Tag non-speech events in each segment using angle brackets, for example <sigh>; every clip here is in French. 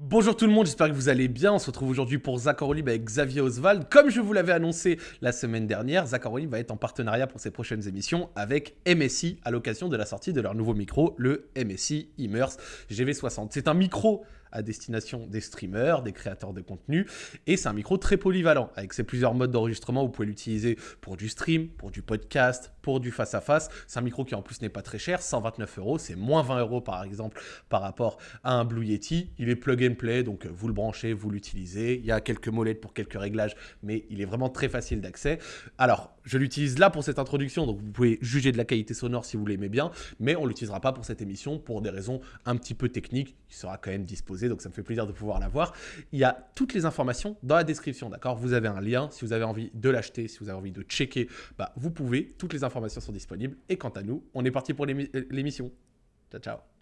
Bonjour tout le monde, j'espère que vous allez bien. On se retrouve aujourd'hui pour Zach Libre avec Xavier Oswald. Comme je vous l'avais annoncé la semaine dernière, Zach Libre va être en partenariat pour ses prochaines émissions avec MSI à l'occasion de la sortie de leur nouveau micro, le MSI Immerse GV60. C'est un micro à destination des streamers, des créateurs de contenu. Et c'est un micro très polyvalent. Avec ses plusieurs modes d'enregistrement, vous pouvez l'utiliser pour du stream, pour du podcast, pour du face-à-face. C'est un micro qui en plus n'est pas très cher, 129 euros. C'est moins 20 euros par exemple par rapport à un Blue Yeti. Il est plug and play, donc vous le branchez, vous l'utilisez. Il y a quelques molettes pour quelques réglages, mais il est vraiment très facile d'accès. Alors, je l'utilise là pour cette introduction, donc vous pouvez juger de la qualité sonore si vous l'aimez bien, mais on ne l'utilisera pas pour cette émission pour des raisons un petit peu techniques. Il sera quand même disposé donc ça me fait plaisir de pouvoir la voir. Il y a toutes les informations dans la description, d'accord? Vous avez un lien, si vous avez envie de l'acheter, si vous avez envie de checker, bah, vous pouvez, toutes les informations sont disponibles. Et quant à nous, on est parti pour l'émission. Ciao, ciao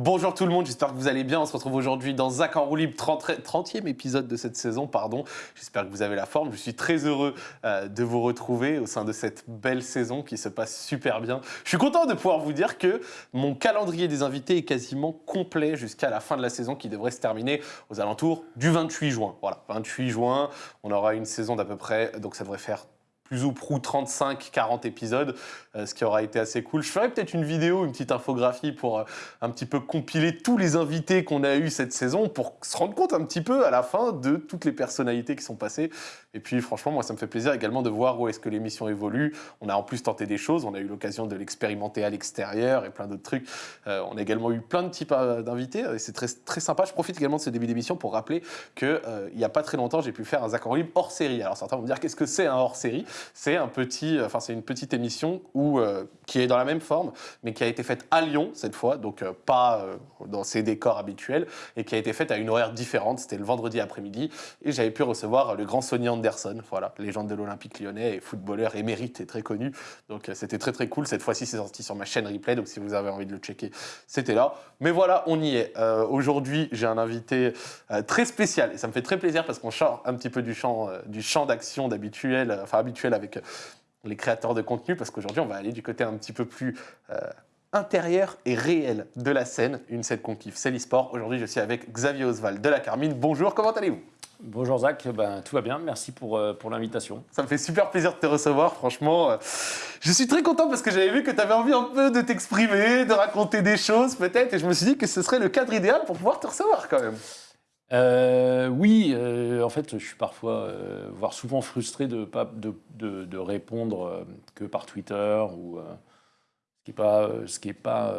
Bonjour tout le monde, j'espère que vous allez bien. On se retrouve aujourd'hui dans Zach en roue libre, 30e épisode de cette saison, pardon. J'espère que vous avez la forme. Je suis très heureux euh, de vous retrouver au sein de cette belle saison qui se passe super bien. Je suis content de pouvoir vous dire que mon calendrier des invités est quasiment complet jusqu'à la fin de la saison qui devrait se terminer aux alentours du 28 juin. Voilà, 28 juin, on aura une saison d'à peu près, donc ça devrait faire plus ou prou 35-40 épisodes, euh, ce qui aura été assez cool. Je ferai peut-être une vidéo, une petite infographie pour euh, un petit peu compiler tous les invités qu'on a eu cette saison pour se rendre compte un petit peu à la fin de toutes les personnalités qui sont passées. Et puis franchement, moi ça me fait plaisir également de voir où est-ce que l'émission évolue. On a en plus tenté des choses, on a eu l'occasion de l'expérimenter à l'extérieur et plein d'autres trucs. Euh, on a également eu plein de types d'invités c'est très, très sympa. Je profite également de ce début d'émission pour rappeler qu'il n'y a pas très longtemps, j'ai pu faire un Zach hors série. Alors certains vont me dire qu'est-ce que c'est un hors série? Enfin c'est une petite émission euh, qui est dans la même forme, mais qui a été faite à Lyon cette fois, donc euh, pas euh, dans ses décors habituels, et qui a été faite à une horaire différente. C'était le vendredi après-midi, et j'avais pu recevoir le grand Sonny Anderson, voilà, légende de l'Olympique Lyonnais et footballeur émérite et très connu. Donc c'était très très cool. Cette fois-ci, c'est sorti sur ma chaîne replay, donc si vous avez envie de le checker, c'était là. Mais voilà, on y est. Aujourd'hui, j'ai un invité très spécial, et ça me fait très plaisir parce qu'on sort un petit peu du champ, du d'action d'habituel, enfin habituel avec les créateurs de contenu, parce qu'aujourd'hui, on va aller du côté un petit peu plus euh, intérieur et réel de la scène, une scène qu'on kiffe, c'est l'e-sport. Aujourd'hui, je suis avec Xavier Oswald de la Carmine. Bonjour, comment allez-vous? Bonjour Zach, ben, tout va bien, merci pour, euh, pour l'invitation. Ça me fait super plaisir de te recevoir, franchement. Euh, je suis très content parce que j'avais vu que tu avais envie un peu de t'exprimer, de raconter des choses peut-être, et je me suis dit que ce serait le cadre idéal pour pouvoir te recevoir quand même. Euh, oui, euh, en fait, je suis parfois, euh, voire souvent frustré de pas de, répondre que par Twitter ou ce qui n'est pas, ce qui pas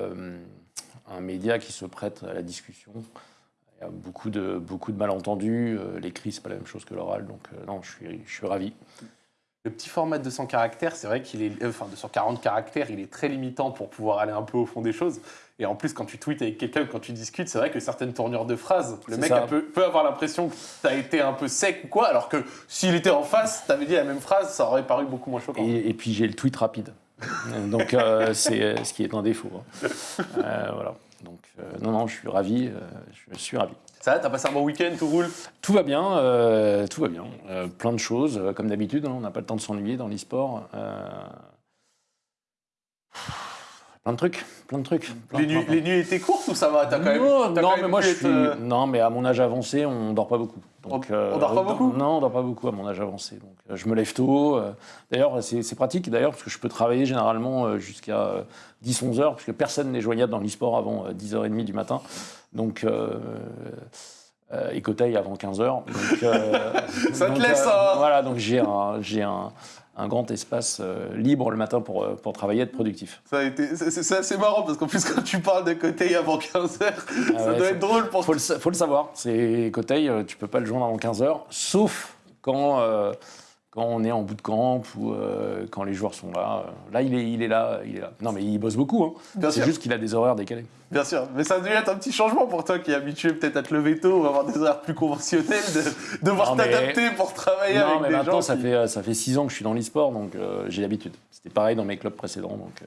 un média qui se prête à la discussion. Il y a beaucoup de, beaucoup de malentendus. L'écrit, c'est pas la même chose que l'oral, donc non, je suis, je suis ravi. Le petit format de 200 caractères, c'est vrai qu'il est, enfin 240 caractères, il est très limitant pour pouvoir aller un peu au fond des choses. Et en plus, quand tu tweets avec quelqu'un, quand tu discutes, c'est vrai que certaines tournures de phrases, le mec peut, peut, avoir l'impression que tu as été un peu sec ou quoi, alors que s'il était en face, tu avais dit la même phrase, ça aurait paru beaucoup moins choquant. Et, puis j'ai le tweet rapide. <laughs> Donc euh, c'est euh, ce qui est un défaut. Hein. Euh, voilà. Donc non, non, je suis ravi. je suis ravi. Ça va, t'as passé un bon week-end, tout roule? Tout va bien, tout va bien. plein de choses, comme d'habitude, hein, on n'a pas le temps de s'ennuyer dans l'e-sport. Plein de trucs, plein de trucs. les, nuits, étaient courtes ou ça va? Quand même, non, mais moi je suis, euh, non, mais à mon âge avancé, on dort pas beaucoup. Donc, on, euh, dort pas beaucoup? Non, on dort pas beaucoup à mon âge avancé. Donc, euh, je me lève tôt. d'ailleurs, c'est pratique d'ailleurs parce que je peux travailler généralement jusqu'à 10-11 heures parce que personne n'est joignable dans l'e-sport avant 10h30 du matin. Donc euh, Écoteil avant 15h. <laughs> ça te laisse hein Voilà, donc j'ai un, un, un grand espace euh, libre le matin pour, euh, pour travailler et être productif. C'est assez marrant parce qu'en plus, quand tu parles de Coteil avant 15h, ah ça doit être drôle pour faut le, faut le savoir. C'est Coteil, tu peux pas le joindre avant 15h, sauf quand quand on est en bout de camp ou euh, quand les joueurs sont là. Euh, là, il est, il est là, il est là. Non, mais il bosse beaucoup. Hein. C'est juste qu'il a des horaires décalés. Bien sûr, mais ça doit être un petit changement pour toi qui est habitué peut-être à te lever tôt ou avoir des horaires plus conventionnels, de devoir t'adapter pour travailler non, avec mais des maintenant, gens. ça fait ça fait six ans que je suis dans l'e-sport, donc euh, j'ai l'habitude. C'était pareil dans mes clubs précédents, donc.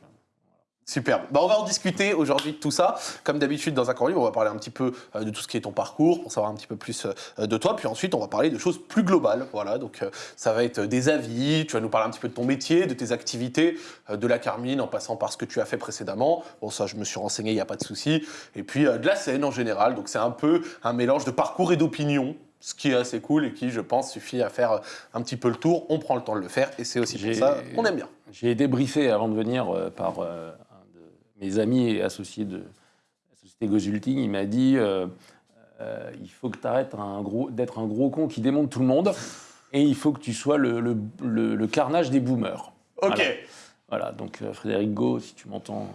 Superbe. Bah, on va en discuter aujourd'hui de tout ça. Comme d'habitude, dans un cours on va parler un petit peu euh, de tout ce qui est ton parcours, pour savoir un petit peu plus euh, de toi. Puis ensuite, on va parler de choses plus globales. Voilà, donc euh, ça va être des avis, tu vas nous parler un petit peu de ton métier, de tes activités, de la Carmine, en passant par ce que tu as fait précédemment. Bon, ça, je me suis renseigné, il n'y a pas de souci. Et puis de la scène en général. Donc c'est un peu un mélange de parcours et d'opinion ce qui est assez cool et qui, je pense, suffit à faire un petit peu le tour. On prend le temps de le faire et c'est aussi pour ça qu'on aime bien. J'ai été briefé avant de venir par mes amis et associés de la société Gozulting, il m'a dit euh, euh, il faut que tu arrêtes d'être un gros con qui démonte tout le monde et il faut que tu sois le, le, carnage des boomers. Ok. Voilà, donc euh, Frédéric Go, si tu m'entends,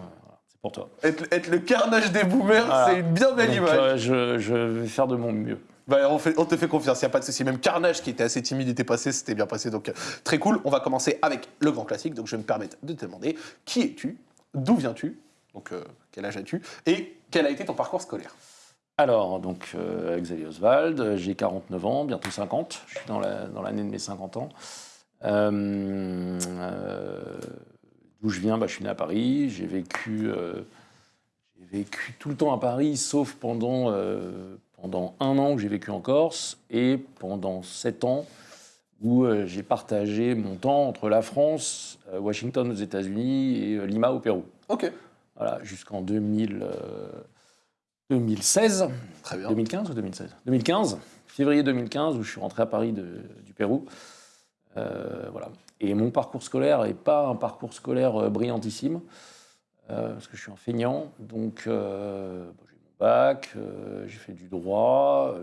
c'est pour toi. Être, le carnage des boomers, c'est une bien belle image. Je, je, vais faire de mon mieux. Bah, on, fait, on, te fait confiance, il n'y a pas de souci. Même Carnage, qui était assez timide, était passé, c'était bien passé. Donc, très cool. On va commencer avec le grand classique. Donc, je vais me permettre de te demander qui es-tu? D'où viens-tu? Donc, euh, quel âge as-tu Et quel a été ton parcours scolaire alors, donc, euh, Xavier Oswald, j'ai 49 ans, bientôt 50. Je suis dans l'année de mes 50 ans. Euh, d'où je viens bah, Je suis né à Paris. J'ai vécu, vécu tout le temps à Paris, sauf pendant, pendant un an que j'ai vécu en Corse et pendant sept ans où j'ai partagé mon temps entre la France, Washington aux États-Unis et Lima au Pérou. Ok voilà, jusqu'en 2016. Euh, Très bien. 2015 ou 2016 2015, février 2015, où je suis rentré à Paris du Pérou. Euh, voilà. Et mon parcours scolaire n'est pas un parcours scolaire euh, brillantissime, parce que je suis un feignant. Donc, j'ai mon bac, j'ai fait du droit.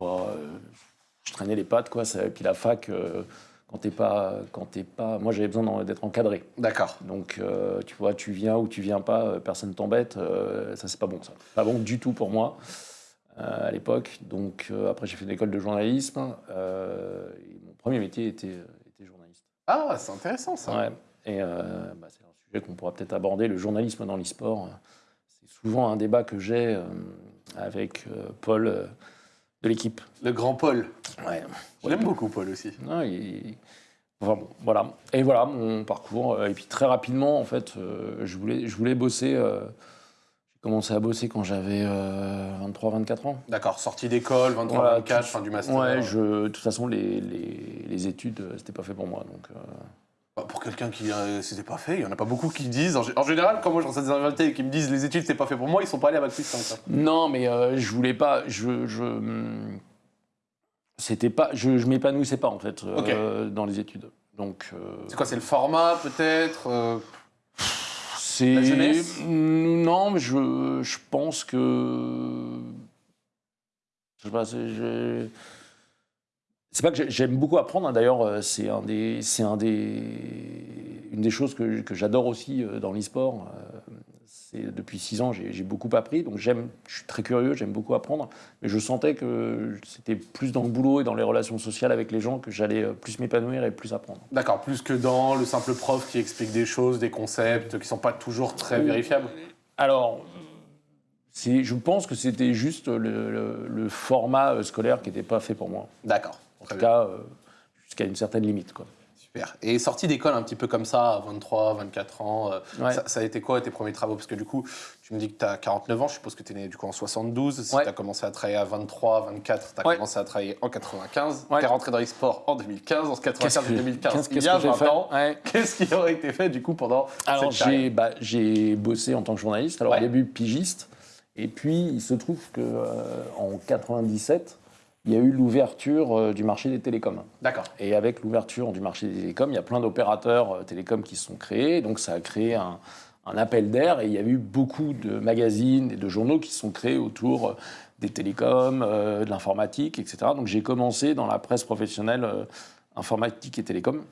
je traînais les pattes, quoi. Et puis la fac quand t'es pas, quand t'es pas, moi j'avais besoin d'être encadré. D'accord. Donc euh, tu vois, tu viens ou tu viens pas, euh, personne t'embête. Euh, ça c'est pas bon ça. Pas bon du tout pour moi à l'époque. Donc après j'ai fait une école de journalisme. mon premier métier était, était journaliste. Ah c'est intéressant ça. Ouais. Et bah, c'est un sujet qu'on pourra peut-être aborder. Le journalisme dans l'e-sport, c'est souvent un débat que j'ai avec Paul de l'équipe. Le grand Paul. Ouais. Je l'aime beaucoup, Paul aussi. Non, enfin, bon, voilà. Et voilà mon parcours. Euh, et puis très rapidement, en fait, euh, je, voulais, je voulais bosser. Euh, j'ai commencé à bosser quand j'avais 23-24 ans. D'accord, sortie d'école, 23-24, fin du master. Ouais, je, de toute façon, les, les, les études, c'était pas fait pour moi. Donc, pour quelqu'un qui euh, c'était pas fait, il y en a pas beaucoup qui disent. En, général, quand moi je reçois des invités qui me disent les études c'est pas fait pour moi, ils sont pas allés à bac plus 5. Non, mais euh, je voulais pas. Je, je c'était pas. Je, je m'épanouissais pas en fait euh, dans les études. Donc. c'est quoi C'est le format peut-être C'est la jeunesse? Non, mais je, je pense que. Je sais pas. Je c'est pas que j'aime beaucoup apprendre, hein. d'ailleurs, euh, c'est un des, c'est un des, une des choses que, que j'adore aussi euh, dans l'e-sport. Euh, c'est depuis six ans, j'ai beaucoup appris, donc j'aime, je suis très curieux, j'aime beaucoup apprendre, mais je sentais que c'était plus dans le boulot et dans les relations sociales avec les gens que j'allais plus m'épanouir et plus apprendre. D'accord, plus que dans le simple prof qui explique des choses, des concepts qui sont pas toujours très vérifiables. Alors, je pense que c'était juste le, le, format scolaire qui n'était pas fait pour moi. D'accord. En tout cas, euh, jusqu'à une certaine limite. Quoi. Super. Et sortie d'école un petit peu comme ça, à 23, 24 ans, euh, ça, a été quoi tes premiers travaux? Parce que du coup, tu me dis que tu as 49 ans, je suppose que tu es né du coup en 72. Si tu as commencé à travailler à 23, 24, tu as commencé à travailler en 95. Tu es rentré dans les sports en 2015, en 95 et 2015. il y a 20 ans. <laughs> Qu'est-ce qui aurait été fait du coup pendant Alors, j'ai bah, bossé en tant que journaliste. Alors, au début, pigiste. Et puis, il se trouve qu'en euh, 97, il y a eu l'ouverture euh, du marché des télécoms. D'accord. Et avec l'ouverture du marché des télécoms, il y a plein d'opérateurs euh, télécoms qui se sont créés. Donc ça a créé un, appel d'air et il y a eu beaucoup de magazines et de journaux qui se sont créés autour euh, des télécoms, de l'informatique, etc. Donc j'ai commencé dans la presse professionnelle informatique et télécom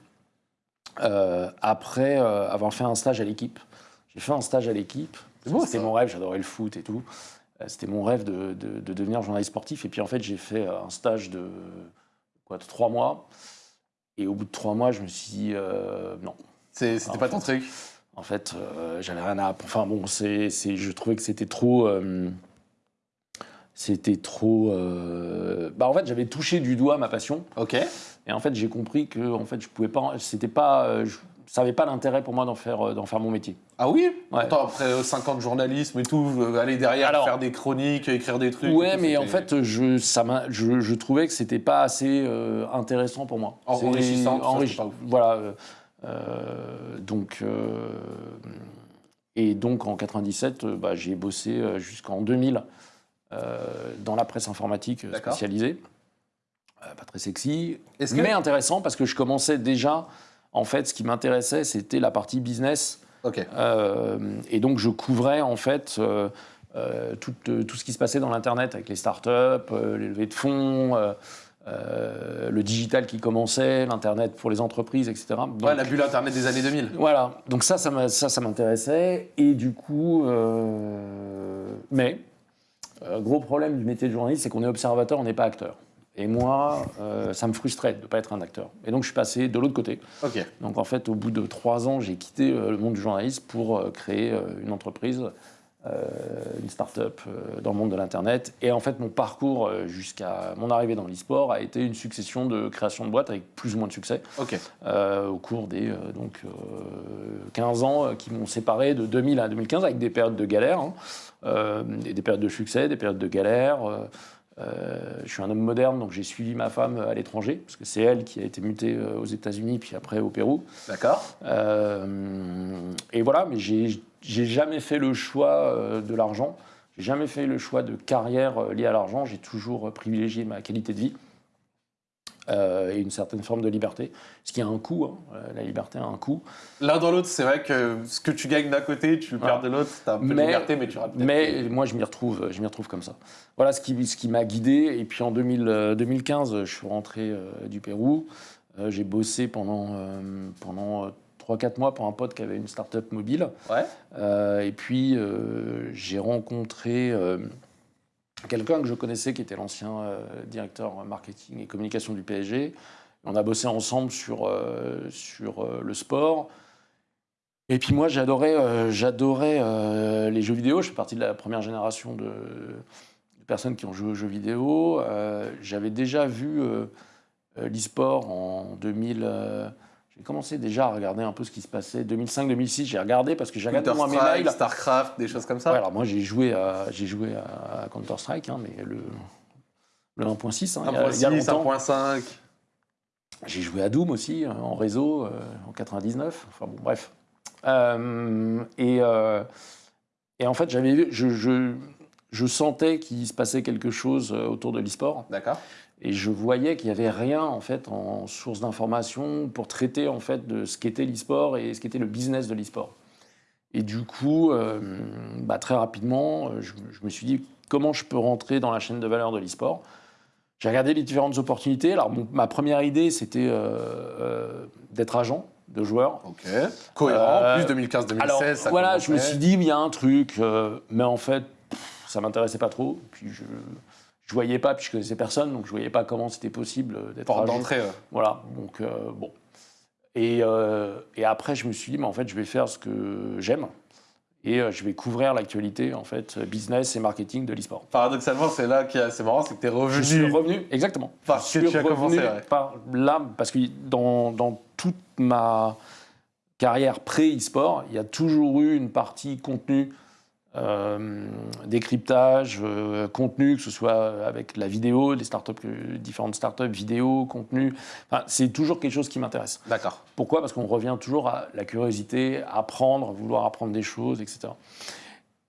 après avoir fait un stage à l'équipe. J'ai fait un stage à l'équipe. C'était mon rêve, j'adorais le foot et tout. Euh, c'était mon rêve de, devenir journaliste sportif. Et puis en fait, j'ai fait euh, un stage de, quoi, de trois mois. Et au bout de trois mois, je me suis dit euh, non. C'était pas ton truc? En fait, j'avais rien à. Enfin bon, c'est, je trouvais que c'était trop. c'était trop. Bah en fait, j'avais touché du doigt ma passion. Ok. Et en fait, j'ai compris que en fait, je pouvais pas. C'était pas ça n'avait pas l'intérêt pour moi d'en faire, d'en faire mon métier. Ah oui Ouais. Attends, après 5 ans de journalisme et tout, euh, aller derrière, Alors- faire des chroniques, écrire des trucs. Ouais, mais en fait, je, ça je, je trouvais que c'était pas assez euh, intéressant pour moi. Enrichissant, enrichi-. Voilà. euh, euh, donc, euh, et donc en 97, euh, bah, j'ai bossé euh, jusqu'en 2000 euh, dans la presse informatique euh, spécialisée. Euh, pas très sexy, que- mais intéressant parce que je commençais déjà. En fait, ce qui m'intéressait, c'était la partie business. Euh, et donc, je couvrais en fait euh, euh, tout, tout ce qui se passait dans l'Internet avec les startups, les levées de fonds, euh, le digital qui commençait, l'Internet pour les entreprises, etc. Donc, Ouais, la bulle Internet des années 2000. voilà, donc ça, ça m'a- ça, ça m'intéressait. Et du coup, euh, mais, euh, gros problème du métier de journaliste, c'est qu'on est observateur, on n'est pas acteur. Et moi, euh, ça me frustrait de ne pas être un acteur. Et donc, je suis passé de l'autre côté. Donc, en fait, au bout de trois ans, j'ai quitté euh, le monde du journalisme pour euh, créer une entreprise, une start-up dans le monde de l'Internet. Et en fait, mon parcours jusqu'à mon arrivée dans l'e-sport a été une succession de créations de boîtes avec plus ou moins de succès au cours des donc, euh, 15 ans qui m'ont séparé de 2000 à 2015 avec des périodes de galère, hein, et des périodes de succès, des périodes de galère. Euh, je suis un homme moderne, donc j'ai suivi ma femme à l'étranger, parce que c'est elle qui a été mutée euh, aux États-Unis, puis après au Pérou. D'accord. Euh, et voilà, mais j'ai jamais fait le choix de l'argent. J'ai jamais fait le choix de carrière liée à l'argent. J'ai toujours privilégié ma qualité de vie euh, et une certaine forme de liberté. Ce qui a un coût. hein. Euh, La liberté a un coût. L'un dans l'autre, c'est vrai que ce que tu gagnes d'un côté, tu le perds de l'autre. T'as un peu de Mais- liberté, mais tu. Mais moi, je m'y retrouve, je m'y retrouve comme ça. Voilà ce qui, ce qui m'a guidé. Et puis en 2000, euh, 2015, je suis rentré du Pérou. J'ai bossé pendant, pendant euh, 3-4 mois pour un pote qui avait une start-up mobile. Ouais. Euh, et puis, euh, j'ai rencontré euh, quelqu'un que je connaissais qui était l'ancien euh, directeur marketing et communication du PSG. On a bossé ensemble sur, euh, sur euh, le sport. Et puis moi, j'adorais j'adorais les jeux vidéo. Je fais partie de la première génération de, personnes qui ont joué aux jeux vidéo. J'avais déjà vu l'e-sport en 2000. J'ai commencé déjà à regarder un peu ce qui se passait. 2005-2006, j'ai regardé parce que j'ai regardé moi mes mails. Starcraft, des choses comme ça. Ouais, alors moi j'ai joué à, j'ai joué à Counter-Strike, hein, mais le, le 1.6, hein, il y a- il y a 1.6, longtemps. 1.5. J'ai joué à Doom aussi, euh, en réseau, euh, en 99. Enfin bon, bref. Euh, et, euh, et en fait, j'avais, je, je, je sentais qu'il se passait quelque chose autour de l'e-sport. D'accord. Et je voyais qu'il n'y avait rien en fait en source d'information pour traiter en fait de ce qu'était l'e-sport et ce qu'était le business de l'e-sport. Et du coup, euh, bah, très rapidement, euh, je, je me suis dit comment je peux rentrer dans la chaîne de valeur de l'e-sport? J'ai regardé les différentes opportunités. Alors, mon- ma première idée, c'était euh, euh, d'être agent de joueurs. Ok. Cohérent. Plus 2015-2016. Alors, ça voilà, je me suis dit, il y a un truc, mais en fait, pff, ça m'intéressait pas trop. Puis je je voyais pas, puis je connaissais personne, donc je voyais pas comment c'était possible euh, d'être Porte d'entrée. ouais. Voilà, donc euh, bon. Et, euh, et après, je me suis dit, mais en fait, je vais faire ce que j'aime et je vais couvrir l'actualité, en fait, business et marketing de l'e-sport. Paradoxalement, c'est là qui est assez marrant, c'est que tu es Je suis revenu. revenu, exactement. Parce que tu as commencé, ouais. par là, parce que dans, dans toute ma carrière pré-e-sport, il y a toujours eu une partie contenu, euh, décryptage, euh, contenu, que ce soit avec la vidéo, des startups, que- différentes startups, vidéo, contenu. Enfin, c'est toujours quelque chose qui m'intéresse. D'accord. Pourquoi? Parce qu'on revient toujours à la curiosité, apprendre, vouloir apprendre des choses, etc.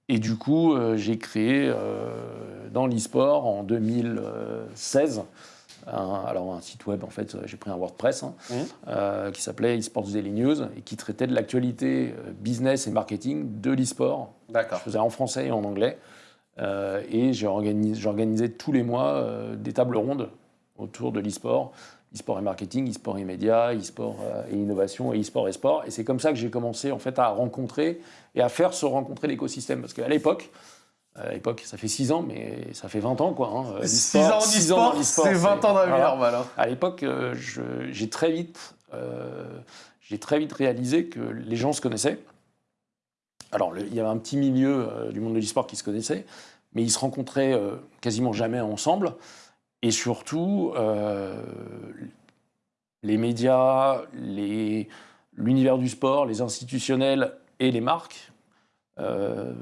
Et du coup, euh, j'ai créé euh, dans l'e-sport en 2016 un, alors un site web, en fait, j'ai pris un WordPress hein, euh, qui s'appelait eSports Daily News et qui traitait de l'actualité euh, business et marketing de l'e-sport. Je D'accord. faisais en français et en anglais. Euh, et j'organisais tous les mois euh, des tables rondes autour de l'e-sport, e-sport et marketing, e-sport et médias, e-sport et innovation, et e-sport et sport. Et c'est comme ça que j'ai commencé en fait à rencontrer et à faire se rencontrer l'écosystème. Parce qu'à l'époque, à l'époque, ça fait 6 ans, mais ça fait 20 ans quoi. hein. 6 L'e-sport, ans en six dans e-sport, l'e-sport, c'est 20 ans vie voilà. hein. À l'époque, euh, j'ai très vite, euh, j'ai très vite réalisé que les gens se connaissaient. Alors, le- il y avait un petit milieu euh, du monde de l'e-sport qui se connaissait, mais ils se rencontraient euh, quasiment jamais ensemble. Et surtout, euh, les médias, l'univers du sport, les institutionnels et les marques euh,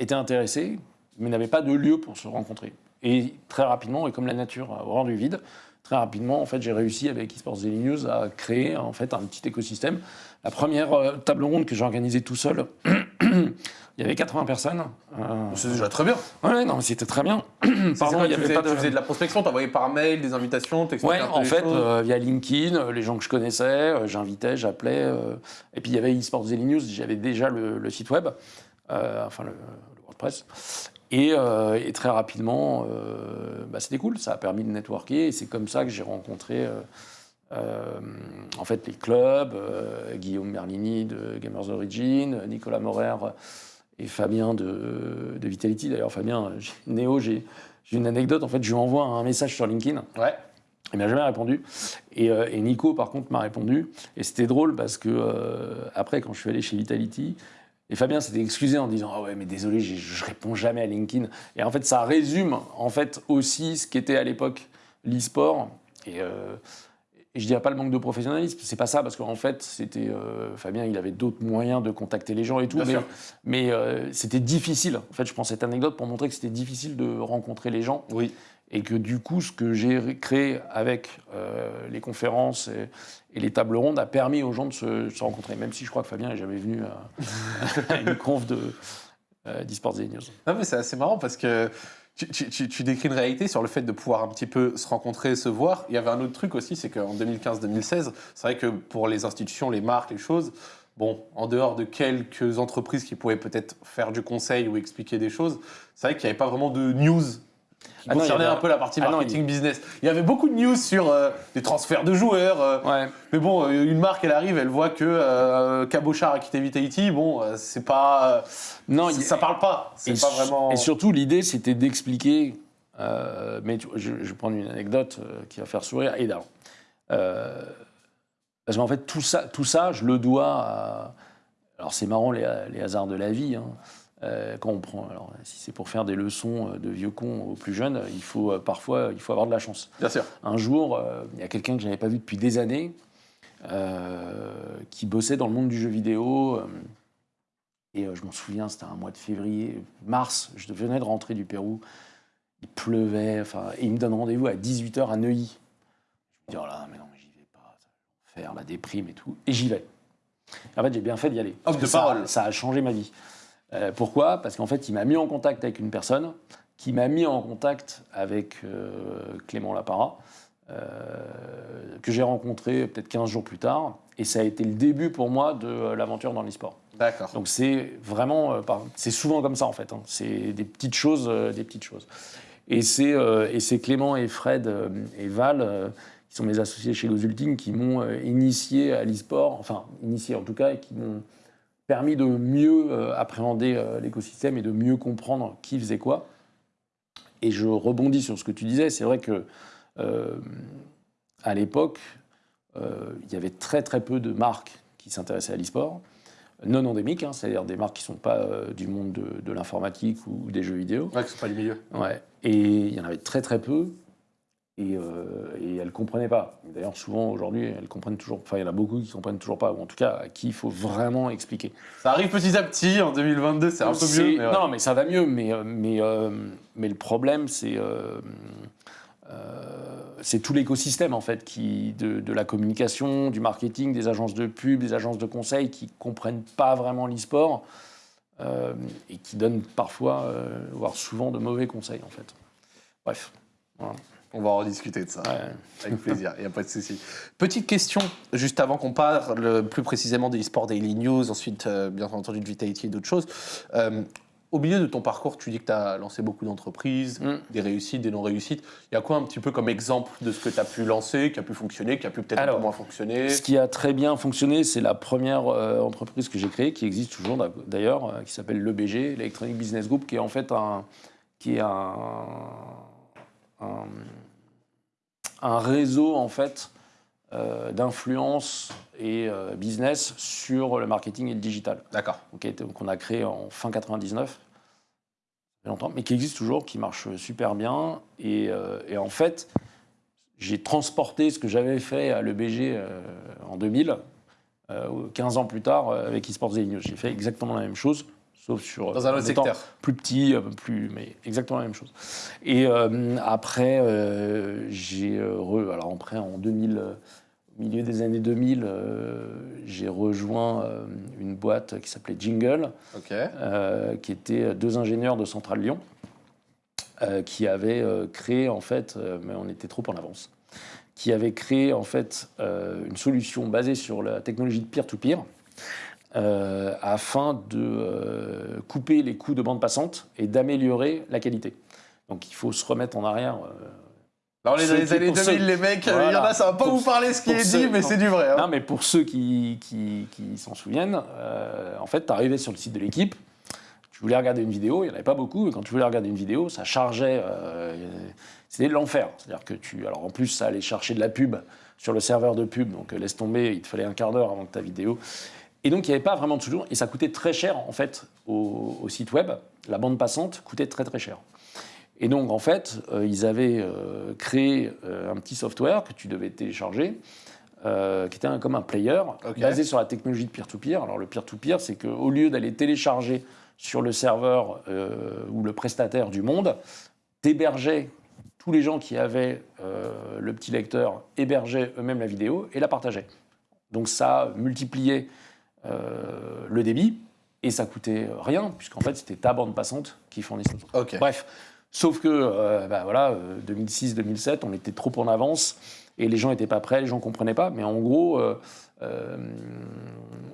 étaient intéressés, mais n'avaient pas de lieu pour se rencontrer. Et très rapidement, et comme la nature a horreur du vide, très rapidement, en fait, j'ai réussi avec eSports Daily News à créer en fait un petit écosystème. La première euh, table ronde que j'ai organisée tout seul, <clears throat> il y avait 80 personnes. Euh, c'est déjà très bien. Ouais, non, c'était très bien. <clears throat> Pardon, il y avait pas de... tu faisais de la prospection, t'envoyais par mail des invitations, Ouais, en fait, euh, via LinkedIn, les gens que je connaissais, j'invitais, j'appelais. et puis il y avait eSports Daily News, j'avais déjà le, site web, enfin le, le WordPress. Euh, et, très rapidement, euh, bah, c'était cool, ça a permis de networker. Et c'est comme ça que j'ai rencontré euh, en fait, les clubs, Guillaume Merlini de Gamers Origin, Nicolas Morer et Fabien de, Vitality. D'ailleurs, Fabien, Néo, j'ai une anecdote. En fait, je lui envoie un message sur LinkedIn. Ouais. Il m'a jamais répondu. Et, Nico, par contre, m'a répondu. Et c'était drôle parce que, après, quand je suis allé chez Vitality, et Fabien s'était excusé en disant Ah ouais, mais désolé, je réponds jamais à LinkedIn. Et en fait, ça résume en fait aussi ce qu'était à l'époque l'e-sport. Et, euh, et, je dirais pas le manque de professionnalisme, c'est pas ça, parce qu'en fait, c'était euh, Fabien, il avait d'autres moyens de contacter les gens et tout, mais, mais euh, c'était difficile. En fait, je prends cette anecdote pour montrer que c'était difficile de rencontrer les gens. Oui et que du coup, ce que j'ai créé avec euh, les conférences et, les tables rondes a permis aux gens de se, rencontrer, même si je crois que Fabien n'est jamais venu <laughs> à, une conf de euh, d'eSports News. Non, mais c'est assez marrant parce que tu, tu, décris une réalité sur le fait de pouvoir un petit peu se rencontrer, se voir. Il y avait un autre truc aussi, c'est qu'en 2015-2016, c'est vrai que pour les institutions, les marques, les choses, bon, en dehors de quelques entreprises qui pouvaient peut-être faire du conseil ou expliquer des choses, c'est vrai qu'il n'y avait pas vraiment de news qui ah concernait un peu la partie ah marketing business. Il y avait beaucoup de news sur euh, des transferts de joueurs. Euh, mais bon, euh, une marque, elle arrive, elle voit que Cabochard a quitté Vitality. Bon, c'est pas. non, ça parle pas. C'est pas vraiment. Et surtout, l'idée, c'était d'expliquer. mais je, je, vais prendre une anecdote qui va faire sourire. Et parce qu'en fait, tout ça, tout ça, je le dois à. Alors, c'est marrant les, les, hasards de la vie. Hein. Euh, quand on prend, alors si c'est pour faire des leçons euh, de vieux cons aux plus jeunes, il faut euh, parfois il faut avoir de la chance. Bien sûr. Un jour, il y a quelqu'un que je n'avais pas vu depuis des années, qui bossait dans le monde du jeu vidéo. et je m'en souviens, c'était un mois de février, mars, je venais de rentrer du Pérou. Il pleuvait, enfin, et il me donne rendez-vous à 18h à Neuilly. Je me dis, oh là, mais non, j'y vais pas, faire la déprime et tout. Et j'y vais. En fait, j'ai bien fait d'y aller. Homme de parole. Ça a changé ma vie. Euh, pourquoi? Parce qu'en fait, il m'a mis en contact avec une personne qui m'a mis en contact avec euh, Clément Lapara, euh, que j'ai rencontré peut-être 15 jours plus tard. Et ça a été le début pour moi de l'aventure dans l'e-sport. D'accord. Donc c'est vraiment, c'est souvent comme ça en fait. Hein. C'est des petites choses, des petites choses. Et c'est Clément et Fred et Val qui sont mes associés chez Ultimes, qui m'ont initié à l'e-sport, enfin initié en tout cas, et qui m'ont permis de mieux euh, appréhender euh, l'écosystème et de mieux comprendre qui faisait quoi. Et je rebondis sur ce que tu disais, c'est vrai que euh, à l'époque, il y avait très très peu de marques qui s'intéressaient à l'e-sport, non endémiques, hein, c'est-à-dire des marques qui ne sont pas du monde de, l'informatique ou des jeux vidéo. Ouais, qui ne sont pas du milieu. Ouais. Et il y en avait très très peu. Et, euh, et elles ne comprenaient pas. D'ailleurs, souvent aujourd'hui, elles comprennent toujours. Enfin, il y en a beaucoup qui ne comprennent toujours pas, ou en tout cas à qui il faut vraiment expliquer. Ça arrive petit à petit. En 2022, c'est un peu mieux. Mais Non, mais ça va mieux. Mais, euh, mais, euh, mais le problème, c'est c'est tout l'écosystème en fait qui de, de, la communication, du marketing, des agences de pub, des agences de conseil qui comprennent pas vraiment l'e-sport et qui donnent parfois, voire souvent, de mauvais conseils en fait. Bref. Voilà. On va en rediscuter de ça. Avec plaisir, il n'y a pas de souci. Petite question, juste avant qu'on parle plus précisément des eSports Daily News, ensuite, euh, bien entendu, de Vitality et d'autres choses. Euh, au milieu de ton parcours, tu dis que tu as lancé beaucoup d'entreprises, mm. des réussites, des non-réussites. Il y a quoi un petit peu comme exemple de ce que tu as pu lancer, qui a pu fonctionner, qui a pu peut-être un peu moins fonctionner? Ce qui a très bien fonctionné, c'est la première euh, entreprise que j'ai créée, qui existe toujours d'ailleurs, qui s'appelle l'EBG, l'Electronic Business Group, qui est en fait un, qui est un un, réseau en fait euh, d'influence et euh, business sur le marketing et le digital. D'accord. donc on a créé en fin 99, longtemps, mais qui existe toujours, qui marche super bien. Et, euh, et en fait, j'ai transporté ce que j'avais fait à l'EBG en 2000 euh, 15 ans plus tard avec eSports News. J'ai fait exactement la même chose, sauf sur Dans un en autre secteur. plus petit, plus, mais exactement la même chose. Et euh, après, euh, j'ai euh, re- alors après en 2000, euh, au milieu des années 2000, euh, j'ai rejoint euh, une boîte qui s'appelait Jingle euh, qui étaient deux ingénieurs de Centrale Lyon, euh, qui avaient euh, créé en fait, euh, mais on était trop en avance, qui avaient créé en fait euh, une solution basée sur la technologie de peer-to-peer. Euh, afin de euh, couper les coûts de bande passante et d'améliorer la qualité. Donc il faut se remettre en arrière. euh, dans Ceux les qui- années pour 2000, ceux- les mecs. Il y en Voilà. a, ça va pas Pour vous parler ce qui est ceux- dit, mais c'est du vrai. hein. Non, mais pour ceux qui, qui, qui s'en souviennent, euh, en fait, tu arrivais sur le site de l'équipe, tu voulais regarder une vidéo, il n'y en avait pas beaucoup, et quand tu voulais regarder une vidéo, ça chargeait, c'était de l'enfer. C'est-à-dire que tu. Alors en plus, ça allait chercher de la pub sur le serveur de pub, donc laisse tomber, il te fallait un quart d'heure avant que ta vidéo. Et donc il n'y avait pas vraiment toujours, et ça coûtait très cher en fait au, au site web, la bande passante coûtait très très cher. Et donc, en fait, euh, ils avaient euh, créé euh, un petit software que tu devais télécharger, qui était un- comme un player, basé sur la technologie de peer-to-peer. Alors, le peer-to-peer, c'est qu'au lieu d'aller télécharger sur le serveur ou le prestataire du monde, t'hébergeais tous les gens qui avaient le petit lecteur, hébergeaient eux-mêmes la vidéo et la partageaient. Donc, ça multipliait euh, le débit et ça coûtait rien, puisqu'en fait, c'était ta bande passante qui fournissait ça. Ok. Bref, sauf que euh, bah voilà, 2006-2007, on était trop en avance et les gens n'étaient pas prêts, les gens ne comprenaient pas. Mais en gros, euh, euh,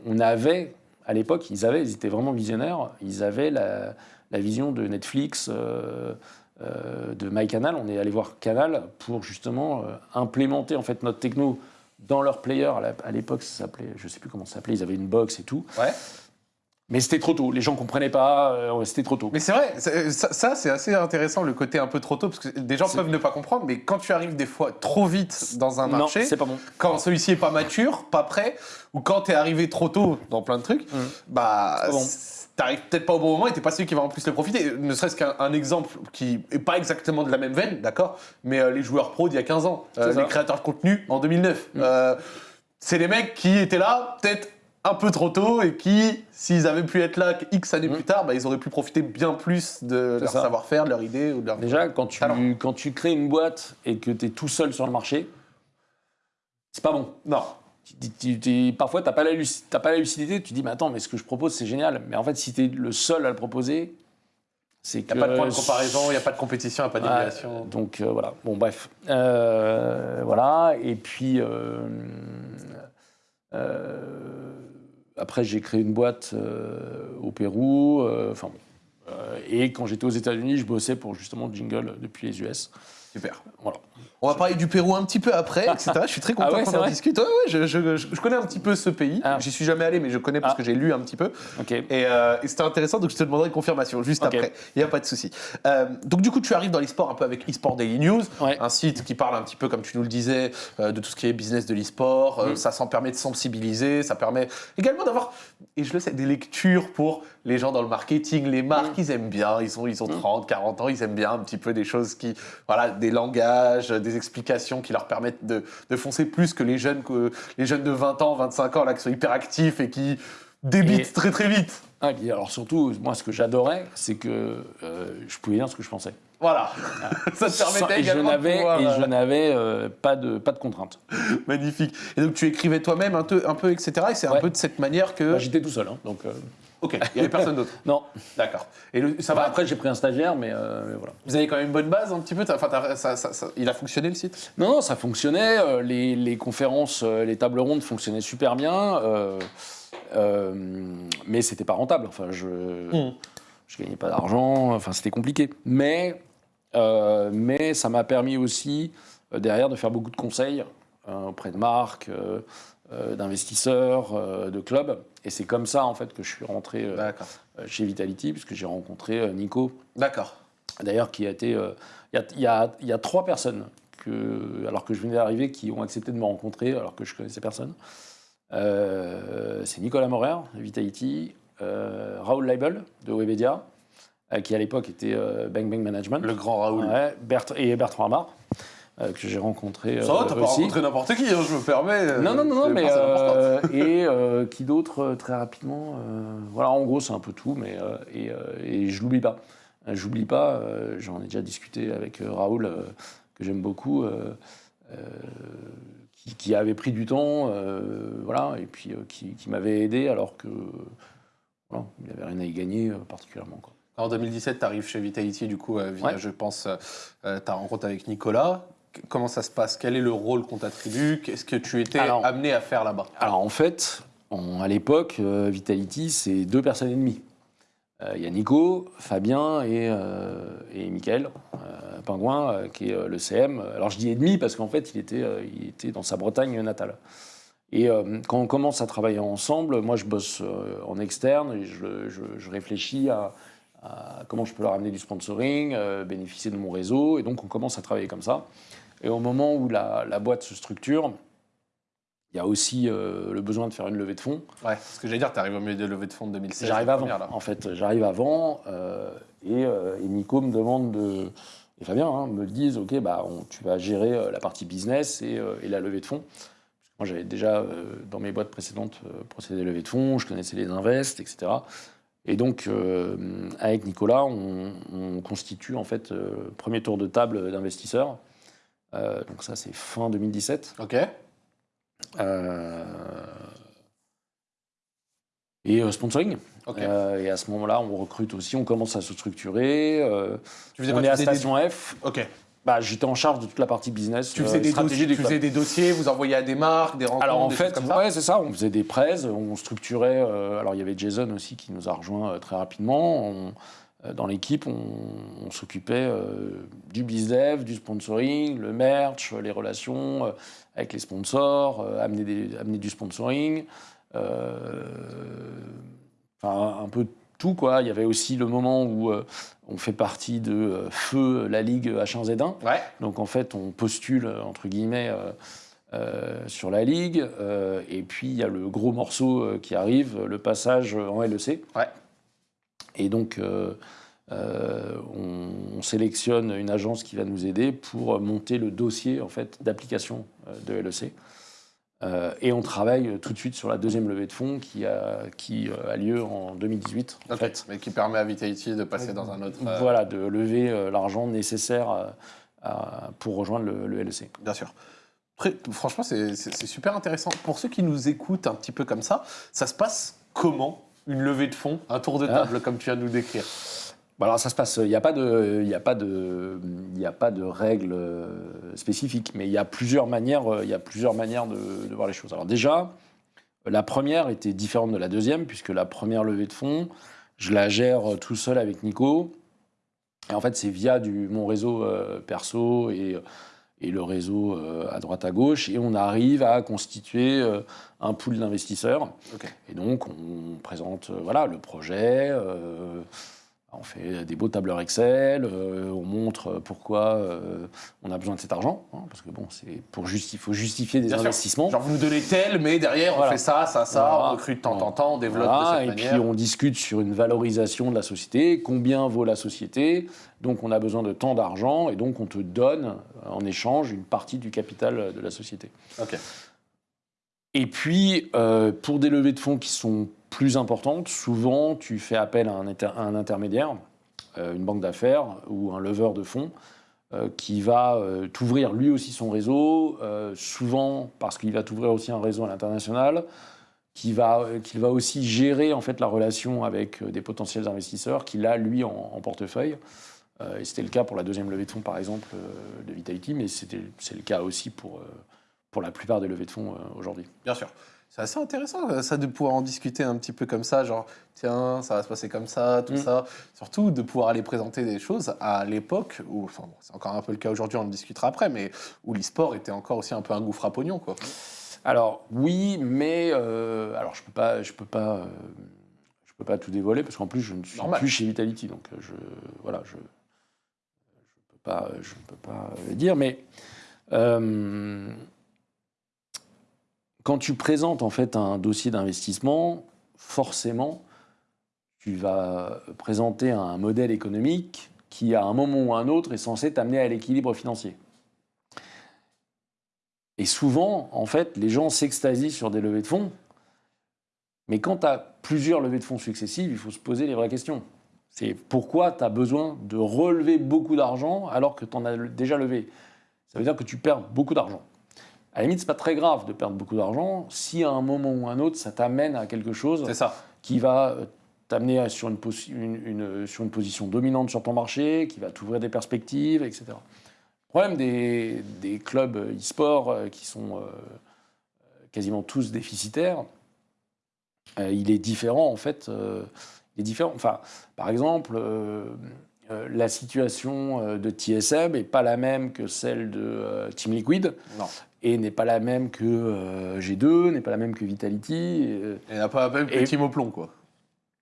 on avait, à l'époque, ils avaient, ils étaient vraiment visionnaires, ils avaient la, la vision de Netflix, euh, euh, de MyCanal. On est allé voir Canal pour justement euh, implémenter en fait notre techno dans leur player. À l'époque, ça s'appelait, je sais plus comment ça s'appelait, ils avaient une box et tout. Ouais. Mais c'était trop tôt, les gens ne comprenaient pas, euh, c'était trop tôt. Mais c'est vrai, c'est- ça, ça, c'est assez intéressant le côté un peu trop tôt, parce que des gens peuvent ne pas comprendre, mais quand tu arrives des fois trop vite dans un marché, c'est pas bon. quand celui-ci est pas mature, pas prêt, ou quand t'es arrivé trop tôt dans plein de trucs, Mm. bah t'arrives peut-être pas au bon moment et t'es pas celui qui va en plus le profiter. Ne serait-ce qu'un un exemple qui est pas exactement de la même veine, d'accord, mais euh, les joueurs pro d'il y a 15 ans, euh, les créateurs de contenu en 2009, Mm. euh, c'est les mecs qui étaient là peut-être un peu trop tôt et qui, s'ils avaient pu être là X années Mm. plus tard, bah, ils auraient pu profiter bien plus de leur savoir-faire, de leur idée ou de leur... Déjà, quand tu, quand tu crées une boîte et que tu es tout seul sur le marché, c'est pas bon. Non. Tu- tu- tu- parfois, tu n'as pas, la pas lucidité, tu dis, mais attends, mais ce que je propose, c'est génial. Mais en fait, si tu es le seul à le proposer, c'est Il que. n'y a pas de point de comparaison, il n'y a pas de compétition, il n'y a pas d'émulation. donc euh, voilà, bon bref. Euh, voilà, et puis euh, après j'ai créé une boîte euh, au Pérou, euh, enfin bon. Euh, et quand j'étais aux États-Unis, je bossais pour justement Jingle depuis les US. Super. Voilà. On va parler du Pérou un petit peu après, etc. Je suis très <laughs> content Ah ouais, qu'on en discute. Ouais, ouais, je, je- je- je connais un petit peu ce pays. Ah. J'y suis jamais allé, mais je connais parce Ah. que j'ai lu un petit peu. Et, euh, et c'était intéressant, donc je te demanderai une confirmation juste après. Il n'y a pas de souci. Euh, donc du coup, tu arrives dans l'e-sport un peu avec eSport Daily News, un site qui parle un petit peu, comme tu nous le disais, euh, de tout ce qui est business de l'e-sport. Euh, Mm. Ça s'en permet de sensibiliser, ça permet également d'avoir, et je le sais, des lectures pour les gens dans le marketing, les marques, Mm. ils aiment bien, ils ont, ils ont Mm. 30, 40 ans, ils aiment bien un petit peu des choses qui, voilà, des langages, des explications qui leur permettent de, de foncer plus que les jeunes, que les jeunes de 20 ans, 25 ans, là, qui sont hyper actifs et qui débitent Et- très très vite. Ah, alors surtout, moi ce que j'adorais, c'est que euh, je pouvais dire ce que je pensais. Voilà, <laughs> ça te permettait et je également de n'avais pouvoir, et euh, je n'avais euh, pas de pas de contraintes. <laughs> Magnifique. Et donc tu écrivais toi-même un peu, un peu etc. Et c'est un peu de cette manière que... Bah, J'étais tout seul, hein, donc euh, ok, il n'y avait personne d'autre. <laughs> non. D'accord. Et le- ça va. Après, j'ai pris un stagiaire, mais, euh, mais voilà. Vous avez quand même une bonne base un petit peu ça- ça- ça- Il a fonctionné le site? Non, non, ça fonctionnait. euh, les, les conférences, euh, les tables rondes fonctionnaient super bien. euh, euh, mais c'était pas rentable. Enfin, je, Mm. je gagnais pas d'argent. Enfin, c'était compliqué. Mais, euh, mais ça m'a permis aussi euh, derrière de faire beaucoup de conseils euh, auprès de marques, euh, euh, d'investisseurs, euh, de clubs. Et c'est comme ça en fait que je suis rentré euh, D'accord. chez Vitality, puisque j'ai rencontré euh, Nico, D'accord. D'ailleurs, qui a été. euh, Il y, y y a trois personnes, que, alors que je venais d'arriver, qui ont accepté de me rencontrer, alors que je connaissais personne. Euh, c'est Nicolas Morer, Vitality, euh, Raoul Leibel, de Webedia, euh, qui à l'époque était euh, Bang Bang Management. Le grand Raoul. Ouais, et Bertrand Amar. Euh, que j'ai rencontré Ça va, euh, t'as pas aussi. rencontré n'importe qui, hein, je me permets. Non, non, non, non, mais euh, et euh, qui d'autre euh, très rapidement euh, Voilà, en gros, c'est un peu tout, mais euh, et, euh, et je l'oublie pas. Euh, J'oublie pas. euh, J'en ai déjà discuté avec euh, Raoul, euh, que j'aime beaucoup, euh, euh, qui, qui avait pris du temps, euh, voilà, et puis euh, qui, qui m'avait aidé alors que voilà, il n'y avait rien à y gagner euh, particulièrement. Quoi. En 2017, tu arrives chez Vitality, du coup, euh, via, Ouais. je pense, euh, ta rencontre avec Nicolas. Comment ça se passe? Quel est le rôle qu'on t'attribue? Qu'est-ce que tu étais Alors- amené à faire là-bas? Alors en fait, à l'époque, euh, Vitality, c'est deux personnes et demie. Euh, Il y a Nico, Fabien et, euh, et Michael euh, Pingouin, euh, qui est euh, le CM. Alors je dis et demi parce qu'en fait, il était, euh, il était dans sa Bretagne natale. Et euh, quand on commence à travailler ensemble, moi je bosse euh, en externe et je, je- je réfléchis à comment je peux leur amener du sponsoring, euh, bénéficier de mon réseau. Et donc on commence à travailler comme ça. Et au moment où la, la boîte se structure, il y a aussi euh, le besoin de faire une levée de fonds. Ouais, ce que j'allais dire, tu arrives au milieu de levée de fonds de 2016. J'arrive avant, première, là. en fait. J'arrive avant euh, et, euh, et Nico me demande de. Et Fabien hein, me disent Ok, bah, on- tu vas gérer euh, la partie business et, euh, et la levée de fonds. Moi, j'avais déjà, euh, dans mes boîtes précédentes, euh, procédé à la levée de fonds, je connaissais les invests, etc. Et donc, euh, avec Nicolas, on, on constitue en fait euh, premier tour de table d'investisseurs. Euh, donc, ça, c'est fin 2017. Ok. Euh, et sponsoring. Ok. Euh, et à ce moment-là, on recrute aussi, on commence à se structurer. tu faisais on quoi est à des- Station F. Ok. Bah, J'étais en charge de toute la partie business. Tu euh, faisais, des dossiers, tu club. faisais des dossiers, vous envoyez à des marques, des rencontres, Alors en des fait, choses comme ça ouais, c'est ça. On faisait des prêts, on structurait. euh, alors il y avait Jason aussi qui nous a rejoint euh, très rapidement. On- dans l'équipe, on, on s'occupait du bizdev, du sponsoring, le merch, les relations avec les sponsors, amener, des- amener du sponsoring. Enfin, un peu tout quoi. Il y avait aussi le moment où euh, on fait partie de euh, Feu, la Ligue H1Z1. Ouais. Donc en fait, on postule, euh, entre guillemets, euh, sur la Ligue. et puis il y a le gros morceau qui arrive, le passage en LEC. Ouais. Et donc euh, on, on sélectionne une agence qui va nous aider pour monter le dossier en fait, d'application de LEC. Euh, et on travaille tout de suite sur la deuxième levée de fonds qui a, qui euh, a lieu en 2018. En fait. Mais qui permet à Vitality de passer dans un autre. euh, Voilà, de lever euh, l'argent nécessaire à- à- pour rejoindre le, le LEC. Bien sûr. Franchement, c'est super intéressant. Pour ceux qui nous écoutent un petit peu comme ça, ça se passe comment une levée de fonds, un tour de Ah. table comme tu viens de nous décrire? Bon, alors ça se passe, il n'y a pas de, il a pas de, il y a pas de règles euh, spécifiques, mais il y a plusieurs manières, euh, il y a plusieurs manières de, de voir les choses. Alors déjà, la première était différente de la deuxième puisque la première levée de fonds, je la gère euh, tout seul avec Nico. Et en fait, c'est via du, mon réseau euh, perso et, et le réseau euh, à droite à gauche, et on arrive à constituer euh, un pool d'investisseurs. Et donc, on présente euh, voilà, le projet, on fait des beaux tableurs Excel, euh, on montre pourquoi euh, on a besoin de cet argent, hein, parce que bon, c'est pour justi- faut justifier des Bien sûr. investissements. Genre, vous nous donnez tel, mais derrière, on fait ça, ça, ça, Voilà. on recrute de temps en temps, on développe Voilà, de cette et manière. puis on discute sur une valorisation de la société, combien vaut la société, donc on a besoin de tant d'argent, et donc on te donne euh, en échange une partie du capital de la société. Ok. Et puis, euh, pour des levées de fonds qui sont plus importantes, souvent tu fais appel à un, intermédiaire, euh, une banque d'affaires ou un leveur de fonds, euh, qui va euh, t'ouvrir lui aussi son réseau, souvent parce qu'il va t'ouvrir aussi un réseau à l'international, qui va, qu'il va aussi gérer en fait la relation avec des potentiels investisseurs qu'il a lui en, portefeuille. Et c'était le cas pour la deuxième levée de fonds par exemple de Vitality, mais c'est le cas aussi pour, pour la plupart des levées de fonds aujourd'hui. Bien sûr. C'est assez intéressant, euh, ça, de pouvoir en discuter un petit peu comme ça, genre, tiens, ça va se passer comme ça, tout Mm. ça. Surtout de pouvoir aller présenter des choses à l'époque, où, enfin, bon, c'est encore un peu le cas aujourd'hui, on en discutera après, mais où l'e-sport était encore aussi un peu un gouffre à pognon, quoi. Alors oui, mais euh, alors je peux pas, je peux pas, euh, je peux pas tout dévoiler parce qu'en plus je ne suis Normal. plus chez Vitality, donc je voilà, je je peux pas, je ne peux pas euh, dire, mais euh, quand tu présentes en fait un dossier d'investissement, forcément, tu vas présenter un modèle économique qui, à un moment ou à un autre, est censé t'amener à l'équilibre financier. Et souvent, en fait, les gens s'extasient sur des levées de fonds. Mais quand tu as plusieurs levées de fonds successives, il faut se poser les vraies questions. C'est pourquoi tu as besoin de relever beaucoup d'argent alors que tu en as déjà levé? Ça veut dire que tu perds beaucoup d'argent. À la limite, c'est pas très grave de perdre beaucoup d'argent si à un moment ou un autre, ça t'amène à quelque chose ça. qui va euh, t'amener sur une, une, sur une position dominante sur ton marché, qui va t'ouvrir des perspectives, etc. Le problème des, des clubs e-sport euh, qui sont euh, quasiment tous déficitaires, il est différent en fait. il est différent. Enfin, par exemple, la situation de TSM n'est pas la même que celle de Team Liquid. Non et n'est pas la même que euh, G2, n'est pas la même que Vitality. Et, et n'a pas la même que et... Timo Plon, quoi.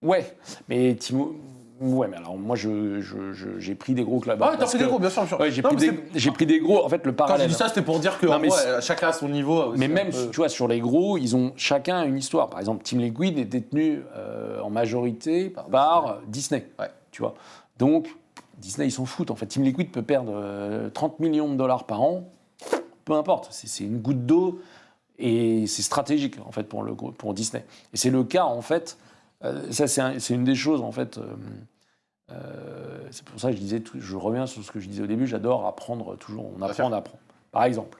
Ouais, mais Timo. Ouais, mais alors moi, j'ai je, je, pris des gros clubs. Ah, t'as pris des gros, bien sûr. Ouais, j'ai pris, des, pris des gros. En fait, le parallèle. Quand je dis ça, c'était pour dire que non, mais, ouais, chacun a son niveau. Aussi, mais même, peu... tu vois, sur les gros, ils ont chacun une histoire. Par exemple, Team Liquid est détenu euh, en majorité par, par Disney. Ouais. Tu vois. Donc, Disney, ils s'en foutent. En fait, Team Liquid peut perdre euh, 30 millions de dollars par an peu importe, c'est une goutte d'eau et c'est stratégique en fait pour, le, pour Disney. Et c'est le cas en fait, euh, ça c'est une des choses en fait, euh, euh, c'est pour ça que je disais, je reviens sur ce que je disais au début, j'adore apprendre toujours, on apprend, on apprend. Par exemple,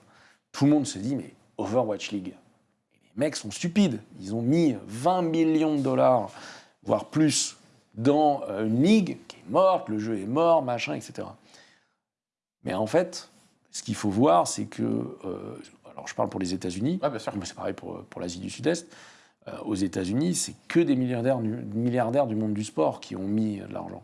tout le monde se dit mais Overwatch League, les mecs sont stupides, ils ont mis 20 millions de dollars, voire plus, dans une ligue qui est morte, le jeu est mort, machin, etc. Mais en fait, ce qu'il faut voir, c'est que, euh, alors je parle pour les États-Unis, mais c'est pareil pour, pour l'Asie du Sud-Est, euh, aux États-Unis, c'est que des milliardaires, milliardaires du monde du sport qui ont mis de l'argent.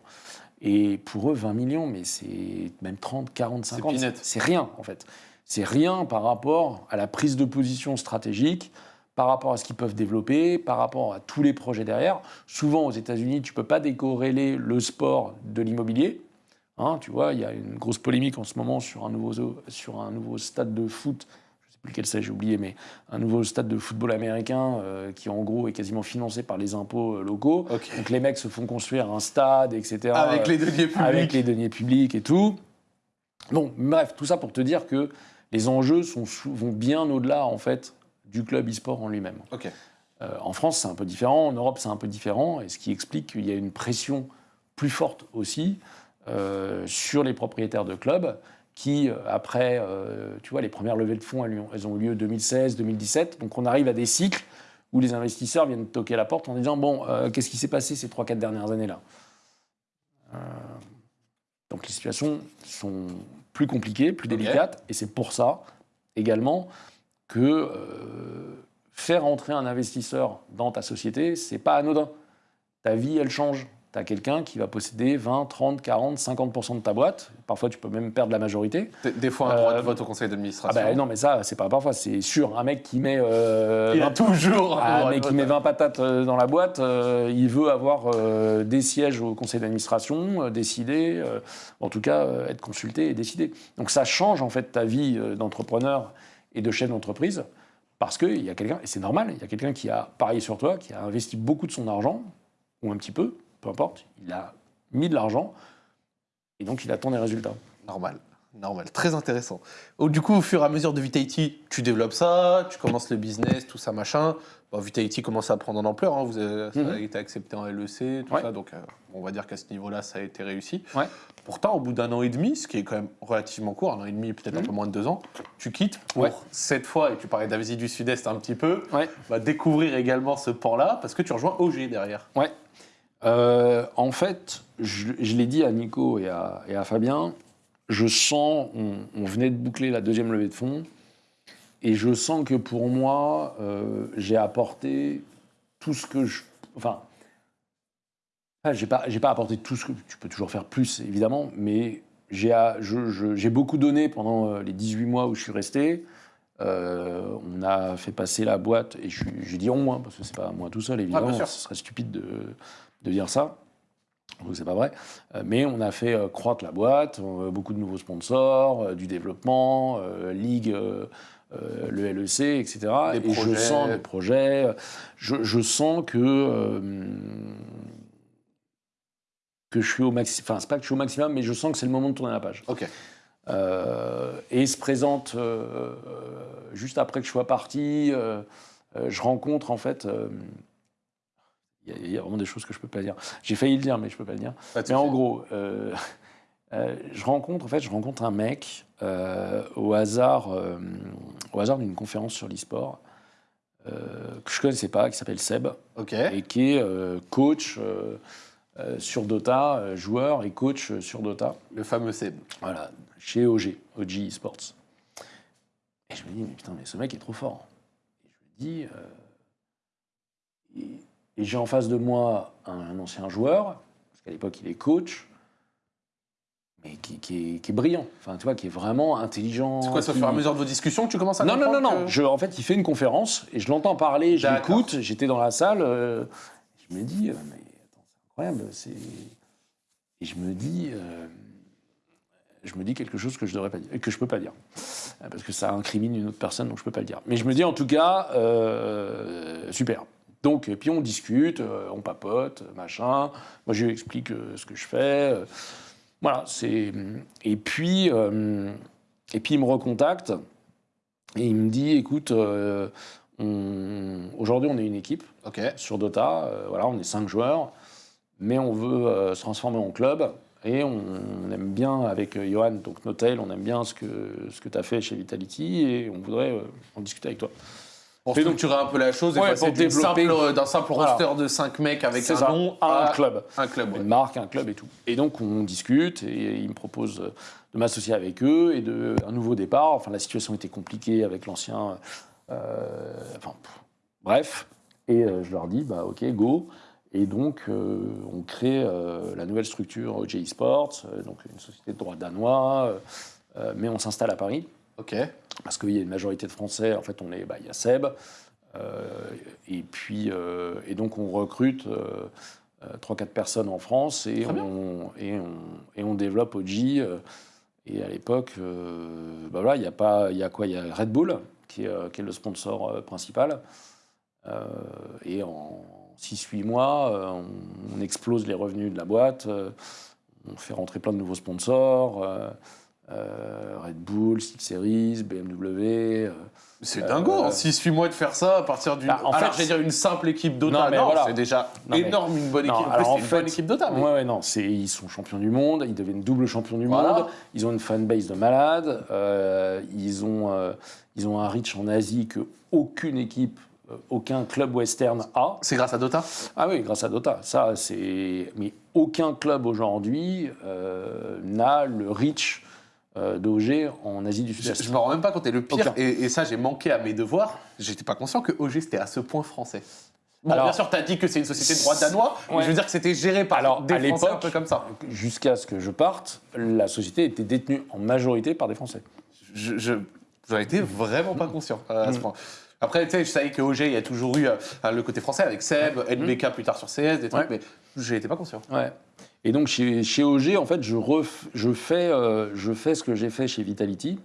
Et pour eux, 20 millions, mais c'est même 30, 40, 50, c'est rien en fait. C'est rien par rapport à la prise de position stratégique, par rapport à ce qu'ils peuvent développer, par rapport à tous les projets derrière. Souvent aux États-Unis, tu ne peux pas décorréler le sport de l'immobilier. Hein, tu vois, il y a une grosse polémique en ce moment sur un nouveau, sur un nouveau stade de foot, je ne sais plus lequel c'est, j'ai oublié, mais un nouveau stade de football américain euh, qui en gros est quasiment financé par les impôts euh, locaux. Donc les mecs se font construire un stade, etc. Avec les deniers publics. Avec les deniers publics et tout. Bon, bref, tout ça pour te dire que les enjeux sont, vont bien au-delà en fait du club e-sport en lui-même. Euh, en France, c'est un peu différent, en Europe, c'est un peu différent, et ce qui explique qu'il y a une pression plus forte aussi euh, sur les propriétaires de clubs qui, euh, après, euh, tu vois, les premières levées de fonds, elles, elles ont eu lieu 2016, 2017. Donc on arrive à des cycles où les investisseurs viennent toquer à la porte en disant, bon, qu'est-ce qui s'est passé ces 3-4 dernières années-là? Donc les situations sont plus compliquées, plus délicates, et c'est pour ça également que faire entrer un investisseur dans ta société, c'est pas anodin. Ta vie, elle change tu as quelqu'un qui va posséder 20, 30, 40, 50% de ta boîte. Parfois, tu peux même perdre la majorité. Des, fois, un droit de euh, vote au conseil d'administration. Ah bah, non, mais ça, c'est pas parfois, c'est sûr. Un mec qui met. Euh, il a toujours un mec qui met 20 patates euh, dans la boîte, il veut avoir des sièges au conseil d'administration, décider, en tout cas, être consulté et décider. Donc ça change en fait ta vie d'entrepreneur et de chef d'entreprise. Parce qu'il y a quelqu'un, et c'est normal, il y a quelqu'un qui a parié sur toi, qui a investi beaucoup de son argent, ou un petit peu, peu importe, il a mis de l'argent et donc il attend des résultats. Normal. Normal, très intéressant. Du coup, au fur et à mesure de Vitality, tu développes ça, tu commences le business, tout ça, machin. Bon, Vitality commence à prendre en ampleur, hein. vous avez, ça a mhm. été accepté en LEC, tout ça, donc euh, on va dire qu'à ce niveau-là, ça a été réussi. Ouais. Pourtant, au bout d'un an et demi, ce qui est quand même relativement court, un an et demi, peut-être un mhm. peu moins de deux ans, tu quittes pour cette fois, et tu parlais d'Asie du Sud-Est un petit peu, va découvrir également ce port-là, parce que tu rejoins OG derrière. Ouais, euh, en fait, je, l'ai dit à Nico et à, Fabien, je sens, on, venait de boucler la deuxième levée de fonds, et je sens que pour moi, euh, j'ai apporté tout ce que je. Enfin, j'ai pas, pas apporté tout ce que. Tu peux toujours faire plus, évidemment, mais j'ai beaucoup donné pendant euh, les 18 mois où je suis resté. on a fait passer la boîte, et j'ai dit on, hein, parce que c'est pas moi tout seul, évidemment, ce serait stupide de, de dire ça. C'est pas vrai. Euh, mais on a fait euh, croître la boîte, euh, beaucoup de nouveaux sponsors, du développement, Ligue, le LEC, etc. et je sens les projets. Je, sens que que je suis au maximum. Enfin, c'est pas que je suis au maximum, mais je sens que c'est le moment de tourner la page. Ok. et se présente, juste après que je sois parti, euh, euh, je rencontre en fait. Il y, a- vraiment des choses que je peux pas dire. J'ai failli le dire, mais je peux pas le dire. Pas Mais en gros, euh, euh, je rencontre en fait, je rencontre un mec euh, au hasard, au hasard d'une conférence sur l'e-sport que je connaissais pas, qui s'appelle Seb et qui est coach sur Dota, joueur et coach sur Dota. Le fameux Seb. Voilà, chez OG, OG Esports. Et je me dis, mais putain, mais ce mec est trop fort. Et je me dis, et, et j'ai en face de moi un, un ancien joueur, parce qu'à l'époque il est coach, mais qui, qui est, qui est brillant, enfin tu vois, qui est vraiment intelligent. C'est quoi, au qui- fur et à mesure de vos discussions que tu commences à non, non, non, non. que- Je, en fait, il fait une conférence et je l'entends parler, je l'écoute, j'étais dans la salle. euh, je me dis, euh, mais attends, c'est incroyable. C'est... Et je me dis, euh, je me dis quelque chose que je devrais pas dire, que je peux pas dire, parce que ça incrimine une autre personne, donc je peux pas le dire. Mais je me dis en tout cas, euh, super. Donc, et puis on discute, euh, on papote, machin. Moi, je lui explique euh, ce que je fais. euh, voilà, c'est. Et puis, euh, et puis il me recontacte et il me dit, écoute, euh, on- aujourd'hui on est une équipe sur Dota, euh, voilà, on est cinq joueurs, mais on veut se transformer en club. Et on, on aime bien, avec Johan, donc Notail, on aime bien ce que, ce que tu as fait chez Vitality et on voudrait en discuter avec toi. Et donc- un peu la chose et Ouais, passer simple- d'un simple Voilà. roster de 5 mecs avec un ça, nom à un club. un club. ouais. Une marque, un club et tout. Et donc on discute et il me propose de m'associer avec eux et de un nouveau départ. Enfin la situation était compliquée avec l'ancien. euh, enfin pff, bref. Et euh, je leur dis bah ok go. Et donc euh, on crée la nouvelle structure OJ Esports, euh, donc une société de droit danois, mais on s'installe à Paris Ok. parce qu'il y a une majorité de Français. En fait, on est, bah, il y a Seb, euh, et puis euh, et donc on recrute euh, euh, trois quatre personnes en France et on, et on et on développe OG. et à l'époque, euh, bah voilà, il y a pas, il y a quoi? Il y a Red Bull qui est, qui est le sponsor principal. Euh, et en 6-8 mois, on, on explose les revenus de la boîte. on fait rentrer plein de nouveaux sponsors. euh, euh, Red Bull, Six Series, BMW. euh, C'est dingo, en 6-8 mois de faire ça à partir d'une. Bah, en alors, fait, j'allais dire une simple équipe Dota. Non, Non, voilà. c'est déjà Non, mais- énorme, une bonne Non, équipe. Alors, en c'est une bonne équipe Dota. mais- Ouais, ouais, non, c'est, ils sont champions du monde, ils deviennent double champions du Voilà. monde, ils ont une fanbase de malades, euh, ils, ont, ils ont un reach en Asie que aucune équipe, aucun club western a. C'est grâce à Dota? Ah oui, grâce à Dota, ça c'est... Mais aucun club aujourd'hui euh, n'a le reach d'OG en Asie du Sud-Est. je me rends même pas compte. Et le pire, et, et ça, j'ai manqué à mes devoirs, j'étais pas conscient que OG c'était à ce point français. Bon, Alors- bien sûr, tu as dit que c'est une société de droit danois, mais je veux dire que c'était géré par Alors, des à Français un peu comme ça. Jusqu'à ce que je parte, la société était détenue en majorité par des Français. Je, je, j'en étais vraiment pas conscient euh, à ce Mm. point. Après, tu sais, je savais que OG, il y a toujours eu euh, le côté français avec Seb, NBK plus tard sur CS, des trucs, Mm. Ouais. mais je n'étais pas conscient. Ouais. Et donc chez, chez OG, en fait, je, ref- je, fais, euh, je fais ce que j'ai fait chez Vitality,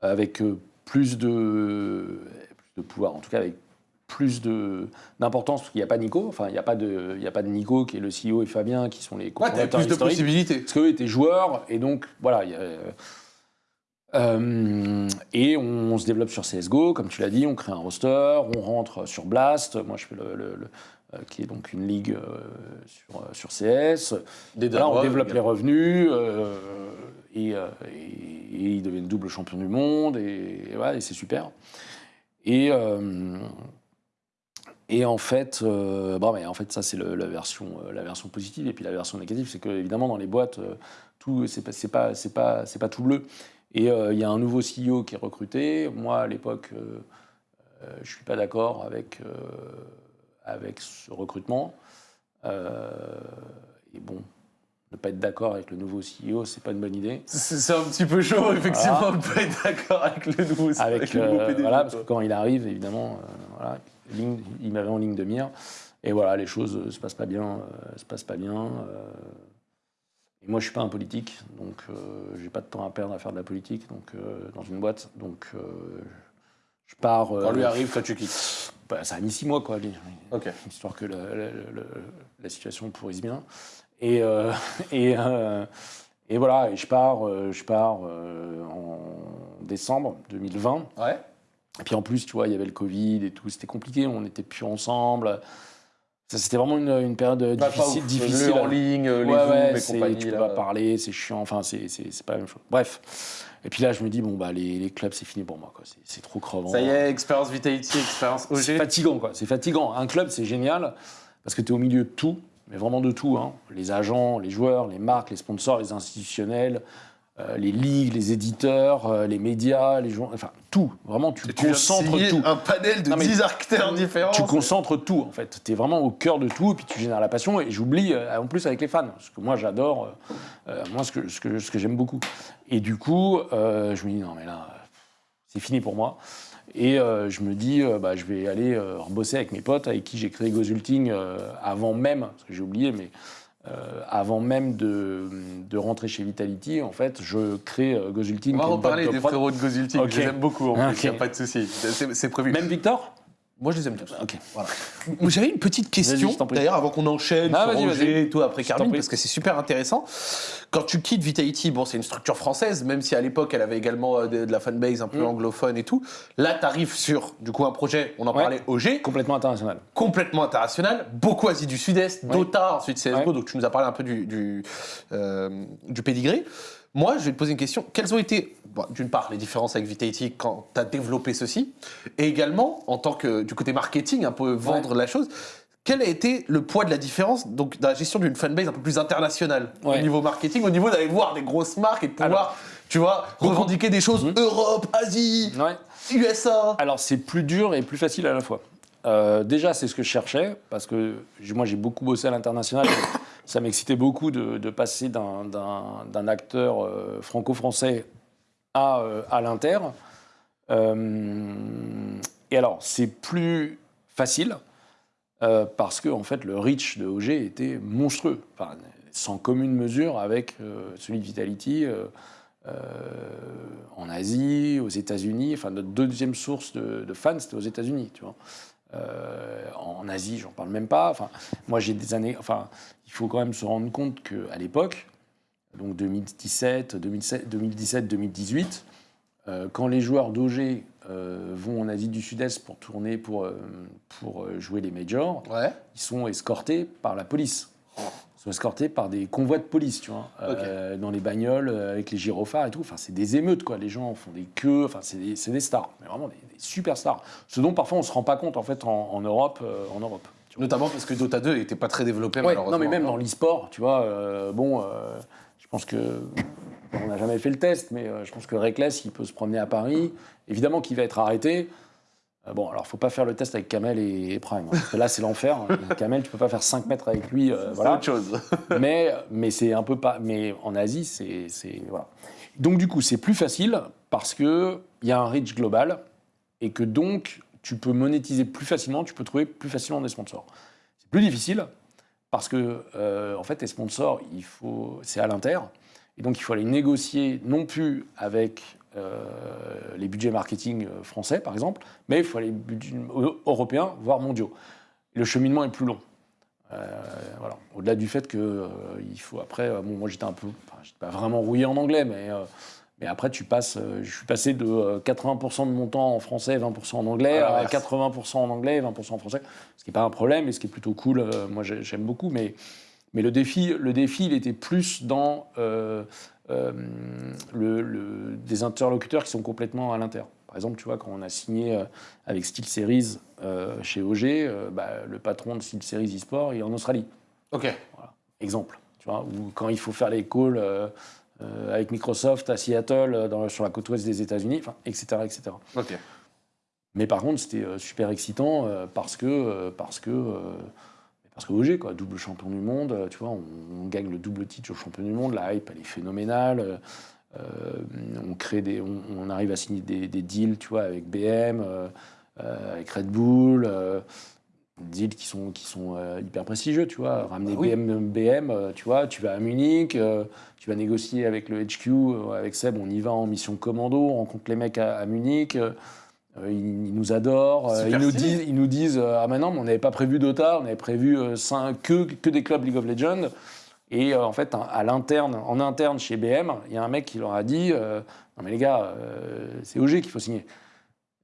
avec euh, plus, de, plus de pouvoir, en tout cas avec plus d'importance, parce qu'il n'y a pas Nico, enfin, il n'y a, pas de- il y a pas de Nico qui est le CEO et Fabien qui sont les Ouais, cofondateurs plus de possibilités. Parce qu'eux étaient joueurs, et donc voilà. il y a, euh, et on, se développe sur CSGO, comme tu l'as dit, on crée un roster, on rentre sur Blast. Moi, je fais le. le- le- qui est donc une ligue euh, sur, euh, sur CS. Des Voilà, on développe les revenus et, euh, et, et ils deviennent double champion du monde et, et voilà, c'est super. Et, euh, et en fait, euh, bon, mais en fait, ça c'est la version, euh, la version positive et puis la version négative, c'est que évidemment dans les boîtes, euh, tout c'est pas, c'est pas, c'est pas, pas tout bleu. Et euh, il y a un nouveau CEO qui est recruté. Moi à l'époque, euh, euh, je suis pas d'accord avec euh, avec ce recrutement. Euh, et bon, ne pas être d'accord avec le nouveau CEO, c'est pas une bonne idée. C'est un petit peu chaud, effectivement, de pas être d'accord avec le nouveau, Avec, le nouveau euh, PDG, voilà, parce que quand il arrive, évidemment, euh, voilà, ligne- il m'avait en ligne de mire. Et voilà, les choses euh, se passent pas bien, euh, se passent pas bien. et moi, je suis pas un politique, donc j'ai pas de temps à perdre à faire de la politique, donc dans une boîte, donc je pars. Quand lui arrive, toi tu quittes. Bah, ça a mis six mois, quoi, lui. Ok. histoire que le- le- le- la situation pourrisse bien. Et, euh, <laughs> et, euh, et voilà, et je pars, euh, je pars en décembre 2020. Ouais. Et puis en plus, tu vois, il y avait le Covid et tout, c'était compliqué, on n'était plus ensemble. C'était vraiment une, une période Bah, pas difficile. difficile. Le en ligne, les Ouais, Zooms ouais, et c'est- compagnie. tu peux là. pas parler, c'est chiant, enfin, c'est pas la même chose. Bref. Et puis là, je me dis, bon, bah, les, les clubs, c'est fini pour moi, quoi. C'est- C'est trop crevant. Ça y est, expérience Vitality, expérience C'est OG. fatigant, quoi. C'est fatigant. Un club, c'est génial parce que tu es au milieu de tout, mais vraiment de tout. hein. Les agents, les joueurs, les marques, les sponsors, les institutionnels, euh, les ligues, les éditeurs, euh, les médias, les joueurs, enfin tout. Vraiment, tu Tu viens de concentres tout. un panel de Non, mais 10 acteurs différents. Tu concentres tout, en fait. Tu es vraiment au cœur de tout, et puis tu génères la passion. Et j'oublie, euh, en plus, avec les fans. Parce que moi, j'adore, moi, ce que, ce que, ce que j'aime beaucoup. Et du coup, je me dis, non, mais là, c'est fini pour moi. Et je me dis, bah, je vais aller rebosser avec mes potes, avec qui j'ai créé Gozulting avant même, parce que j'ai oublié, mais euh, avant même de, de rentrer chez Vitality, en fait, je crée euh, Gozulting. On va de des prod. frérots de Gozulting. Ok. Je les aime beaucoup, en plus, il n'y a pas de souci. C'est prévu. Même Victor? Moi, je les aime tous. Ok. Voilà. <laughs> J'avais une petite question, d'ailleurs, avant qu'on enchaîne Ah, sur vas-y. et tout, après Carmine, parce que c'est super intéressant. Quand tu quittes Vitality, bon, c'est une structure française, même si à l'époque, elle avait également euh, de, de la fanbase un peu Mm. anglophone et tout. Là, tu arrives sur, du coup, un projet, on en Ouais. parlait, OG, Complètement international. complètement international, beaucoup Asie du Sud-Est. Dota, ensuite CSGO, Ouais. donc tu nous as parlé un peu du, du, euh, du pédigré. Moi, je vais te poser une question. Quelles ont été, bon, d'une part, les différences avec Vitality quand tu as développé ceci, et également, en tant que du côté marketing, un peu vendre la chose, quel a été le poids de la différence donc, dans la gestion d'une fanbase un peu plus internationale au Ouais. niveau marketing, au niveau d'aller voir des grosses marques et de pouvoir, tu vois, revendiquer des choses Mhm. Europe, Asie, Ouais. USA Alors c'est plus dur et plus facile à la fois. Euh, déjà, c'est ce que je cherchais, parce que moi j'ai beaucoup bossé à l'international. Ça m'excitait beaucoup de, passer d'un- acteur euh, franco-français à, euh, à l'inter. Euh, et alors, c'est plus facile, parce que en fait, le reach de OG était monstrueux, sans commune mesure avec celui de Vitality. en Asie, aux États-Unis. Enfin, notre deuxième source de, de fans, c'était aux États-Unis, tu vois. Euh, en Asie, j'en parle même pas. Enfin, moi, j'ai des années. Enfin, il faut quand même se rendre compte qu'à l'époque, donc 2017, 2017, 2017, 2018, euh, quand les joueurs d'OG euh, vont en Asie du Sud-Est pour tourner, pour, euh, pour jouer les majors, Ouais. ils sont escortés par la police. Sont escortés par des convois de police, tu vois, euh, dans les bagnoles euh, avec les gyrophares et tout. Enfin, c'est des émeutes, quoi. Les gens font des queues. Enfin, c'est des, des stars, mais vraiment des, des super stars. Ce dont parfois on se rend pas compte en fait en, en Europe, euh, en Europe. vois. Notamment parce que Dota 2 n'était pas très développé, Ouais, malheureusement. non, mais même dans l'e-sport, tu vois, euh, bon, euh, je pense que on n'a jamais fait le test, mais euh, je pense que Reckless, il peut se promener à Paris. Évidemment qu'il va être arrêté. Euh, bon, alors faut pas faire le test avec Kamel et, et Prime, hein, parce que là c'est l'enfer. <laughs> Kamel, tu peux pas faire 5 mètres avec lui, euh, voilà. autre chose. <laughs> mais mais c'est un peu pas. Mais en Asie, c'est c'est- voilà. Donc du coup, c'est plus facile parce que il y a un reach global et que donc tu peux monétiser plus facilement, tu peux trouver plus facilement des sponsors. C'est plus difficile parce que euh, en fait, les sponsors, il faut, c'est à l'inter et donc il faut aller négocier non plus avec les budgets marketing euh, français, par exemple, mais il faut aller budget européens, voire mondiaux. Le cheminement est plus long. Euh, voilà. Au-delà du fait que euh, il faut après, euh, bon, moi j'étais un peu, enfin, j'étais pas vraiment rouillé en anglais, mais euh, mais après tu passes, euh, je suis passé de euh, 80% de mon temps en français, 20% en anglais, Ah, à ouais. 80% en anglais, 20% en français, ce qui n'est pas un problème et ce qui est plutôt cool. euh, moi j'ai- j'aime beaucoup, mais mais le défi, le défi, il était plus dans euh, euh, le, le- des interlocuteurs qui sont complètement à l'inter. Par exemple, tu vois, quand on a signé euh, avec SteelSeries euh, chez OG, euh, bah, le patron de SteelSeries eSport il est en Australie. Ok. Exemple. Tu vois, ou quand il faut faire les calls euh, euh, avec Microsoft à Seattle, euh, dans- sur la côte ouest des États-Unis, etc., etc. Ok. Mais par contre, c'était euh, super excitant euh, parce que euh, parce que euh, parce que OG, quoi, double champion du monde, euh, tu vois, on, on gagne le double titre au champion du monde, la hype elle est phénoménale. euh, on crée des, on, on arrive à signer des, des deals, tu vois, avec BM, euh, avec Red Bull, euh, deals qui sont qui sont hyper prestigieux, tu vois. Ramener oui. BM, BM, tu vois, tu vas à Munich, tu vas négocier avec le HQ, avec Seb, on y va en mission commando, on rencontre les mecs à, à Munich. Euh, ils, nous adorent. euh, ils, nous disent, ils nous disent euh, Ah, maintenant, mais on n'avait pas prévu Dota, on avait prévu que, que des clubs League of Legends. Et en fait, à l'interne, en interne chez BM, il y a un mec qui leur a dit Non, mais les gars, c'est OG qu'il faut signer.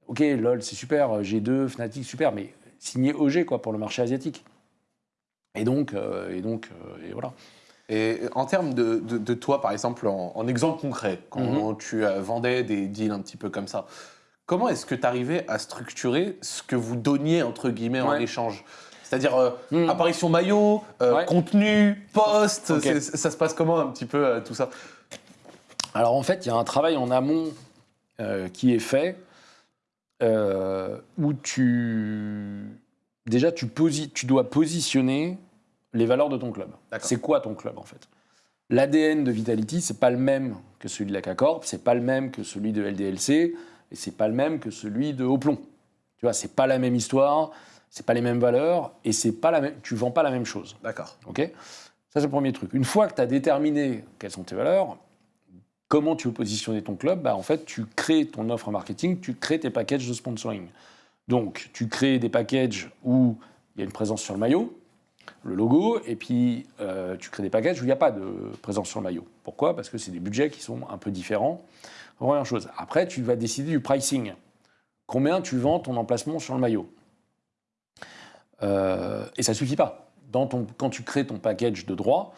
ok, LOL, c'est super, G2, Fnatic, super, mais signer OG quoi, pour le marché asiatique. Et donc, et donc et voilà. Et en termes de, de, toi, par exemple, en, exemple concret, quand Mhm. tu euh, vendais des deals un petit peu comme ça, comment est-ce que tu arrivais à structurer ce que vous donniez, entre guillemets, en échange? C'est-à-dire euh, Mhm. apparition maillot, euh, Ouais. contenu, post, Ok. c'est- ça se passe comment un petit peu euh, tout ça? Alors en fait, il y a un travail en amont qui est fait où tu déjà tu, posi- tu dois positionner les valeurs de ton club. C'est quoi ton club en fait? L'ADN de Vitality, c'est pas le même que celui de la K-Corp, c'est pas le même que celui de LDLC, et c'est pas le même que celui de Hoplon. Tu vois, c'est pas la même histoire, c'est pas les mêmes valeurs, et c'est pas la même. Tu vends pas la même chose. D'accord. Ok? Ça, c'est le premier truc. Une fois que tu as déterminé quelles sont tes valeurs, comment tu veux positionner ton club bah, En fait, tu crées ton offre marketing, tu crées tes packages de sponsoring. Donc, tu crées des packages où il y a une présence sur le maillot, le logo, et puis euh, tu crées des packages où il n'y a pas de présence sur le maillot. Pourquoi? Parce que c'est des budgets qui sont un peu différents. Première chose. Après, tu vas décider du pricing. Combien tu vends ton emplacement sur le maillot Euh, Et ça suffit pas. Dans ton, quand tu crées ton package de droits,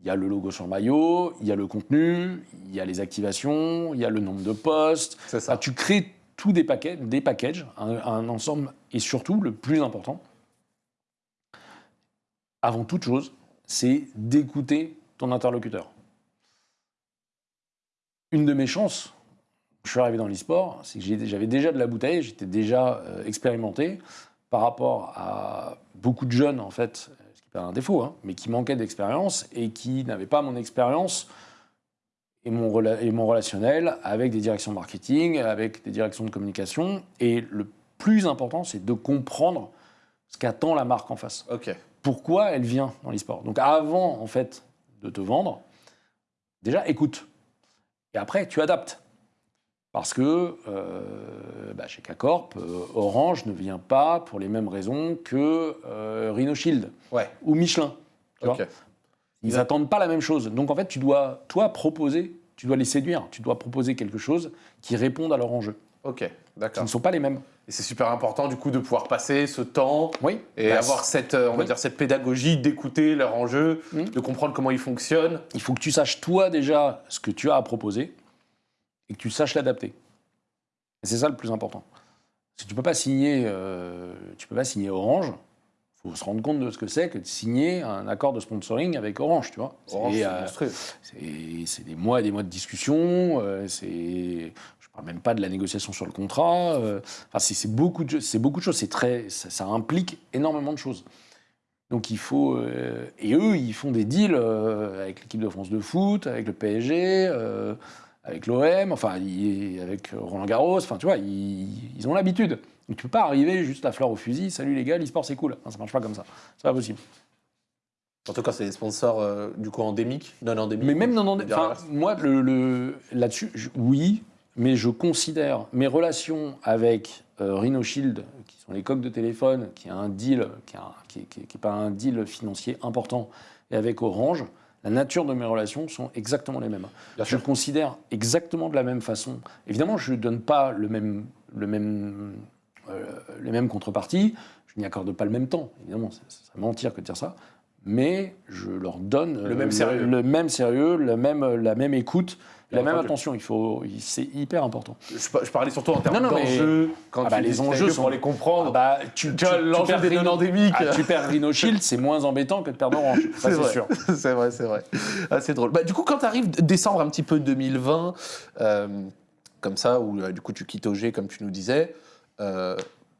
il y a le logo sur le maillot, il y a le contenu, il y a les activations, il y a le nombre de postes. C'est ça. Tu crées tous des, paquets, des packages, un, un ensemble, et surtout, le plus important, avant toute chose, c'est d'écouter ton interlocuteur. Une de mes chances, je suis arrivé dans l'e-sport, c'est que j'avais déjà de la bouteille, j'étais déjà euh, expérimenté par rapport à beaucoup de jeunes, en fait, ce qui pas un défaut, hein, mais qui manquaient d'expérience et qui n'avaient pas mon expérience et mon, rela- et mon relationnel avec des directions marketing, avec des directions de communication. Et le plus important, c'est de comprendre ce qu'attend la marque en face. Ok. Pourquoi elle vient dans l'e-sport? Donc avant, en fait, de te vendre, déjà écoute. Et après, tu adaptes. Parce que euh, bah, chez K-Corp, euh, Orange ne vient pas pour les mêmes raisons que euh, Rhino Shield Ouais. ou Michelin. tu vois. Ok. Ils n'attendent pas la même chose. Donc en fait, tu dois, toi, proposer, tu dois les séduire. Tu dois proposer quelque chose qui réponde à leur enjeu, Ok. qui D'accord. ne sont pas les mêmes. Et c'est super important du coup de pouvoir passer ce temps Oui. et Bah, avoir cette, euh, on va dire, cette pédagogie d'écouter leurs enjeux, Mhm. de comprendre comment ils fonctionnent. Il faut que tu saches, toi, déjà, ce que tu as à proposer et que tu saches l'adapter. C'est ça le plus important. Parce que tu ne peux, pas signer, euh, tu peux pas signer Orange. Il faut se rendre compte de ce que c'est que de signer un accord de sponsoring avec Orange, tu vois. Orange, C'est, euh. C'est des mois et des mois de discussion. euh, c'est, parle même pas de la négociation sur le contrat. euh, enfin, c'est beaucoup de, beaucoup de choses. Très, ça, ça implique énormément de choses. Donc il faut, euh, et eux, ils font des deals euh, avec l'équipe de France de foot, avec le PSG, avec l'OM, enfin avec Roland Garros. Enfin, tu vois, ils, ils ont l'habitude. Donc tu peux pas arriver juste la fleur au fusil. Salut les gars, l'e-sport c'est cool. Non, ça marche pas comme ça. C'est pas possible. Surtout quand c'est des sponsors euh, du coup endémiques, non endémiques. Mais même dans, dans- on dirait enfin, l'inverse. moi, le, le- là-dessus, oui, mais je considère mes relations avec euh, Rhino Shield, qui sont les coques de téléphone, qui a un deal, qui n'est est pas un deal financier important, et avec Orange, la nature de mes relations sont exactement les mêmes. Bien je sûr. considère exactement de la même façon. Évidemment, je ne donne pas le même, le même, euh, les mêmes contreparties, je n'y accorde pas le même temps. Évidemment, ça serait mentir que de dire ça. Mais je leur donne Le même sérieux. le, même sérieux, la même, la même écoute, la même attention. Il faut, c'est hyper important. Je, pa- je parlais surtout en termes Non, non, d'enjeux. Quand Ah bah, tu les enjeux sont- pour les comprendre. Ah bah, tu, tu l'enjeu des Rhino- non-endémiques. Ah, tu perds Rhino Shield, c'est moins embêtant que de perdre Orange. C'est vrai. sûr. <laughs> c'est vrai, c'est vrai. Ah, c'est drôle. Bah, du coup, quand tu arrives décembre un petit peu 2020, euh, comme ça, où euh, du coup tu quittes OG, comme tu nous disais, euh,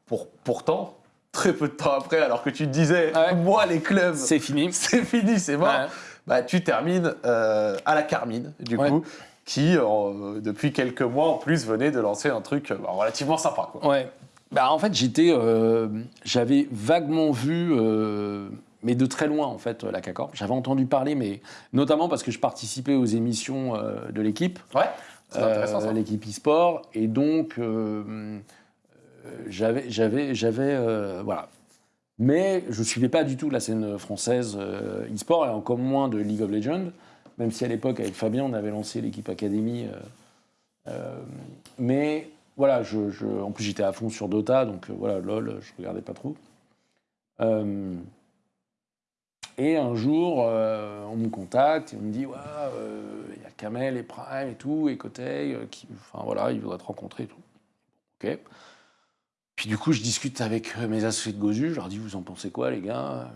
pour, pourtant, très peu de temps après, alors que tu te disais, Ouais. moi, les clubs, C'est fini. <laughs> c'est fini, c'est mort, Ouais. bah, tu termines euh, à la Carmine, du Ouais. coup, qui, euh, depuis quelques mois en plus, venait de lancer un truc euh, bah, relativement sympa. Quoi. Ouais. Bah, en fait, j'étais, euh, j'avais vaguement vu, euh, mais de très loin, en fait, la CACORP. J'avais entendu parler, mais notamment parce que je participais aux émissions de l'équipe, Ouais, c'est intéressant euh, ça. l'équipe e-sport, et donc euh, j'avais, j'avais, j'avais, euh, voilà. Mais je suivais pas du tout la scène française e-sport, et encore moins de League of Legends, même si à l'époque, avec Fabien, on avait lancé l'équipe Academy. euh, euh, mais voilà, en plus j'étais à fond sur Dota, donc euh, voilà, LOL, je regardais pas trop. Et un jour, on me contacte et on me dit, il y a Kamel et Prime et tout, et Kotei, euh, voilà, ils voudraient te rencontrer et tout. Ok. Puis du coup, je discute avec mes associés de Gozu, je leur dis, vous en pensez quoi, les gars?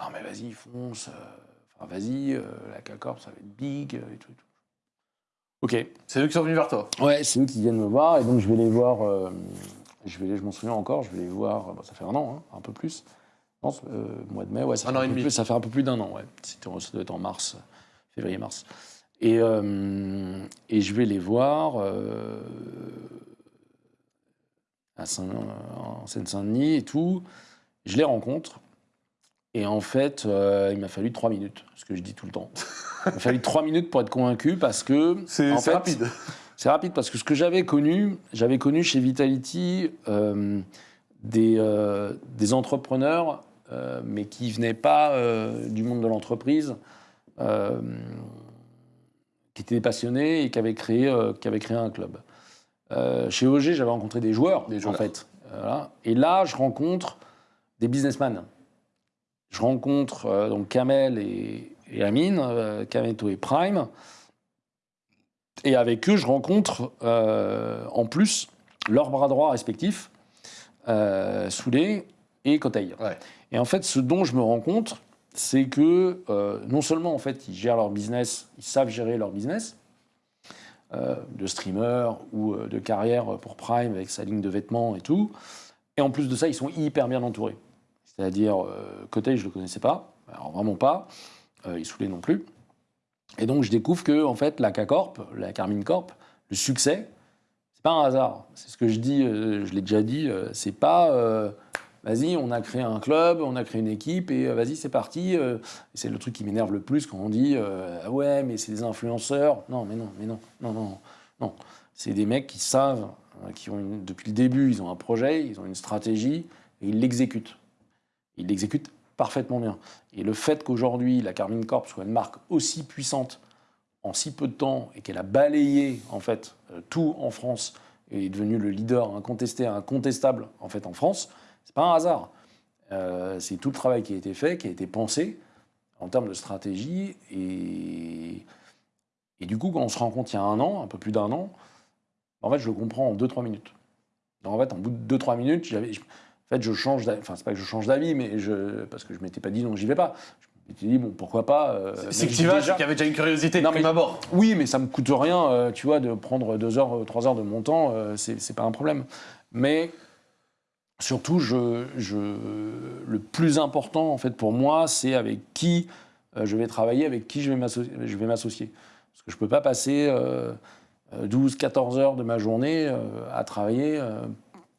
Ah, mais vas-y, fonce, enfin vas-y, euh, la K-Corp, ça va être big, euh, et tout, et tout. Ok. C'est eux qui sont venus vers toi. Ouais, c'est eux qui viennent me voir et donc je vais les voir. euh, je vais, les- je m'en souviens encore. Je vais les voir. bah, ça fait un an, hein, un peu plus. Non, euh, mois de mai, ouais, ça Un fait an un et peu demi. plus- ça fait un peu plus d'un an, ouais. Ça doit être en mars, février-mars. Et, euh, et je vais les voir à Saint- en Seine-Saint-Denis et tout. Je les rencontre. Et en fait, euh, il m'a fallu trois minutes, ce que je dis tout le temps. <laughs> Il m'a fallu trois minutes pour être convaincu parce que. C'est en fait, rapide. c'est rapide parce que ce que j'avais connu, j'avais connu chez Vitality euh, des, euh, des entrepreneurs, mais qui venaient pas du monde de l'entreprise, qui étaient passionnés et qui avaient créé, qui avaient créé un club. Chez OG, j'avais rencontré des joueurs, Des en joueurs. fait. Voilà. Et là, je rencontre des businessmen. Je rencontre euh, donc Kamel et, et Amine, euh, Kameto et Prime. Et avec eux, je rencontre euh, en plus leurs bras droits respectifs, Soulé et Kotei. Ouais. Et en fait, ce dont je me rends compte, c'est que non seulement en fait ils gèrent leur business, ils savent gérer leur business de streamer ou de carrière pour Prime avec sa ligne de vêtements et tout, et en plus de ça, ils sont hyper bien entourés. C'est-à-dire, euh, Kotei, je le connaissais pas, alors vraiment pas, euh, et Soulé non plus. Et donc, je découvre que, en fait, la K-Corp, la Carmine Corp, le succès, c'est pas un hasard. C'est ce que je dis, euh, je l'ai déjà dit, euh, c'est pas, vas-y, on a créé un club, on a créé une équipe, et vas-y, c'est parti. c'est le truc qui m'énerve le plus quand on dit, ah ouais, mais c'est des influenceurs. Non, mais non, mais non, non, non, non. C'est des mecs qui savent, qui ont une- depuis le début, ils ont un projet, ils ont une stratégie, et ils l'exécutent. Ils l'exécutent parfaitement bien. Et le fait qu'aujourd'hui, la Carmine Corp soit une marque aussi puissante en si peu de temps et qu'elle a balayé en fait euh, tout en France et est devenue le leader incontesté, incontestable en fait en France, c'est pas un hasard. Euh, c'est tout le travail qui a été fait, qui a été pensé en termes de stratégie et et du coup quand on se rend compte il y a un an, un peu plus d'un an, en fait je le comprends en 2-3 minutes. Donc, en fait, en bout de 2-3 minutes, j'avais, en fait, je change d'avis. Enfin, c'est pas que je change d'avis, mais je, parce que je m'étais pas dit non, j'y vais pas. Je m'étais dit, bon, pourquoi pas. euh, C'est que tu vas, déjà- qu'il y avait déjà une curiosité Non, mais- abord. oui, mais ça me coûte rien, euh, tu vois, de prendre deux heures, euh, trois heures de mon temps, euh, c'est pas un problème. Mais surtout, je, je, le plus important, en fait, pour moi, c'est avec qui je vais travailler, avec qui je vais m'asso- je vais m'associer. Parce que je peux pas passer euh, euh, 12, 14 heures de ma journée euh, à travailler euh,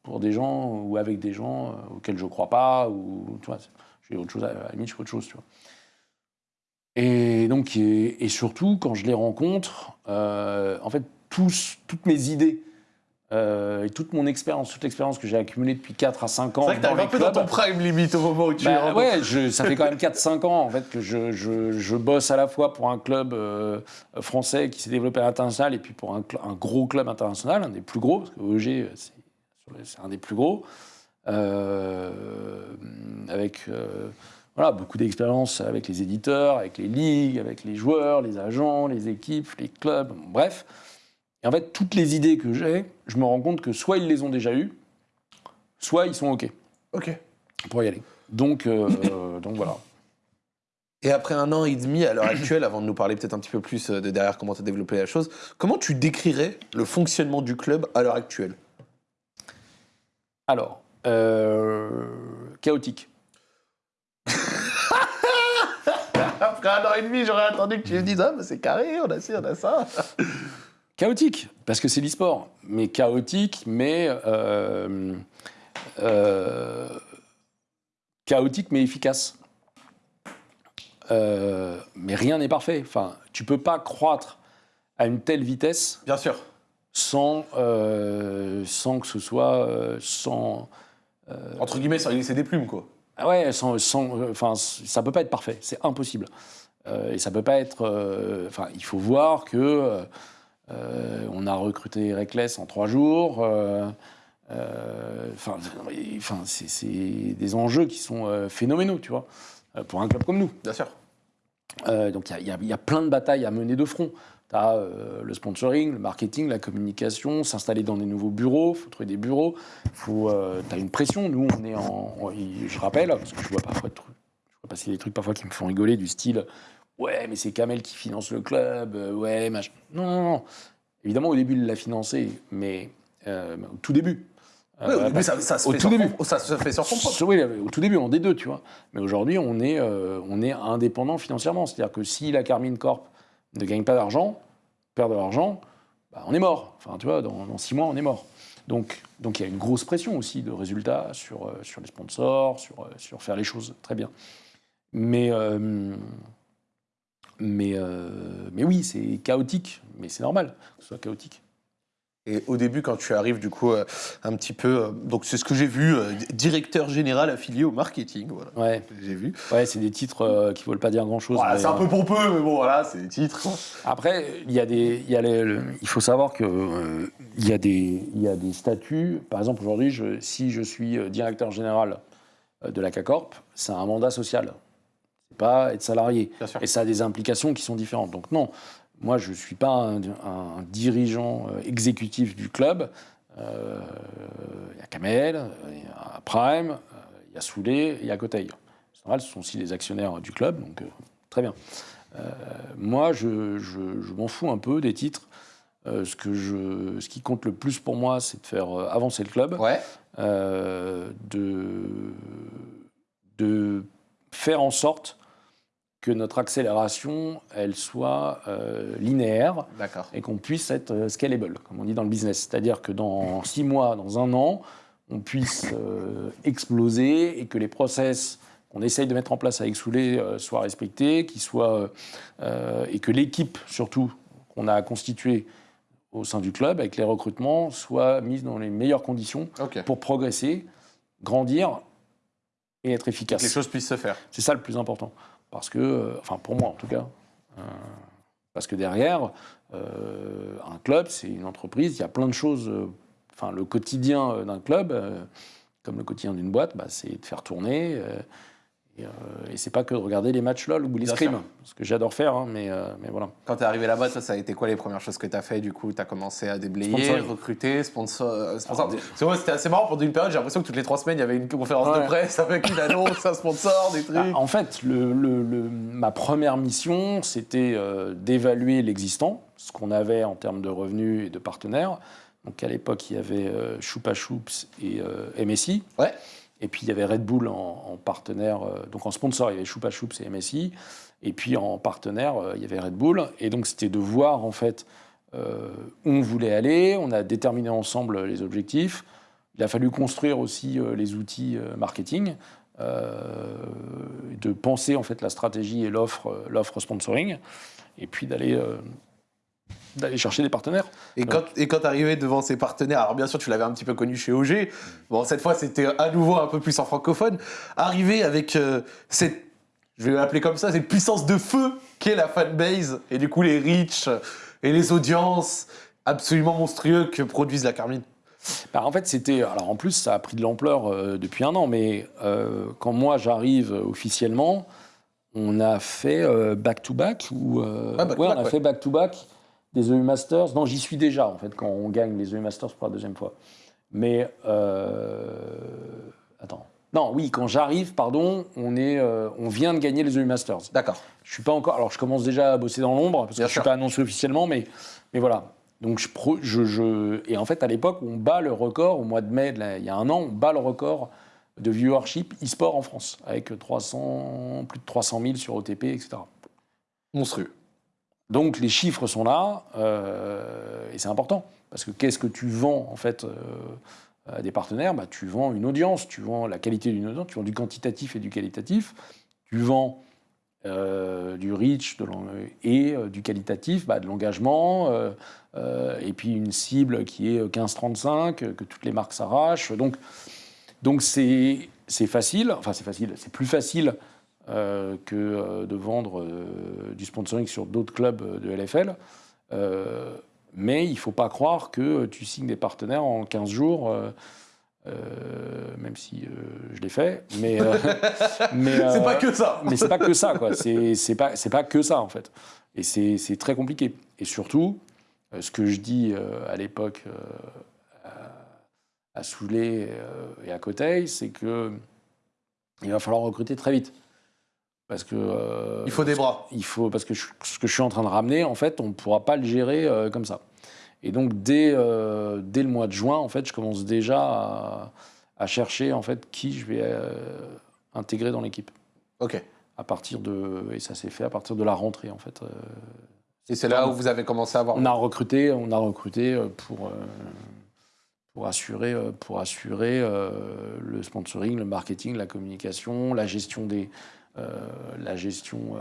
pour des gens ou avec des gens euh, auxquels je crois pas, ou, tu vois, j'ai autre chose, à, à la je fais autre chose, tu vois. Et donc, et, et surtout, quand je les rencontre, euh, en fait, tous, toutes mes idées euh, et toute mon expérience, toute l'expérience que j'ai accumulée depuis 4 à 5 ans C'est vrai que t'arrives un peu dans ton prime limite au moment où tu bah, rencontres. ouais, je- ça fait quand même 4-5 ans en fait que je, je- je bosse à la fois pour un club euh, français qui s'est développé à l'international et puis pour un, gros club international, un des plus gros, parce que OG c'est c'est un des plus gros, euh, avec euh, voilà, beaucoup d'expérience avec les éditeurs, avec les ligues, avec les joueurs, les agents, les équipes, les clubs, bref. Et en fait, toutes les idées que j'ai, je me rends compte que soit ils les ont déjà eues, soit ils sont OK Ok. pour y aller. Donc, euh, <coughs> donc voilà. Et après un an et demi, à l'heure actuelle, avant de nous parler peut-être un petit peu plus de derrière comment tu as développé la chose, comment tu décrirais le fonctionnement du club à l'heure actuelle? Alors, euh, chaotique. <laughs> Après un an et demi, j'aurais attendu que tu me dises Ah, bah, c'est carré, on a ci, on a ça. Chaotique, parce que c'est l'e-sport. Mais chaotique, mais. euh, euh, chaotique, mais efficace. Mais rien n'est parfait. Enfin, tu peux pas croître à une telle vitesse Bien sûr. Sans, euh, sans que ce soit. euh, sans, Entre guillemets, sans y laisser des plumes, quoi. Ah ouais, sans, sans- euh, enfin, ça peut pas être parfait, c'est impossible. Euh, et ça peut pas être. euh, Enfin, il faut voir que euh, Euh, on a recruté Reckless en trois jours. Euh, euh, Enfin, enfin, c'est c'est des enjeux qui sont euh, phénoménaux, tu vois, euh, pour un club comme nous. Bien sûr. Euh, donc il y a- il y, a- il y a plein de batailles à mener de front. Tu as le sponsoring, le marketing, la communication, s'installer dans des nouveaux bureaux, il faut trouver des bureaux, tu as une pression. Nous, on est en. en- je rappelle, parce que je vois parfois des trucs- je vois passer des trucs parfois qui me font rigoler, du style Ouais, mais c'est Kamel qui finance le club, euh, ouais, machin. Non, non, non. Évidemment, au début, il l'a financé, mais euh, au tout début. Oui, au Euh, début, parce- ça, ça se au fait tout début. fond- ça se fait sur fond propre. oui, au tout début, en D2, tu vois. Mais aujourd'hui, on, est, euh, on est indépendant financièrement. C'est-à-dire que si la Carmine Corp ne gagne pas d'argent, perd de l'argent, bah, on est mort. Enfin, tu vois, dans, six mois, on est mort. Donc, donc il y a une grosse pression aussi de résultats sur, euh, sur les sponsors, sur, euh, sur faire les choses très bien. Mais, euh, mais, mais oui, c'est chaotique. Mais c'est normal que ce soit chaotique. Et au début, quand tu arrives, du coup, euh, un petit peu. euh, donc, c'est ce que j'ai vu, euh, directeur général affilié au marketing. Voilà, Ouais, j'ai vu. ouais c'est des titres qui ne veulent pas dire grand-chose. Voilà, c'est un peu pompeux, mais bon, voilà, c'est des titres. Après, il y a des, il y a les- le- il faut savoir que il y a des, il y a des statuts. Par exemple, aujourd'hui, je- si je suis directeur général de la CACORP, c'est un mandat social. C'est pas être salarié. Bien sûr. Et ça a des implications qui sont différentes. Donc non, moi, je ne suis pas un, un dirigeant euh, exécutif du club. Euh, Il y a Kamel, il y a Prime, euh, il y a Soulet, il y a Coteil. Ce sont aussi les actionnaires du club, donc euh, très bien. Euh, moi, je, je- je m'en fous un peu des titres. Euh, ce, que je, ce qui compte le plus pour moi, c'est de faire avancer le club, Ouais. euh, de, de faire en sorte que notre accélération, elle soit euh, linéaire et qu'on puisse être euh, scalable, comme on dit dans le business. C'est-à-dire que dans six mois, dans un an, on puisse euh, exploser et que les process qu'on essaye de mettre en place avec Soulet euh, soient respectés, qu'ils soient, et que l'équipe, surtout, qu'on a constituée au sein du club, avec les recrutements, soit mise dans les meilleures conditions pour progresser, grandir et être Que efficace. les choses puissent se faire. C'est ça le plus important. Parce que, euh, enfin pour moi en tout cas, euh, parce que derrière, euh, un club, c'est une entreprise, il y a plein de choses. Enfin, le quotidien d'un club, comme le quotidien d'une boîte, bah, c'est de faire tourner. Euh, et, euh, et c'est pas que de regarder les matchs LOL ou les Bien scrims, sûr. ce que j'adore faire, hein, mais, euh, mais voilà. Quand tu es arrivé là-bas, ça a été quoi les premières choses que tu as fait Du coup, tu as commencé à déblayer, Sponsoring. recruter, sponsor. euh, sponsor. C'est vrai, c'était assez marrant pendant une période. J'ai l'impression que toutes les trois semaines, il y avait une conférence de presse avec une annonce, un sponsor, des trucs. Bah, en fait, le- le- le- ma première mission, c'était euh, d'évaluer l'existant, ce qu'on avait en termes de revenus et de partenaires. Donc à l'époque, il y avait Choupa Choups et MSI. Ouais. Et puis il y avait Red Bull en, en partenaire, euh, donc en sponsor, il y avait Choupa Choups et MSI. Et puis en partenaire, euh, il y avait Red Bull. Et donc c'était de voir en fait euh, où on voulait aller. On a déterminé ensemble les objectifs. Il a fallu construire aussi les outils marketing, de penser en fait la stratégie et l'offre, l'offre sponsoring, et puis d'aller d'aller chercher des partenaires. Et quand, et quand tu arrivais devant ces partenaires, alors bien sûr, tu l'avais un petit peu connu chez OG. Bon, cette fois, c'était à nouveau un peu plus en francophone. Arriver avec euh, cette, je vais l'appeler comme ça, cette puissance de feu qu'est la fanbase, et du coup, les reach et les audiences absolument monstrueux que produisent la Carmine. Bah, en fait, c'était. Alors, en plus, ça a pris de l'ampleur euh, depuis un an, mais euh, quand moi j'arrive officiellement, on a fait euh, back-to-back, ou. Ah, back-to-back, ouais, on a ouais. fait back-to-back des EU Masters. Non, j'y suis déjà, en fait, quand on gagne les EU Masters pour la deuxième fois. Mais. euh, Attends. Non, oui, quand j'arrive, pardon, on, est, euh, on vient de gagner les EU Masters. D'accord. Je suis pas encore. Alors, je commence déjà à bosser dans l'ombre parce Bien que je sûr. suis pas annoncé officiellement, mais, mais voilà. Donc, je, je, je- et en fait, à l'époque, on bat le record au mois de mai, de la- il y a un an, on bat le record de viewership e-sport en France avec 300, plus de 300 000 sur OTP, etc. Monstrueux. Donc, les chiffres sont là euh, et c'est important. Parce que qu'est-ce que tu vends en fait euh, à des partenaires? Bah, Tu vends une audience, tu vends la qualité d'une audience, tu vends du quantitatif et du qualitatif, tu vends euh, du reach de et du qualitatif, bah, de l'engagement, et puis une cible qui est 15-35, euh, que toutes les marques s'arrachent. Donc, c'est facile, enfin c'est facile, c'est plus facile que euh, de vendre euh, du sponsoring sur d'autres clubs de LFL. Euh, Mais il ne faut pas croire que tu signes des partenaires en 15 jours. euh, euh, même si euh, je l'ai fait, mais euh, <laughs> mais C'est euh, pas que ça. mais c'est pas que ça, quoi. C'est pas, c'est pas que ça, en fait. Et c'est très compliqué. Et surtout, euh, ce que je dis euh, à l'époque euh, à, à Soulet euh, et à Coteil, c'est que il va falloir recruter très vite. Parce que. euh, Il faut des bras. il faut parce que je- ce que je suis en train de ramener, en fait, on ne pourra pas le gérer euh, comme ça. Et donc dès, euh, dès le mois de juin, en fait, je commence déjà à, à chercher en fait qui je vais intégrer dans l'équipe. Ok. À partir de et ça s'est fait à partir de la rentrée en fait. Et c'est là où vous avez commencé à avoir. on a recruté, on a recruté pour pour assurer pour assurer euh, le sponsoring, le marketing, la communication, la gestion des la gestion euh,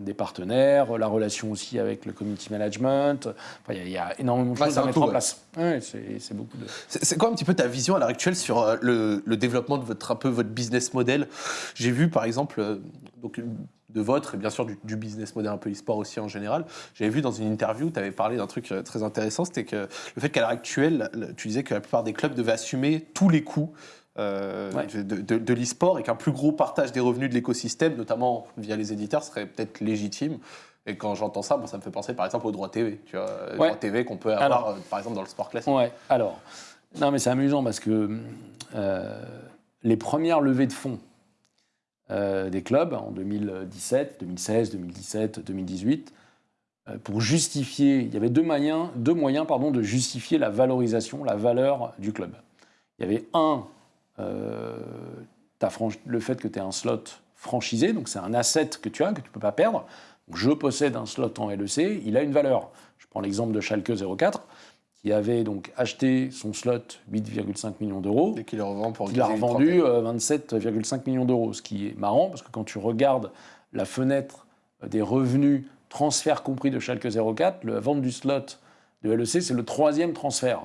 des partenaires, la relation aussi avec le community management. Enfin, il y a- il y, a énormément de Ouais, choses à mettre tout, en ouais. place. Ouais, c'est beaucoup de. C'est quoi un petit peu ta vision à l'heure actuelle sur euh, le, le développement de votre, un peu votre business model? J'ai vu par exemple, euh, donc, de votre et bien sûr du, du business model un peu e-sport aussi en général, j'avais vu dans une interview, tu avais parlé d'un truc euh, très intéressant, c'était que le fait qu'à l'heure actuelle, le- tu disais que la plupart des clubs devaient assumer tous les coûts. Euh, Ouais. de, de- de l'e-sport et qu'un plus gros partage des revenus de l'écosystème, notamment via les éditeurs, serait peut-être légitime. Et quand j'entends ça, moi, ça me fait penser par exemple aux droits TV, tu vois, Ouais. droits TV qu'on peut avoir Alors. euh, par exemple dans le sport classique. Ouais, alors. Non, mais c'est amusant parce que euh, les premières levées de fonds euh, des clubs en 2017, 2016, 2017, 2018, euh, pour justifier, il y avait deux moyens, deux moyens pardon, de justifier la valorisation, la valeur du club. Il y avait un, euh, le fait que tu aies un slot franchisé, donc c'est un asset que tu as, que tu ne peux pas perdre. Donc, je possède un slot en LEC, il a une valeur. Je prends l'exemple de Schalke 04, qui avait donc acheté son slot 8,5 millions d'euros. Et qui le revend pour Il a gagner une revendu trentaine. euh, 27,5 millions d'euros, ce qui est marrant parce que quand tu regardes la fenêtre euh, des revenus transferts compris de Schalke 04, la vente du slot de LEC, c'est le troisième transfert.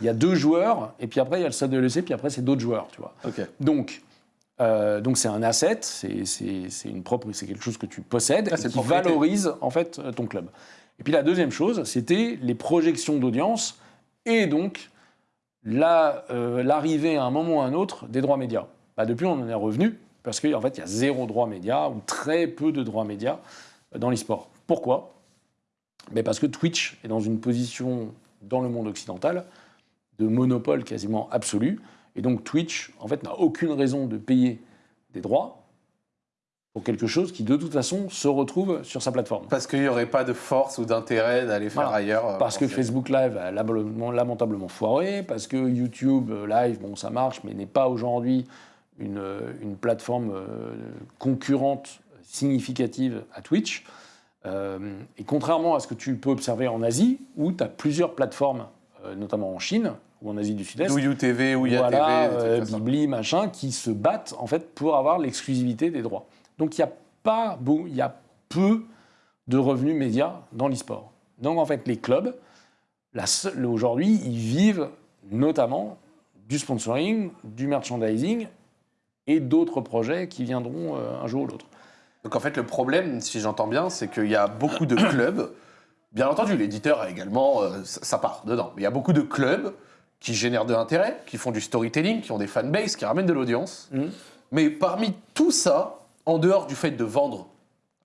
Il y a deux joueurs, et puis après il y a le slot de LEC, puis après c'est d'autres joueurs, tu vois. Donc, euh, donc c'est un asset, c'est une propre, c'est quelque chose que tu possèdes Ah, et qui valorise en fait euh, ton club. Et puis la deuxième chose, c'était les projections d'audience et donc la, euh, l'arrivée à un moment ou à un autre des droits médias. Bah, depuis, on en est revenu parce qu'en fait, il y a zéro droit média ou très peu de droits médias euh, dans l'e-sport. Pourquoi? Mais Parce que Twitch est dans une position dans le monde occidental de monopole quasiment absolu. Et donc Twitch, en fait, n'a aucune raison de payer des droits pour quelque chose qui, de toute façon, se retrouve sur sa plateforme. Parce qu'il n'y aurait pas de force ou d'intérêt d'aller faire Voilà. ailleurs. euh, Parce que. Facebook Live a lamentablement, foiré, parce que YouTube Live, bon, ça marche, mais n'est pas aujourd'hui une, une plateforme euh, concurrente significative à Twitch. Euh, et contrairement à ce que tu peux observer en Asie, où tu as plusieurs plateformes, euh, notamment en Chine ou en Asie du Sud-Est, y a voilà, TV, euh. Bibli, machin, qui se battent en fait pour avoir l'exclusivité des droits. Donc il y a pas beau, il y a peu de revenus médias dans l'e-sport. Donc en fait les clubs, aujourd'hui, ils vivent notamment du sponsoring, du merchandising et d'autres projets qui viendront euh, un jour ou l'autre. Donc en fait, le problème, si j'entends bien, c'est qu'il y a beaucoup de clubs. Bien entendu, l'éditeur a également, euh, ça ça part dedans. Mais il y a beaucoup de clubs qui génèrent de l'intérêt, qui font du storytelling, qui ont des fanbases, qui ramènent de l'audience. Mhm. Mais parmi tout ça, en dehors du fait de vendre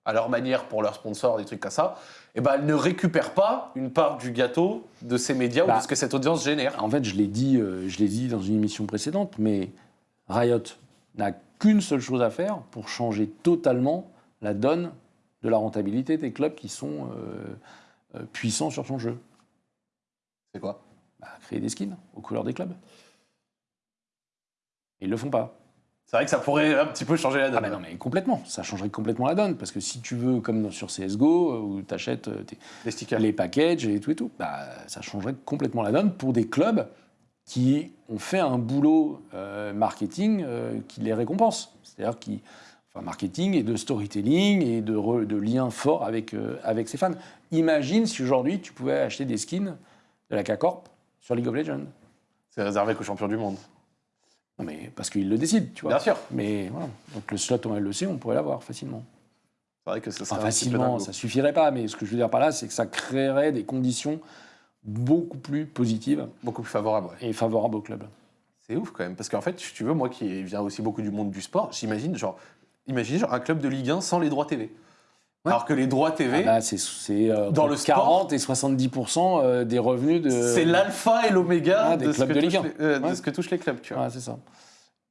à leur manière pour leurs sponsors, des trucs comme ça, eh ben, elles ne récupèrent pas une part du gâteau de ces médias ou Bah. de ce que cette audience génère. En fait, je l'ai dit, euh, je l'ai dit dans une émission précédente, mais Riot n'a qu'une seule chose à faire pour changer totalement la donne de la rentabilité des clubs qui sont euh, euh, puissants sur son jeu. C'est quoi? Bah, créer des skins aux couleurs des clubs. Ils le font pas. C'est vrai que ça pourrait un petit peu changer la donne. Ah non, mais complètement. Ça changerait complètement la donne. Parce que si tu veux, comme sur CSGO, euh, où tu achètes Les stickers. les packages et tout et tout, bah, ça changerait complètement la donne pour des clubs qui ont fait un boulot euh, marketing euh, qui les récompense. C'est-à-dire qui, enfin, marketing et de storytelling et de, re- de liens forts avec, euh, avec ses fans. Imagine si aujourd'hui tu pouvais acheter des skins de la K-Corp sur League of Legends. C'est réservé qu'aux champions du monde. Non mais parce qu'ils le décident, tu vois. Bien sûr. Mais voilà. Donc le slot en LEC, on pourrait l'avoir facilement. C'est vrai que Enfin, serait peu facilement, ça suffirait pas, mais ce que je veux dire par là, c'est que ça créerait des conditions beaucoup plus positives beaucoup plus favorable. ouais. et favorables au club. C'est ouf quand même, parce qu'en fait, si tu veux, moi qui viens aussi beaucoup du monde du sport, j'imagine genre, imaginez genre un club de Ligue 1 sans les droits TV. Ouais. Alors que les droits TV, Ah bah, c'est euh, Dans le sport, 40 et 70% euh, des revenus de. c'est l'alpha et l'oméga Ah, de, ce clubs que de Ligue touchent 1. les, euh, de Ouais. ce que touchent les clubs, tu vois. Ouais, c'est ça.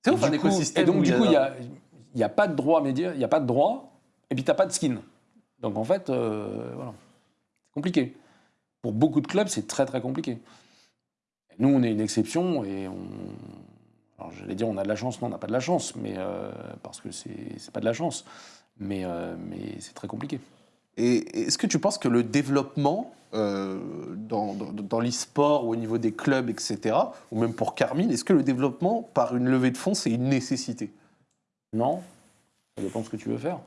C'est ouf un écosystème. Et donc, du coup, il n'y a, y a pas de droit média, il n'y a pas de droit, et puis tu n'as pas de skin. Donc, en fait, euh, voilà. C'est compliqué. Pour beaucoup de clubs, c'est très, très compliqué. Nous, on est une exception, et on. Alors, j'allais dire, on a de la chance. Non, on n'a pas de la chance, mais euh, parce que c'est pas de la chance. Mais, euh, mais c'est très compliqué. Et est-ce que tu penses que le développement euh, dans, dans, dans l'e-sport ou au niveau des clubs, etc., ou même pour Carmine, est-ce que le développement par une levée de fonds, c'est une nécessité? Non, ça dépend ce que tu veux faire.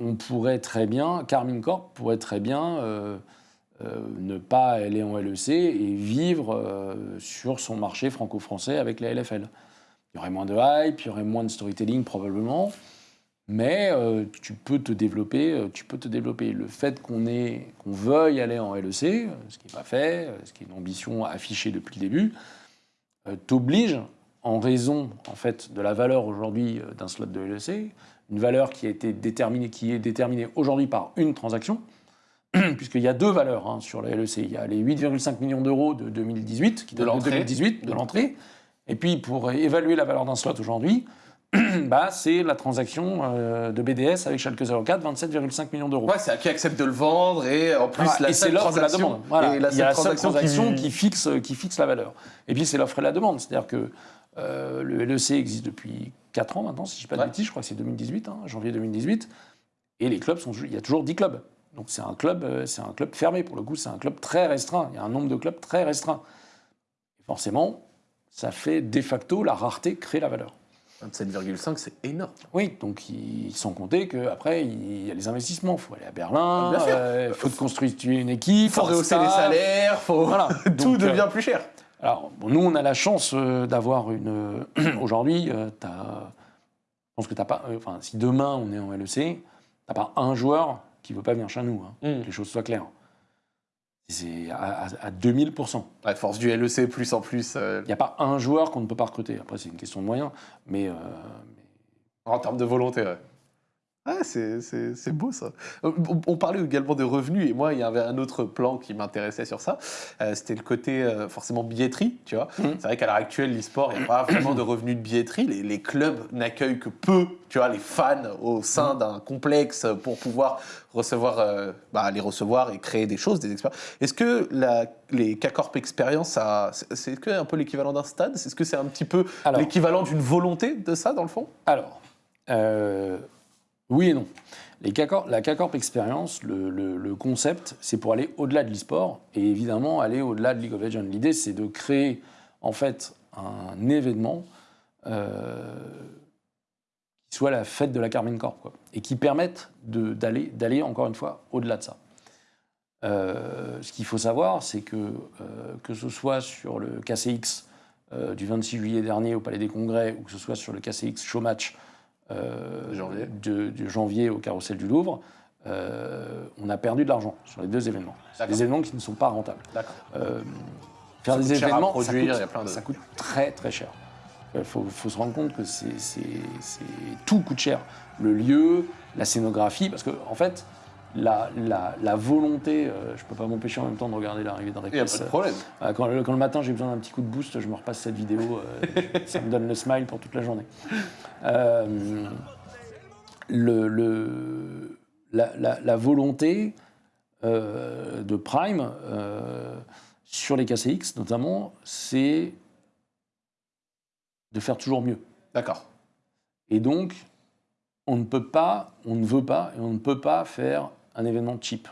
On pourrait très bien, Carmine Corp pourrait très bien euh, ne pas aller en LEC et vivre euh, sur son marché franco-français avec la LFL. Il y aurait moins de hype, il y aurait moins de storytelling probablement, mais euh, tu peux te développer. Tu peux te développer. Le fait qu'on veuille aller en LEC, ce qui n'est pas fait, ce qui est une ambition affichée depuis le début, t'oblige, en raison en fait de la valeur aujourd'hui d'un slot de LEC, une valeur qui a été déterminée, qui est déterminée aujourd'hui par une transaction, <clears throat> puisqu'il y a deux valeurs hein, sur la LEC. Il y a les 8,5 millions d'euros de 2018, qui De l'entrée. 2018, de l'entrée. Et puis pour évaluer la valeur d'un slot aujourd'hui, <clears throat> bah, c'est la transaction euh, de BDS avec Schalke 04, 27,5 millions d'euros. Ouais, c'est à qui accepte de le vendre et en plus Voilà, la et c'est seule l'offre et la transaction. demande. Voilà. et la Il y a la seule seule transaction qui- qui, fixe, qui fixe la valeur. Et puis c'est l'offre et la demande. C'est-à-dire que euh, le LEC existe depuis 4 ans maintenant, si je ne dis pas de Ouais. bêtises, je crois que c'est 2018, hein, janvier 2018. Et les clubs sont. Il y a toujours 10 clubs. Donc c'est un club, euh, c'est un club fermé. Pour le coup, c'est un club très restreint. Il y a un nombre de clubs très restreint. Et forcément, ça fait de facto la rareté crée la valeur. 27,5, c'est énorme. Oui, donc il- sans compter qu'après, il y a les investissements. Il faut aller à Berlin, Bien sûr. euh, il faut te constituer une équipe. Il faut rehausser les salaires, faut... Voilà. <laughs> tout Donc, euh, devient plus cher. Alors, bon, nous, on a la chance euh, d'avoir une. <clears throat> Aujourd'hui, euh, je pense que t'as pas. Enfin, si demain on est en LEC, t'as pas un joueur qui veut pas venir chez nous. hein, Mm. Que les choses soient claires. C'est à, à- à 2000%. À force du LEC plus en plus, euh, Il n'y a pas un joueur qu'on ne peut pas recruter. Après, c'est une question de moyens. Mais, euh, en termes de volonté, ouais. Ouais, c'est- beau ça. Euh, On, on parlait également de revenus et moi il y avait un autre plan qui m'intéressait sur ça. Euh, C'était le côté euh, forcément billetterie, tu vois. Mhm. C'est vrai qu'à l'heure actuelle l'e-sport il n'y a pas vraiment de revenus de billetterie. Les, les clubs n'accueillent que peu, tu vois, les fans au sein d'un complexe pour pouvoir recevoir, euh, bah, les recevoir et créer des choses, des expériences. Est-ce que la, les K-Corp Experience, c'est un peu l'équivalent d'un stade? Est-ce que c'est un petit peu l'équivalent d'une volonté de ça dans le fond? Alors, oui et non. La K-Corp Experience, le, concept, c'est pour aller au-delà de l'e-sport et évidemment aller au-delà de League of Legends. L'idée, c'est de créer en fait un événement euh, qui soit la fête de la Carmine Corp et qui permette d'aller encore une fois au-delà de ça. Euh, ce qu'il faut savoir, c'est que euh, que ce soit sur le KCX du 26 juillet dernier au Palais des Congrès ou que ce soit sur le KCX Show Match euh, Janvier. de, de janvier au Carrousel du Louvre, euh, on a perdu de l'argent sur les deux événements. Des événements qui ne sont pas rentables. Euh, faire Ça des événements, produire, ça, coûte, a plein de- ça coûte très très cher. Il faut, faut se rendre compte que c'est- tout coûte cher. Le lieu, la scénographie, parce que en fait, la, la- la volonté, euh, je ne peux pas m'empêcher en même temps de regarder l'arrivée Il n'y a pas de problème. euh, Quand, le- quand le matin j'ai besoin d'un petit coup de boost, je me repasse cette vidéo, euh, <laughs> ça me donne le smile pour toute la journée. Euh, le, le- la, la- la volonté euh, de Prime euh, sur les KCX notamment, c'est de faire toujours mieux. D'accord. Et donc, on ne peut pas, on ne veut pas et on ne peut pas faire un événement cheap.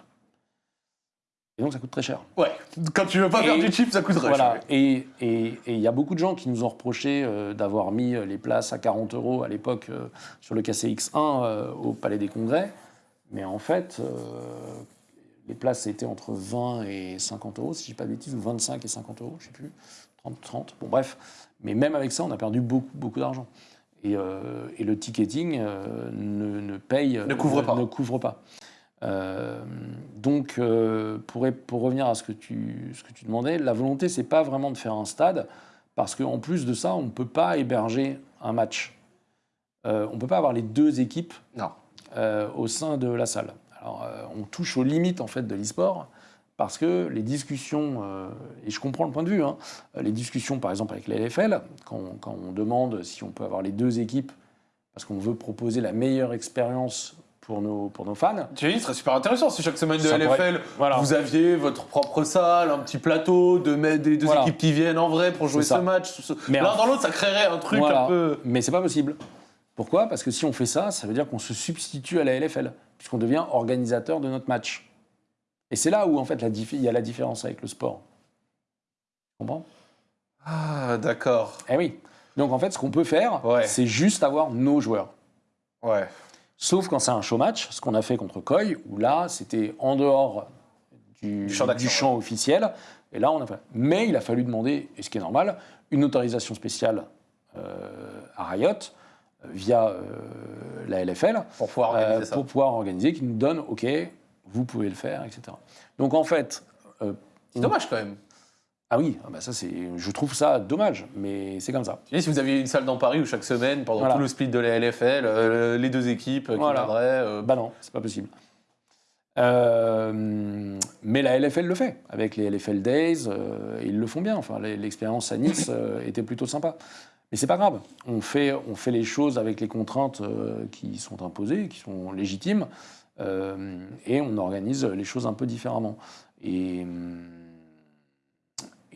Et donc ça coûte très cher. Ouais. Quand tu veux pas Et- faire du chip, ça coûte Voilà, cher. et et- et il y a beaucoup de gens qui nous ont reproché euh, d'avoir mis euh, les places à 40 euros à l'époque euh, sur le KCX1 euh, au Palais des Congrès. Mais en fait, les places étaient entre 20 et 50 euros, si je dis pas de bêtises, ou 25 et 50 euros, je sais plus, 30, 30, bon bref. Mais même avec ça, on a perdu beaucoup, beaucoup d'argent. Et, et le ticketing ne, ne paye Ne couvre pas. Ne couvre pas. Euh, donc, euh, pour, pour revenir à ce que tu, ce que tu demandais, la volonté, c'est pas vraiment de faire un stade, parce qu'en plus de ça, on ne peut pas héberger un match. Euh, on ne peut pas avoir les deux équipes Non. au sein de la salle. Alors, on touche aux limites en fait de l'e-sport parce que les discussions, et je comprends le point de vue, hein, les discussions par exemple avec la LFL, quand, on- quand on demande si on peut avoir les deux équipes parce qu'on veut proposer la meilleure expérience pour nos, pour nos fans. Tu dis, ce serait super intéressant si chaque semaine de Ça LFL, pourrait- voilà. vous aviez votre propre salle, un petit plateau, de des deux Voilà. équipes qui viennent en vrai pour jouer ce match. L'un dans l'autre, ça créerait un truc Voilà. un peu. Mais c'est pas possible. Pourquoi? Parce que si on fait ça, ça veut dire qu'on se substitue à la LFL, puisqu'on devient organisateur de notre match. Et c'est là où en fait il y a la différence avec le sport. Tu comprends? Ah, d'accord. Eh oui. Donc en fait, ce qu'on peut faire, Ouais. c'est juste avoir nos joueurs. Ouais. Sauf quand c'est un show match, ce qu'on a fait contre Koi, où là, c'était en dehors du, Du champ d'action, du champ officiel. Et là, on a fait. Mais il a fallu demander, et ce qui est normal, une autorisation spéciale euh, à Riot euh, via euh, la LFL Pour pouvoir organiser euh, ça. pour pouvoir organiser, qui nous donne, OK, vous pouvez le faire, etc. Donc en fait, C'est dommage quand même. Ah oui, ah bah ça c'est, je trouve ça dommage, mais c'est comme ça. Dis, si vous aviez une salle dans Paris où chaque semaine, pendant Voilà. tout le split de la LFL, euh, les deux équipes qui Voilà. viendraient. euh, Bah non, c'est pas possible. Euh, mais la LFL le fait, avec les LFL Days, euh, ils le font bien. Enfin, l'e- l'expérience à Nice euh, <laughs> était plutôt sympa. Mais c'est pas grave, on fait, on fait les choses avec les contraintes euh, qui sont imposées, qui sont légitimes, euh, et on organise les choses un peu différemment. Et, hum,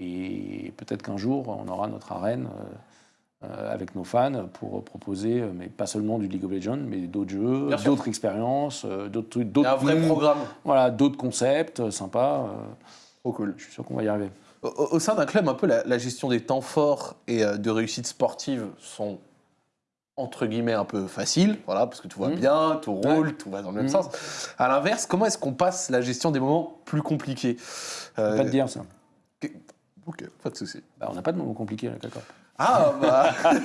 et peut-être qu'un jour, on aura notre arène euh, euh, avec nos fans pour proposer, euh, mais pas seulement du League of Legends, mais d'autres jeux, d'autres expériences, d'autres trucs, d'autres un vrai mm, programme. Voilà, d'autres concepts sympas. Trop cool. je suis sûr qu'on va y arriver. Au, sein d'un club, un peu la, la gestion des temps forts et de réussite sportive sont entre guillemets un peu faciles, voilà, parce que tout va Mhm. bien, tout Ouais. roule, tout va dans le même Mhm. sens. À l'inverse, comment est-ce qu'on passe la gestion des moments plus compliqués? Euh, pas te dire ça. Ok, pas de souci. Bah, on n'a pas de moments compliqués, la d'accord. Ah bah, <laughs>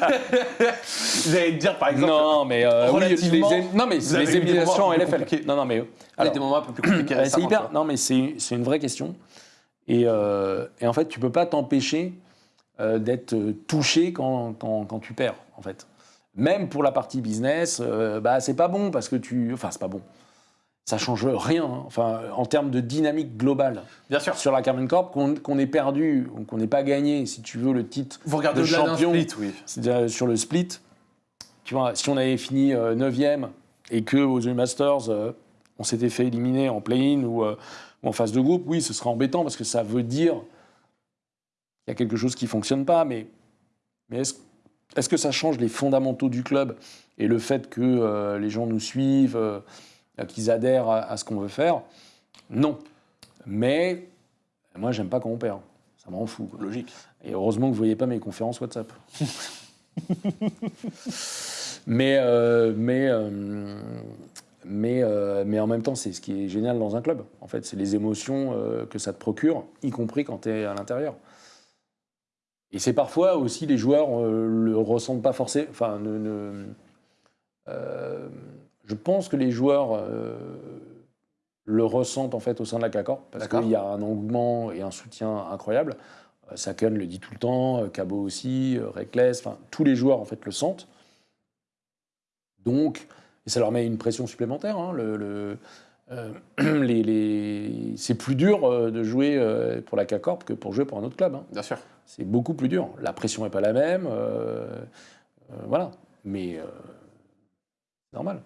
j'allais te dire par exemple. Non, mais euh, oui, relativement, les, non, mais les éliminations en LFL. Non, non, mais euh, alors, des moments un peu plus compliqués. <clears throat> C'est hyper. Non, mais c'est une vraie question. Et, euh, et en fait, tu peux pas t'empêcher euh, d'être euh, touché quand, quand, quand tu perds, en fait. Même pour la partie business, euh, bah c'est pas bon parce que tu. Enfin, c'est pas bon. Ça change rien. hein. Enfin, en termes de dynamique globale Bien sûr. sur la Carmen Corp, qu'on qu'on ait perdu ou qu'on n'ait pas gagné, si tu veux, le titre Vous regardez de champion. split, oui. c'est-à-dire sur le split, tu vois, si on avait fini 9e et que aux EU Masters, euh, on s'était fait éliminer en play-in ou, euh, ou en phase de groupe, oui, ce serait embêtant parce que ça veut dire qu'il y a quelque chose qui ne fonctionne pas. Mais, mais est-ce que ça change les fondamentaux du club et le fait que euh, les gens nous suivent, euh, qu'ils adhèrent à, à ce qu'on veut faire Non. Mais moi, j'aime pas quand on perd. Ça me rend fou. quoi. Logique. Et heureusement que vous ne voyez pas mes conférences WhatsApp. <laughs> mais, euh, mais, euh, mais, euh, mais en même temps, c'est ce qui est génial dans un club. En fait, c'est les émotions euh, que ça te procure, y compris quand tu es à l'intérieur. Et c'est parfois aussi les joueurs euh, le ressentent pas forcément. Enfin, ne, ne- euh, je pense que les joueurs euh, le ressentent en fait au sein de la CACOR parce qu'il y a un engouement et un soutien incroyable. Euh, Saken le dit tout le temps, euh, Cabo aussi, Reckless, enfin tous les joueurs en fait le sentent. Donc, et ça leur met une pression supplémentaire. hein, le, le- euh, <clears throat> les, les- c'est plus dur de jouer pour la CACORP que pour jouer pour un autre club. hein. Bien sûr. C'est beaucoup plus dur. La pression n'est pas la même. euh, euh, voilà. Mais normal.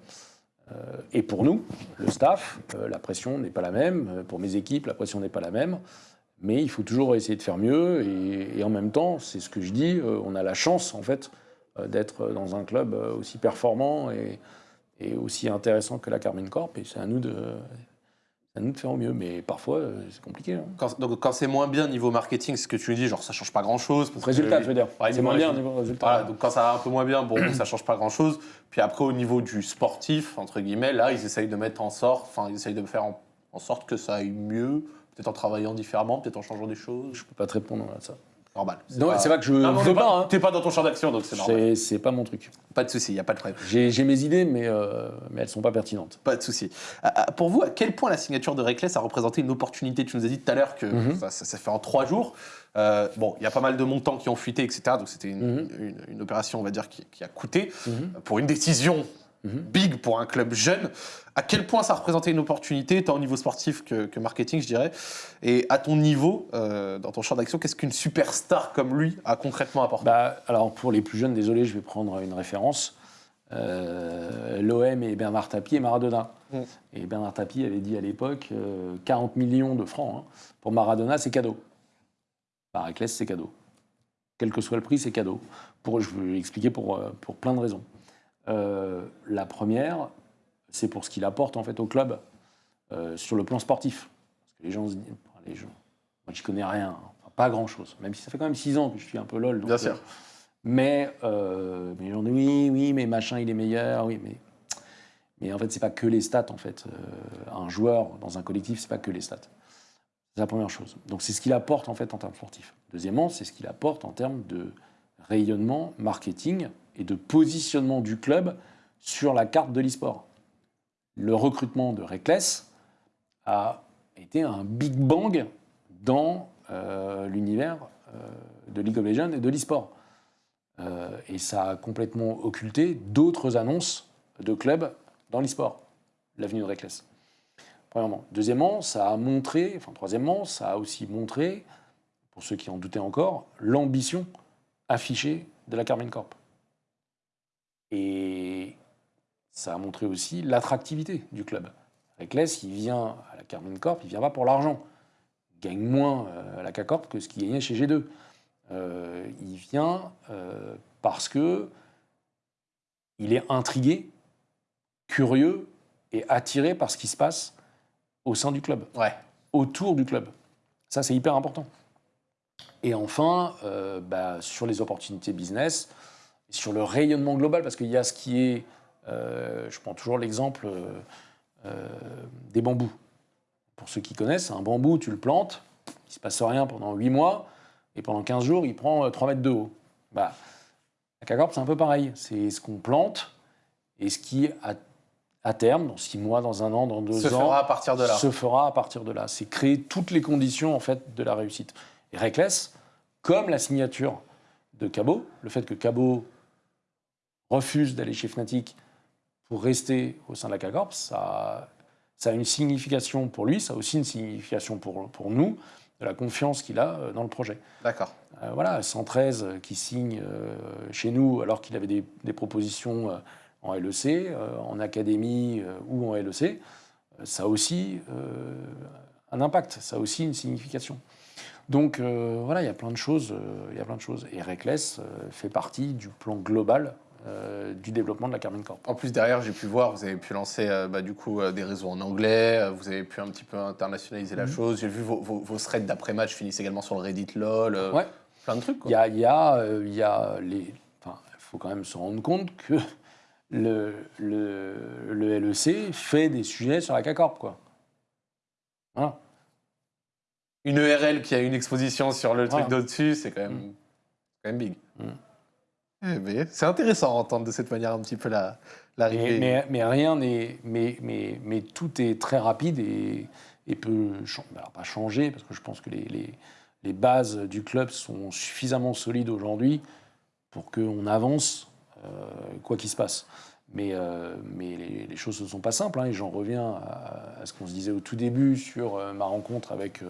Euh, et pour nous, le staff, euh, la pression n'est pas la même. Euh, Pour mes équipes, la pression n'est pas la même. Mais il faut toujours essayer de faire mieux. Et, en même temps, c'est ce que je dis, on a la chance, en fait, d'être dans un club aussi performant et, aussi intéressant que la Carmine Corp. Et c'est à nous de, nous de faire au mieux. Mais parfois, euh, c'est compliqué. hein. Quand, donc, quand c'est moins bien niveau marketing, ce que tu dis, genre ça change pas grand chose. Résultat, je veux dire. Ouais, c'est moins bien au niveau résultat. Voilà, donc quand ça va un peu moins bien, bon, ça change pas grand chose. Puis après, au niveau du sportif, entre guillemets, là, ils essayent de mettre en sorte, enfin, ils essayent de faire en, en sorte que ça aille mieux, peut-être en travaillant différemment, peut-être en changeant des choses. Je peux pas te répondre à ça. Normal. Non, c'est pas que je Non, non, veux t'es pas. pas, hein. t'es pas dans ton champ d'action, donc c'est normal. C'est c'est pas mon truc. Pas de souci, il y a pas de problème. J'ai j'ai mes idées, mais, euh, mais elles sont pas pertinentes. Pas de souci. Ah, ah, Pour vous, à quel point la signature de Reckless a représenté une opportunité Tu nous as dit tout à l'heure que Mhm. ça, ça s'est fait en trois jours. Euh, bon, il y a pas mal de montants qui ont fuité, etc. Donc c'était une, Mhm. une- une opération, on va dire, qui, qui a coûté Mhm. pour une décision Mhm. big pour un club jeune. À quel point ça représentait une opportunité, tant au niveau sportif que, que marketing, je dirais. Et à ton niveau, euh, dans ton champ d'action, qu'est-ce qu'une superstar comme lui a concrètement apporté? Bah, alors pour les plus jeunes, désolé, je vais prendre une référence. Euh, L'OM et Bernard Tapie et Maradona. Mm. Et Bernard Tapie avait dit à l'époque euh, 40 millions de francs. hein. Pour Maradona, c'est cadeau. Par Reckless, c'est cadeau. Quel que soit le prix, c'est cadeau. Pour, je vais expliquer pour, euh, pour plein de raisons. Euh, la première, c'est pour ce qu'il apporte en fait au club euh, sur le plan sportif. Parce que les gens se disent, enfin, les gens, moi je connais rien. Enfin, pas grand chose. Même si ça fait quand même 6 ans que je suis un peu lol. donc, Bien sûr. euh, mais, euh, mais on dit oui, oui, mais machin, il est meilleur, oui, mais. Mais en fait, c'est pas que les stats, en fait. Euh, un joueur dans un collectif, c'est pas que les stats. C'est la première chose. Donc, c'est ce qu'il apporte, en fait, en termes sportifs. Deuxièmement, c'est ce qu'il apporte en termes de rayonnement, marketing et de positionnement du club sur la carte de l'e-sport. Le recrutement de Reckless a été un big bang dans euh, l'univers euh, de League of Legends et de l'e-sport. Euh, et ça a complètement occulté d'autres annonces de clubs dans l'e-sport, l'avenue de Reckless. Premièrement. Deuxièmement, ça a montré, enfin troisièmement, ça a aussi montré, pour ceux qui en doutaient encore, l'ambition affichée de la Carmine Corp. Et ça a montré aussi l'attractivité du club. Reckless, il vient à la Carmine Corp, il vient pas pour l'argent. Il gagne moins euh, à la K-Corp que ce qu'il gagnait chez G2. Euh, il vient euh, parce que il est intrigué, curieux et attiré par ce qui se passe au sein du club, Ouais. autour du club. Ça, c'est hyper important. Et enfin, euh, bah, sur les opportunités business, sur le rayonnement global, parce qu'il y a ce qui est, euh, je prends toujours l'exemple euh, euh, des bambous. Pour ceux qui connaissent, un bambou, tu le plantes, il ne se passe rien pendant 8 mois, et pendant 15 jours, il prend euh, 3 mètres de haut. Bah, la Cacorp, c'est un peu pareil. C'est ce qu'on plante et ce qui, à, à terme, dans 6 mois, dans un an, dans 2 Se ans, fera à partir de là. se fera à partir de là. C'est créer toutes les conditions en fait de la réussite. Et Reckless, comme la signature de Cabot, le fait que Cabot refuse d'aller chez Fnatic pour rester au sein de la K-Corp, ça, ça a une signification pour lui, ça a aussi une signification pour, pour nous, de la confiance qu'il a euh, dans le projet. D'accord. Euh, voilà, 113 euh, qui signe euh, chez nous alors qu'il avait des, des propositions euh, en LEC, en académie ou en LEC, ça a aussi un impact, ça a aussi une signification. Donc voilà, il y a plein de choses, il y a plein de choses. Et Reckless fait partie du plan global euh, du développement de la Carmine Corp. En plus, derrière, j'ai pu voir, vous avez pu lancer euh, bah, du coup euh, des réseaux en anglais, vous avez pu un petit peu internationaliser la Mhm. chose. J'ai vu vos, vos, vos threads d'après-match finissent également sur le Reddit LOL, Ouais. plein de trucs. Il y a, y a, y a les. Enfin, faut quand même se rendre compte que <laughs> le, le, le LEC fait des sujets sur la CACORP, quoi. Voilà. Une ERL qui a une exposition sur le truc d'au-dessus, c'est quand même, Mm. quand même big. Mm. Eh ben, c'est intéressant d'entendre de cette manière un petit peu la-. Mais, mais, rien n'est. Mais, mais, mais tout est très rapide et, et peut. Alors, pas changer, parce que je pense que les, les, les bases du club sont suffisamment solides aujourd'hui pour qu'on avance, euh, quoi qu'il se passe. Mais, euh, mais les, choses ne sont pas simples, hein, et j'en reviens à, ce qu'on se disait au tout début sur euh, ma rencontre avec,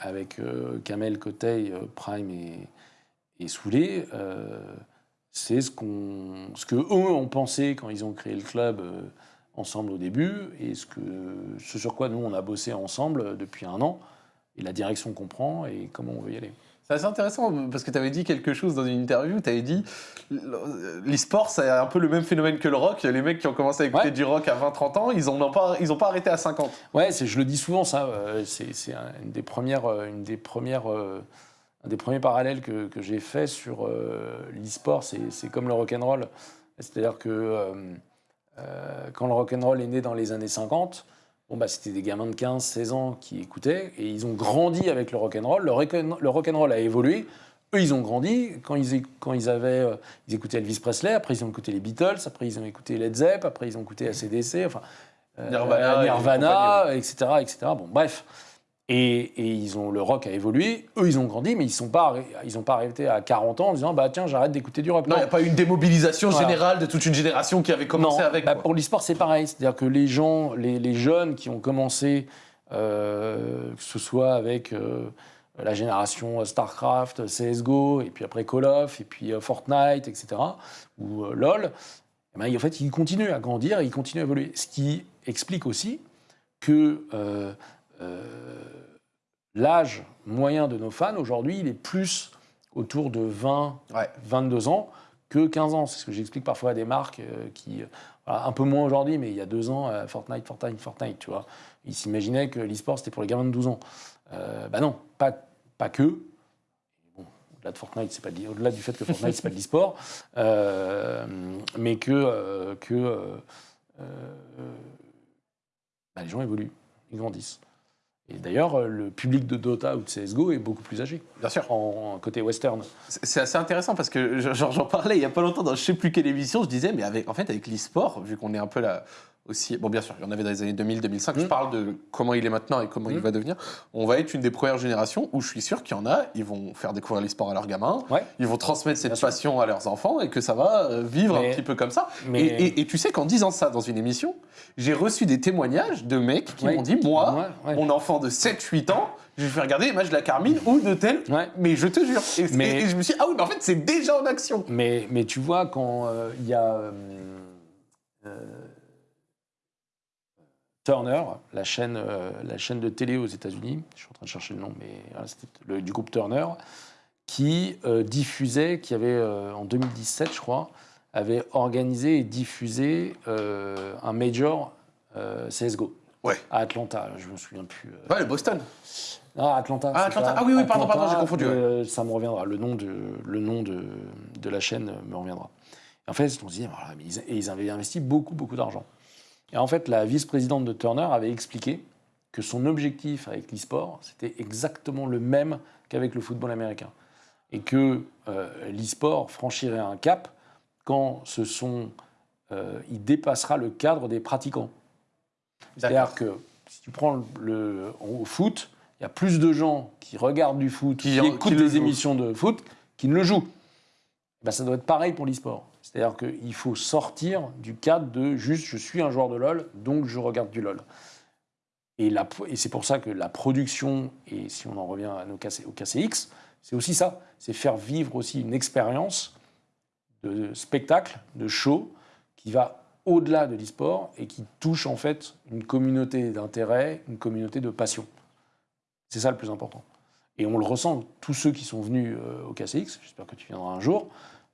avec Kamel, Kotei, euh, Prime et, et Soulé. C'est ce, qu'on, ce que eux ont pensé quand ils ont créé le club euh, ensemble au début, et ce, que, ce sur quoi nous on a bossé ensemble euh, depuis un an, et la direction qu'on prend et comment on veut y aller. C'est assez intéressant parce que tu avais dit quelque chose dans une interview. Tu avais dit l'e-sport, c'est un peu le même phénomène que le rock. Les mecs qui ont commencé à écouter Ouais. du rock à 20-30 ans, ils n'ont pas, ils ont pas arrêté à 50. Ouais, je le dis souvent, ça. euh, c'est, c'est un- une des premières, une des premières, euh, un des premiers parallèles que, que j'ai fait sur euh, l'e-sport. C'est, c'est comme le rock'n'roll. C'est-à-dire que euh, euh, quand le rock'n'roll est né dans les années 50, bon, bah, c'était des gamins de 15, 16 ans qui écoutaient et ils ont grandi avec le rock'n'roll. Le, rock'n- le rock'n'roll a évolué. eux, ils ont grandi. Quand ils, quand ils avaient, ils écoutaient Elvis Presley, après ils ont écouté les Beatles, après ils ont écouté Led Zepp, après ils ont écouté ACDC, enfin euh, Nirvana et Nirvana, etc., etc. Bon, bref. Et, et ils ont, le rock a évolué. Eux, ils ont grandi, mais ils sont pas, arrêt- ils ont pas arrêté à 40 ans en disant bah tiens, j'arrête d'écouter du rock. Non, il n'y a pas eu une démobilisation Voilà. générale de toute une génération qui avait commencé Non, avec. bah, pour l'e-sport, c'est pareil. C'est-à-dire que les gens, les, les jeunes qui ont commencé, euh, que ce soit avec euh, la génération StarCraft, CSGO, et puis après Call of, et puis euh, Fortnite, etc., ou euh, LoL, eh ben, en fait, ils continuent à grandir et ils continuent à évoluer. Ce qui explique aussi que euh, euh, l'âge moyen de nos fans, aujourd'hui, il est plus autour de 20, Ouais. 22 ans que 15 ans. C'est ce que j'explique parfois à des marques euh, qui, euh, voilà, un peu moins aujourd'hui, mais il y a deux ans, euh, Fortnite, Fortnite, Fortnite, tu vois. Ils s'imaginaient que l'e-sport, c'était pour les gamins de 12 ans. Euh, bah non, pas, pas que. Bon, au-delà de Fortnite, c'est pas au-delà du fait que Fortnite, c'est pas de l'e-sport, <laughs> euh, mais que, euh, que euh, euh, bah, les gens évoluent, ils grandissent. Et d'ailleurs, euh, le public de Dota ou de CSGO est beaucoup plus âgé, Bien sûr. en, en côté western. C'est assez intéressant parce que j'en parlais il y a pas longtemps dans je sais plus quelle émission, je disais, mais avec, en fait, avec l'e-sport, vu qu'on est un peu là aussi. Bon, bien sûr, il y en avait dans les années 2000, 2005. Je parle de comment il est maintenant et comment il Mm. va devenir. On va être une des premières générations où je suis sûr qu'il y en a, ils vont faire découvrir l'e-sport à leurs gamins, Ouais. ils vont transmettre cette Bien sûr. passion à leurs enfants et que ça va euh, vivre Mais- un petit peu comme ça. Mais- Et, et- et tu sais qu'en disant ça dans une émission, j'ai reçu des témoignages de mecs qui Ouais. m'ont dit Moi, Ouais, mon enfant de 7-8 ans, je vais regarder les matchs de la Carmine ou de tel. Mais je te jure. Et, Mais- et- je me suis dit Ah oui, mais en fait, c'est déjà en action. Mais, mais tu vois, quand euh, il y a euh, euh, Turner, la chaîne, euh, la chaîne de télé aux États-Unis, je suis en train de chercher le nom, mais voilà, c'était le- du groupe Turner, qui euh, diffusait, qui avait euh, en 2017, je crois, avait organisé et diffusé un major CSGO Ouais. à Atlanta. Je me souviens plus. Ouais, le Boston. Ah, Atlanta. Ah, Atlanta. Ah oui, oui, pardon, pardon, j'ai confondu, ça me reviendra. Le nom de, le nom de, de la chaîne me reviendra. Et en fait, on se dit, voilà, mais ils, et ils avaient investi beaucoup, beaucoup d'argent. Et en fait, la vice-présidente de Turner avait expliqué que son objectif avec l'e-sport, c'était exactement le même qu'avec le football américain. Et que euh, l'e-sport franchirait un cap quand ce sont, euh, il dépassera le cadre des pratiquants. C'est-à-dire que si tu prends le, le- au foot, il y a plus de gens qui regardent du foot, Qui qui, en- écoutent qui émissions de foot, qui ne le jouent. Ben, ça doit être pareil pour l'e-sport. C'est-à-dire qu'il faut sortir du cadre de juste je suis un joueur de LoL, donc je regarde du LoL. Et, c'est pour ça que la production, et si on en revient à nos KC, au KCX, c'est aussi ça. C'est faire vivre aussi une expérience de spectacle, de show, qui va au-delà de l'e-sport et qui touche en fait une communauté d'intérêt, une communauté de passion. C'est ça le plus important. Et on le ressent, tous ceux qui sont venus euh, au KCX, j'espère que tu viendras un jour,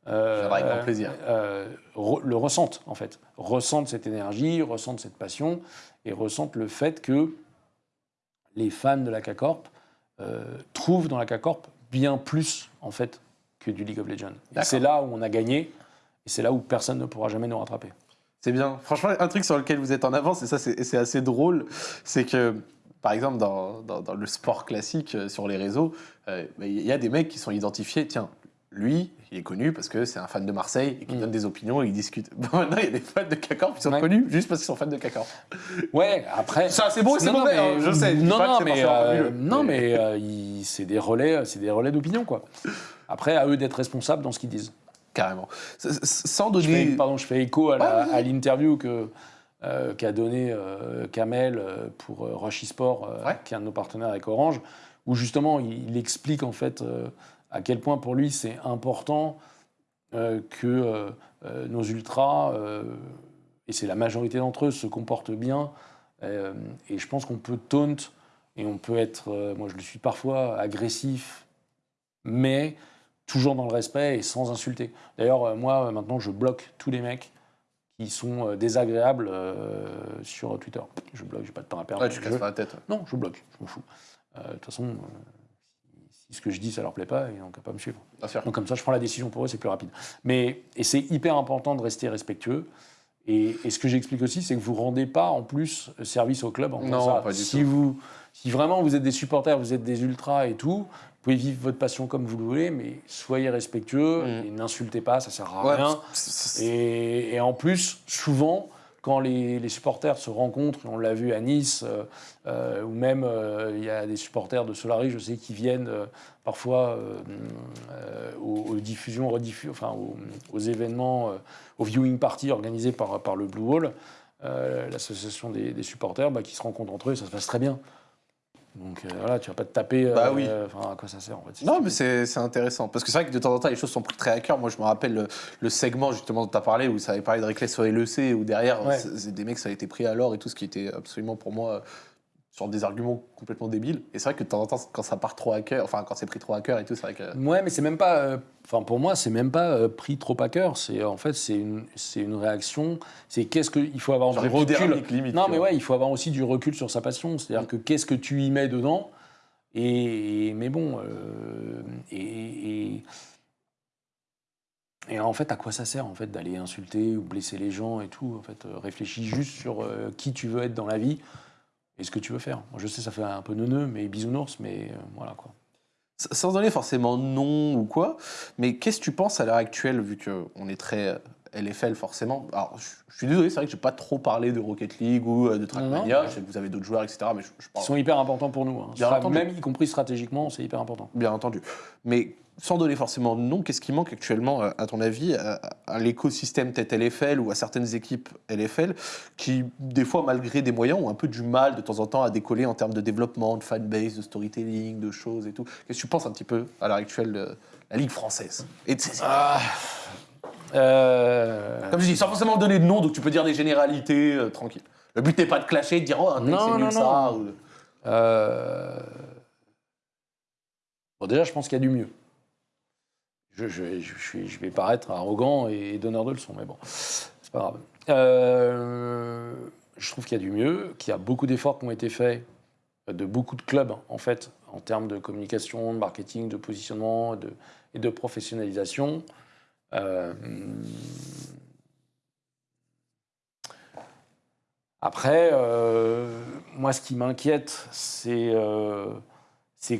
euh, Je viendrai avec grand plaisir. euh, re- le ressentent en fait. Ressentent cette énergie, ressentent cette passion et ressentent le fait que les fans de la K-Corp euh, trouvent dans la K-Corp bien plus en fait que du League of Legends. C'est là où on a gagné et c'est là où personne ne pourra jamais nous rattraper. C'est bien. Franchement, un truc sur lequel vous êtes en avance, et ça, c'est assez drôle, c'est que, par exemple, dans, dans- dans le sport classique, sur les réseaux, euh, il y a des mecs qui sont identifiés. Tiens, lui, il est connu parce que c'est un fan de Marseille et qui Mm. donne des opinions et il discute. <laughs> Bon, maintenant, il y a des fans de K-Corp qui sont Ouais. connus juste parce qu'ils sont fans de K-Corp. Ouais, après. Ça, c'est beau et c'est mauvais, mais- hein, je sais. Non, que non, mais, euh, non, mais euh, c'est des relais, c'est des relais d'opinion, quoi. Après, à eux d'être responsables dans ce qu'ils disent. Carrément. Sans Je fais, donner. pardon, je fais écho à Ouais, ouais. l'interview que euh, qu'a donné euh, Kamel euh, pour euh, Rush eSport, euh, Ouais. qui est un de nos partenaires avec Orange, où justement il, il explique en fait euh, à quel point pour lui c'est important euh, que euh, euh, nos ultras, et c'est la majorité d'entre eux, se comportent bien. Et je pense qu'on peut taunt et on peut être, moi je le suis parfois, agressif, mais toujours dans le respect et sans insulter. D'ailleurs, moi maintenant je bloque tous les mecs qui sont désagréables euh, sur Twitter. Je bloque, j'ai pas de temps à perdre. Ouais, tu Je- casses pas la tête. non, je bloque, je m'en fous. Euh, De toute façon, si, ce que je dis, ça leur plaît pas, ils n'ont qu'à pas me suivre. Donc comme ça, je prends la décision pour eux, c'est plus rapide. Mais, et c'est hyper important de rester respectueux. Et, et ce que j'explique aussi, c'est que vous rendez pas en plus service au club en faisant Non, ça. pas du si tout. Vous, si vraiment vous êtes des supporters, vous êtes des ultras et tout, vous pouvez vivre votre passion comme vous le voulez, mais soyez respectueux Mm. et n'insultez pas, ça sert à Ouais, rien. et en plus, souvent, quand les, supporters se rencontrent, on l'a vu à Nice, euh, euh, ou même euh, il y a des supporters de Solari, je sais, qui viennent parfois aux, diffusions, rediffu- enfin, aux, événements, aux viewing parties organisés par, le Blue Wall, l'association des, des supporters, bah, qui se rencontrent entre eux, et ça se passe très bien. Donc euh, voilà, tu vas pas te taper. euh, Bah oui. Enfin, à quoi ça sert en fait Non, mais c'est intéressant. Parce que c'est vrai que de temps en temps, les choses sont prises très à cœur. Moi, je me rappelle le, le segment justement dont tu as parlé, où ça avait parlé de Reckless sur LEC, où derrière, Ouais. c'est des mecs, ça a été pris à l'or et tout, ce qui était absolument pour moi sur des arguments complètement débiles. Et c'est vrai que de temps en temps, quand ça part trop à cœur, enfin, quand c'est pris trop à cœur et tout, c'est vrai que. Ouais, mais c'est même pas. euh, Enfin, pour moi, c'est même pas euh, pris trop à cœur. C'est en fait, c'est une, c'est une réaction. C'est qu'est-ce que il faut avoir Genre du recul. limite, Non, mais ouais, il faut avoir aussi du recul sur sa passion. C'est-à-dire Mm. que qu'est-ce que tu y mets dedans? Et, et- mais bon, euh, et, et, et en fait, à quoi ça sert en fait d'aller insulter ou blesser les gens et tout? En fait, réfléchis juste sur qui tu veux être dans la vie et ce que tu veux faire. Moi, je sais, ça fait un peu neuneux, mais bisounours, mais euh, voilà quoi. Sans donner forcément nom ou quoi, mais qu'est-ce que tu penses à l'heure actuelle, vu qu'on est très euh, LFL forcément? Alors, je suis désolé, c'est vrai que je n'ai pas trop parlé de Rocket League ou euh, de Trackmania. Je sais que vous avez d'autres joueurs, etc. Mais je, je Ils parle sont hyper importants pour nous. hein. Bien Stra- entendu. Même y compris stratégiquement, c'est hyper important. bien entendu. Mais sans donner forcément de nom, qu'est-ce qui manque actuellement, euh, à ton avis, à, à l'écosystème tête LFL ou à certaines équipes LFL qui, des fois, malgré des moyens, ont un peu du mal de temps en temps à décoller en termes de développement, de fanbase, de storytelling, de choses et tout Qu'est-ce que tu penses un petit peu à l'heure actuelle de la Ligue française et de ses- Euh, Comme je dis, sans forcément donner de nom, donc tu peux dire des généralités, euh, tranquille. Le but n'est pas de clasher, de dire oh, un Non, c'est nul non, ça. non. ou- euh, Bon, déjà, je pense qu'il y a du mieux. Je, vais paraître arrogant et donneur de leçons, mais bon, c'est pas grave. Euh, je trouve qu'il y a du mieux, qu'il y a beaucoup d'efforts qui ont été faits de beaucoup de clubs, en fait, en termes de communication, de marketing, de positionnement et de professionnalisation. Euh, Après, euh, moi, ce qui m'inquiète, c'est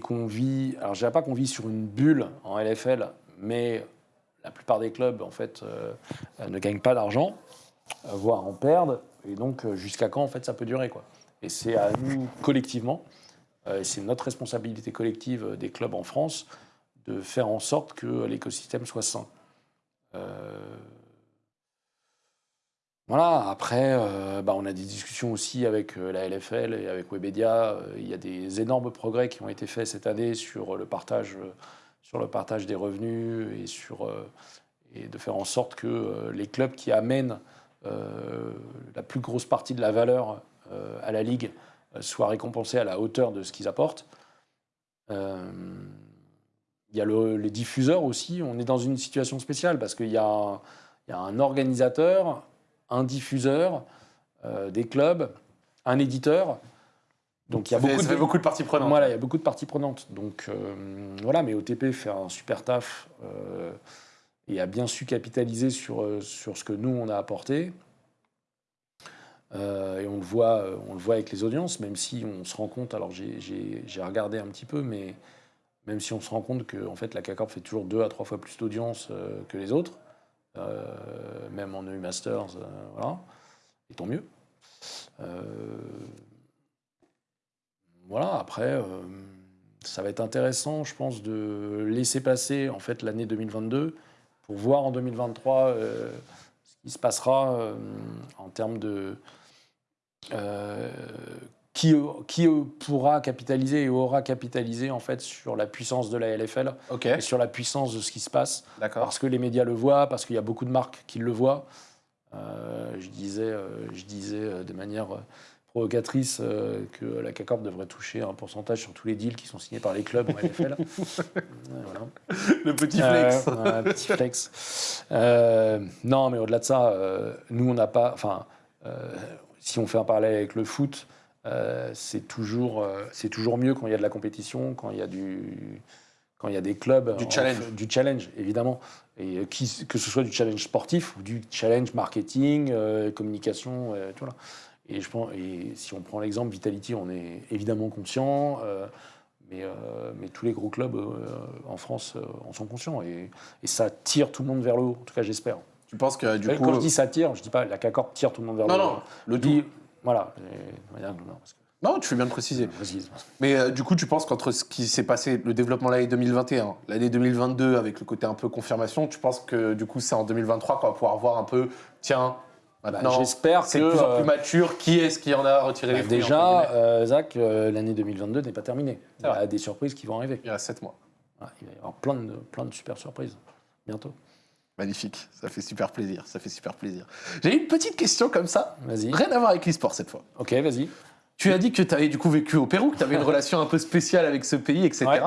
qu'on vit. Alors, je dirais pas qu'on vit sur une bulle en LFL, mais la plupart des clubs, en fait, euh, ne gagnent pas d'argent, euh, voire en perdent. Et donc, euh, jusqu'à quand, en fait, ça peut durer, quoi. Et c'est à nous, collectivement, et c'est notre responsabilité collective des clubs en France, de faire en sorte que l'écosystème soit sain. Voilà, après, bah, on a des discussions aussi avec la LFL et avec Webedia. Il y a des énormes progrès qui ont été faits cette année sur le partage, sur le partage des revenus et, sur, euh, de faire en sorte que euh, les clubs qui amènent euh, la plus grosse partie de la valeur à la Ligue soient récompensés à la hauteur de ce qu'ils apportent. Il y a le- les diffuseurs aussi. On est dans une situation spéciale parce qu'il y, y a un organisateur, un diffuseur, des clubs, un éditeur. Donc il y a Ça fait- beaucoup ça de, fait beaucoup de parties prenantes. voilà, il y a beaucoup de parties prenantes. Donc euh, voilà, mais OTP fait un super taf euh, et a bien su capitaliser sur, euh, sur ce que nous on a apporté. Euh, et on le, voit, on le voit avec les audiences, même si on se rend compte, alors j'ai- regardé un petit peu, mais même si on se rend compte que en fait, la CACORP fait toujours deux à trois fois plus d'audience que les autres, même en EU Masters, voilà, et tant mieux. Voilà, après, euh, ça va être intéressant, je pense, de laisser passer en fait l'année 2022 pour voir en 2023 euh, ce qui se passera euh, en termes de qui, qui pourra capitaliser et aura capitalisé en fait sur la puissance de la LFL et sur la puissance de ce qui se passe. Parce que les médias le voient, parce qu'il y a beaucoup de marques qui le voient. Euh, je disais, euh, je disais de manière provocatrice euh, que la CACORP devrait toucher un pourcentage sur tous les deals qui sont signés par les clubs en <laughs> voilà. Le petit Euh, flex. ouais, un petit flex. Euh, non, mais au-delà de ça, nous, on n'a pas. Enfin, si on fait un parallèle avec le foot, c'est toujours, c'est toujours mieux quand il y a de la compétition, quand il y a du, quand il y a des clubs, Du en- challenge. du challenge, évidemment, et qui, que ce soit du challenge sportif ou du challenge marketing, communication, tout là. Et je pense, et si on prend l'exemple Vitality, on est évidemment conscient. euh, Mais, euh, mais tous les gros clubs euh, en France en sont conscients. Et, et ça tire tout le monde vers le haut, en tout cas j'espère. Tu penses que du Quand coup. je dis ça tire, je dis pas la CACORP tire tout le monde vers Non, le haut. non, le Je dis, voilà. Et- non, parce que- Non, tu fais bien de préciser. Mais euh, du coup, tu penses qu'entre ce qui s'est passé, le développement de l'année 2021, l'année 2022, avec le côté un peu confirmation, tu penses que du coup, c'est en 2023 qu'on va pouvoir voir un peu, tiens, Bah, maintenant, J'espère c'est que, de plus en euh, plus mature, qui est-ce qui en a retiré bah, les fruits, déjà, euh, Zach, euh, l'année 2022 n'est pas terminée. Il y C'est a des surprises qui vont arriver. Il reste 7 mois. Il va y avoir plein de, plein de super surprises bientôt. Magnifique, ça fait super plaisir, ça fait super plaisir. J'ai une petite question comme ça, Vas-y. rien à voir avec l'e-sport cette fois. Ok, vas-y. Tu as dit que tu avais du coup vécu au Pérou, que tu avais une <laughs> relation un peu spéciale avec ce pays, etc. Ouais.